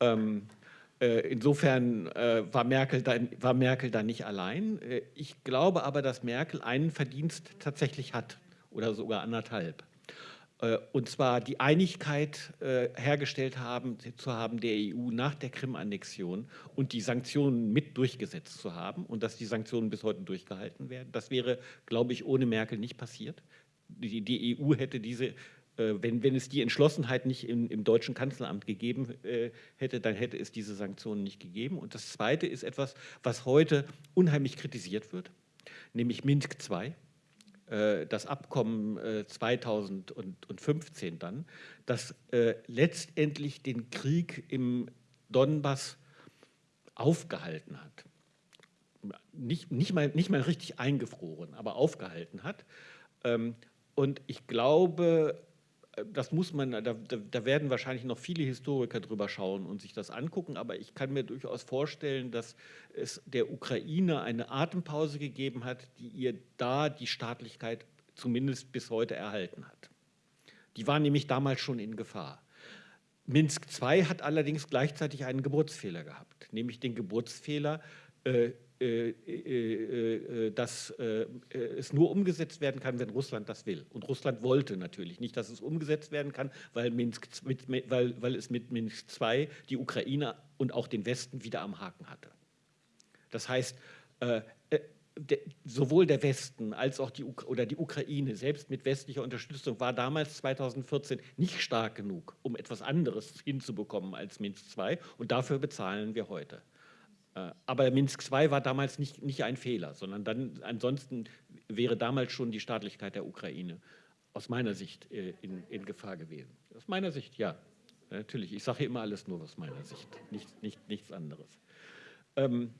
B: Ähm, äh, insofern äh, war, Merkel da, war Merkel da nicht allein. Äh, ich glaube aber, dass Merkel einen Verdienst tatsächlich hat oder sogar anderthalb. Und zwar die Einigkeit hergestellt haben, zu haben der EU nach der Krim-Annexion und die Sanktionen mit durchgesetzt zu haben und dass die Sanktionen bis heute durchgehalten werden. Das wäre, glaube ich, ohne Merkel nicht passiert. Die, die EU hätte diese äh, wenn, wenn es die Entschlossenheit nicht im, im deutschen Kanzleramt gegeben äh, hätte, dann hätte es diese Sanktionen nicht gegeben. Und das Zweite ist etwas, was heute unheimlich kritisiert wird, nämlich Minsk II, äh, das Abkommen 2015 dann, das letztendlich den Krieg im Donbass aufgehalten hat. Nicht, nicht, mal, nicht mal richtig eingefroren, aber aufgehalten hat. Ähm, und ich glaube, das muss man, da, da, werden wahrscheinlich noch viele Historiker drüber schauen und sich das angucken, aber ich kann mir durchaus vorstellen, dass es der Ukraine eine Atempause gegeben hat, die ihr da die Staatlichkeit zumindest bis heute erhalten hat. Die war nämlich damals schon in Gefahr. Minsk II hat allerdings gleichzeitig einen Geburtsfehler gehabt, nämlich den Geburtsfehler, äh, dass es nur umgesetzt werden kann, wenn Russland das will. Und Russland wollte natürlich nicht, dass es umgesetzt werden kann, weil, Minsk, weil, weil es mit Minsk II die Ukraine und auch den Westen wieder am Haken hatte. Das heißt, sowohl der Westen als auch die, oder die Ukraine, selbst mit westlicher Unterstützung, war damals 2014 nicht stark genug, um etwas anderes hinzubekommen als Minsk II. Und dafür bezahlen wir heute. Äh, aber Minsk II war damals nicht, nicht ein Fehler, sondern dann ansonsten wäre damals schon die Staatlichkeit der Ukraine aus meiner Sicht äh, in, in Gefahr gewesen. Aus meiner Sicht, ja. Natürlich, ich sage immer alles nur aus meiner Sicht, nicht, nicht, nichts anderes. Ähm,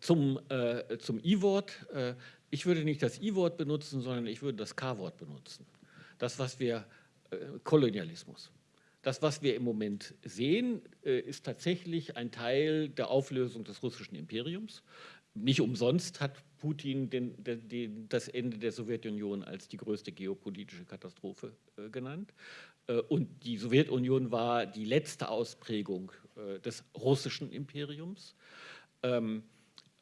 B: zum äh, zum I-Wort. Äh, ich würde nicht das I-Wort benutzen, sondern ich würde das K-Wort benutzen. Das, was wir, äh, Kolonialismus. Das, was wir im Moment sehen, äh, ist tatsächlich ein Teil der Auflösung des russischen Imperiums. Nicht umsonst hat Putin den, den, den, das Ende der Sowjetunion als die größte geopolitische Katastrophe äh, genannt. Äh, und die Sowjetunion war die letzte Ausprägung äh, des russischen Imperiums. Ähm,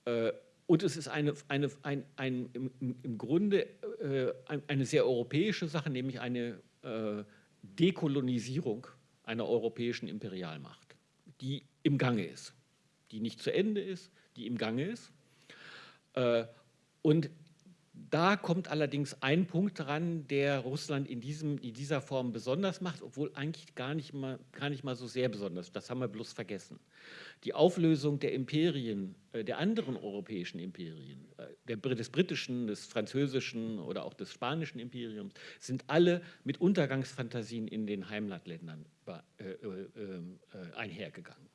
B: äh, und es ist eine, eine, ein, ein, im, im Grunde eine sehr europäische Sache, nämlich eine Dekolonisierung einer europäischen Imperialmacht, die im Gange ist, die nicht zu Ende ist, die im Gange ist. Äh, und da kommt allerdings ein Punkt dran, der Russland in, diesem, in dieser Form besonders macht, obwohl eigentlich gar nicht, mal, gar nicht mal so sehr besonders. Das haben wir bloß vergessen. Die Auflösung der Imperien, äh, der anderen europäischen Imperien, äh, des britischen, des französischen oder auch des spanischen Imperiums, sind alle mit Untergangsfantasien in den Heimatländern einhergegangen.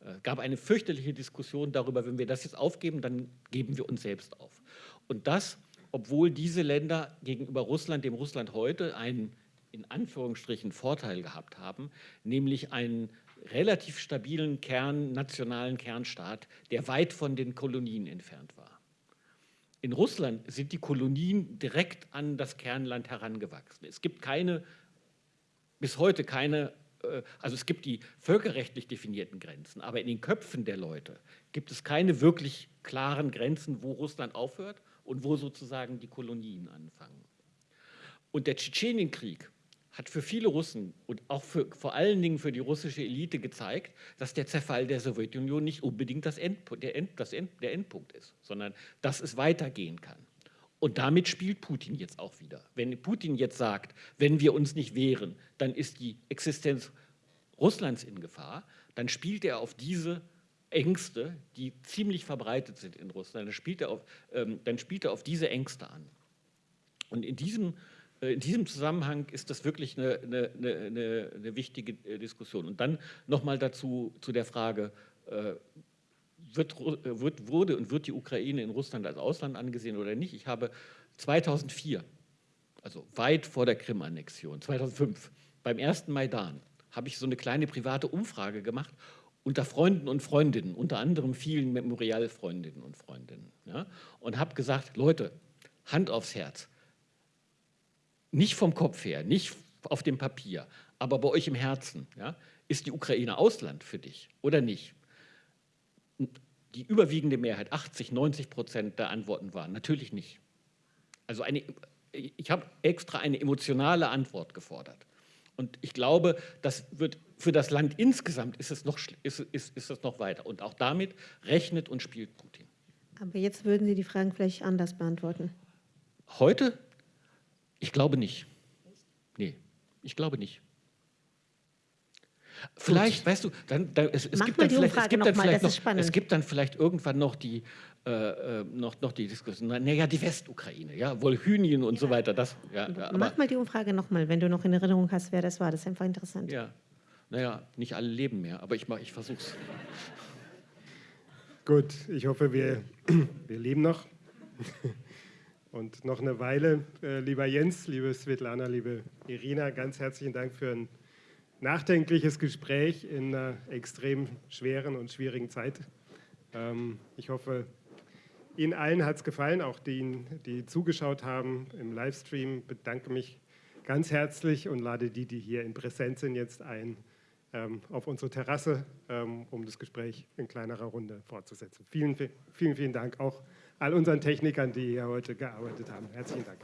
B: Es gab eine fürchterliche Diskussion darüber, wenn wir das jetzt aufgeben, dann geben wir uns selbst auf. Und das obwohl diese Länder gegenüber Russland, dem Russland heute, einen in Anführungsstrichen Vorteil gehabt haben, nämlich einen relativ stabilen Kern, nationalen Kernstaat, der weit von den Kolonien entfernt war. In Russland sind die Kolonien direkt an das Kernland herangewachsen. Es gibt keine, bis heute keine, äh, also es gibt die völkerrechtlich definierten Grenzen, aber in den Köpfen der Leute gibt es keine wirklich klaren Grenzen, wo Russland aufhört und wo sozusagen die Kolonien anfangen. Und der Tschetschenienkrieg hat für viele Russen und auch für, vor allen Dingen für die russische Elite gezeigt, dass der Zerfall der Sowjetunion nicht unbedingt das Endpunkt, der, End, das End, der Endpunkt ist, sondern dass es weitergehen kann. Und damit spielt Putin jetzt auch wieder. Wenn Putin jetzt sagt, wenn wir uns nicht wehren, dann ist die Existenz Russlands in Gefahr, dann spielt er auf diese Ängste, die ziemlich verbreitet sind in Russland, dann spielt er auf, ähm, dann spielt er auf diese Ängste an. Und in diesem, äh, in diesem Zusammenhang ist das wirklich eine, eine, eine, eine wichtige äh, Diskussion. Und dann nochmal dazu zu der Frage, äh, wird, wird, wurde und wird die Ukraine in Russland als Ausland angesehen oder nicht? Ich habe 2004, also weit vor der Krim-Annexion, 2005, beim ersten Maidan, habe ich so eine kleine private Umfrage gemacht unter Freunden und Freundinnen, unter anderem vielen Memorial-Freundinnen und Freundinnen. Ja, und habe gesagt, Leute, Hand aufs Herz, nicht vom Kopf her, nicht auf dem Papier, aber bei euch im Herzen, ja, ist die Ukraine Ausland für dich oder nicht? Die überwiegende Mehrheit, 80, 90 Prozent der Antworten waren natürlich nicht. Also eine, ich habe extra eine emotionale Antwort gefordert. Und ich glaube, das wird für das Land insgesamt ist es, noch, ist, ist, ist es noch weiter. Und auch damit rechnet und spielt Putin.
D: Aber jetzt würden Sie die Fragen vielleicht anders beantworten.
B: Heute? Ich glaube nicht. Nee. Ich glaube nicht. Vielleicht, weißt du, dann, dann, es, es gibt dann vielleicht, es gibt dann
J: mal,
B: vielleicht noch, es gibt dann vielleicht irgendwann noch die, äh, äh, noch, noch die Diskussion, naja, die Westukraine, ja, Wolhynien und so weiter, das, ja, ja,
J: Mach mal die Umfrage nochmal, wenn du noch in Erinnerung hast, wer das war. Das ist einfach interessant.
B: ja, naja, nicht alle leben mehr, aber ich, mach- ich versuch's.
A: Gut, ich hoffe, wir, wir leben noch. Und noch eine Weile. Äh, lieber Jens, liebe Svetlana, liebe Irina, ganz herzlichen Dank für ein nachdenkliches Gespräch in einer extrem schweren und schwierigen Zeit. Ähm, ich hoffe, Ihnen allen hat es gefallen, auch denen, die zugeschaut haben im Livestream. Bedanke mich ganz herzlich und lade die, die hier in Präsenz sind, jetzt ein auf unsere Terrasse, ähm, um das Gespräch in kleinerer Runde fortzusetzen. Vielen, vielen, vielen Dank auch all unseren Technikern, die hier heute gearbeitet haben. Herzlichen Dank.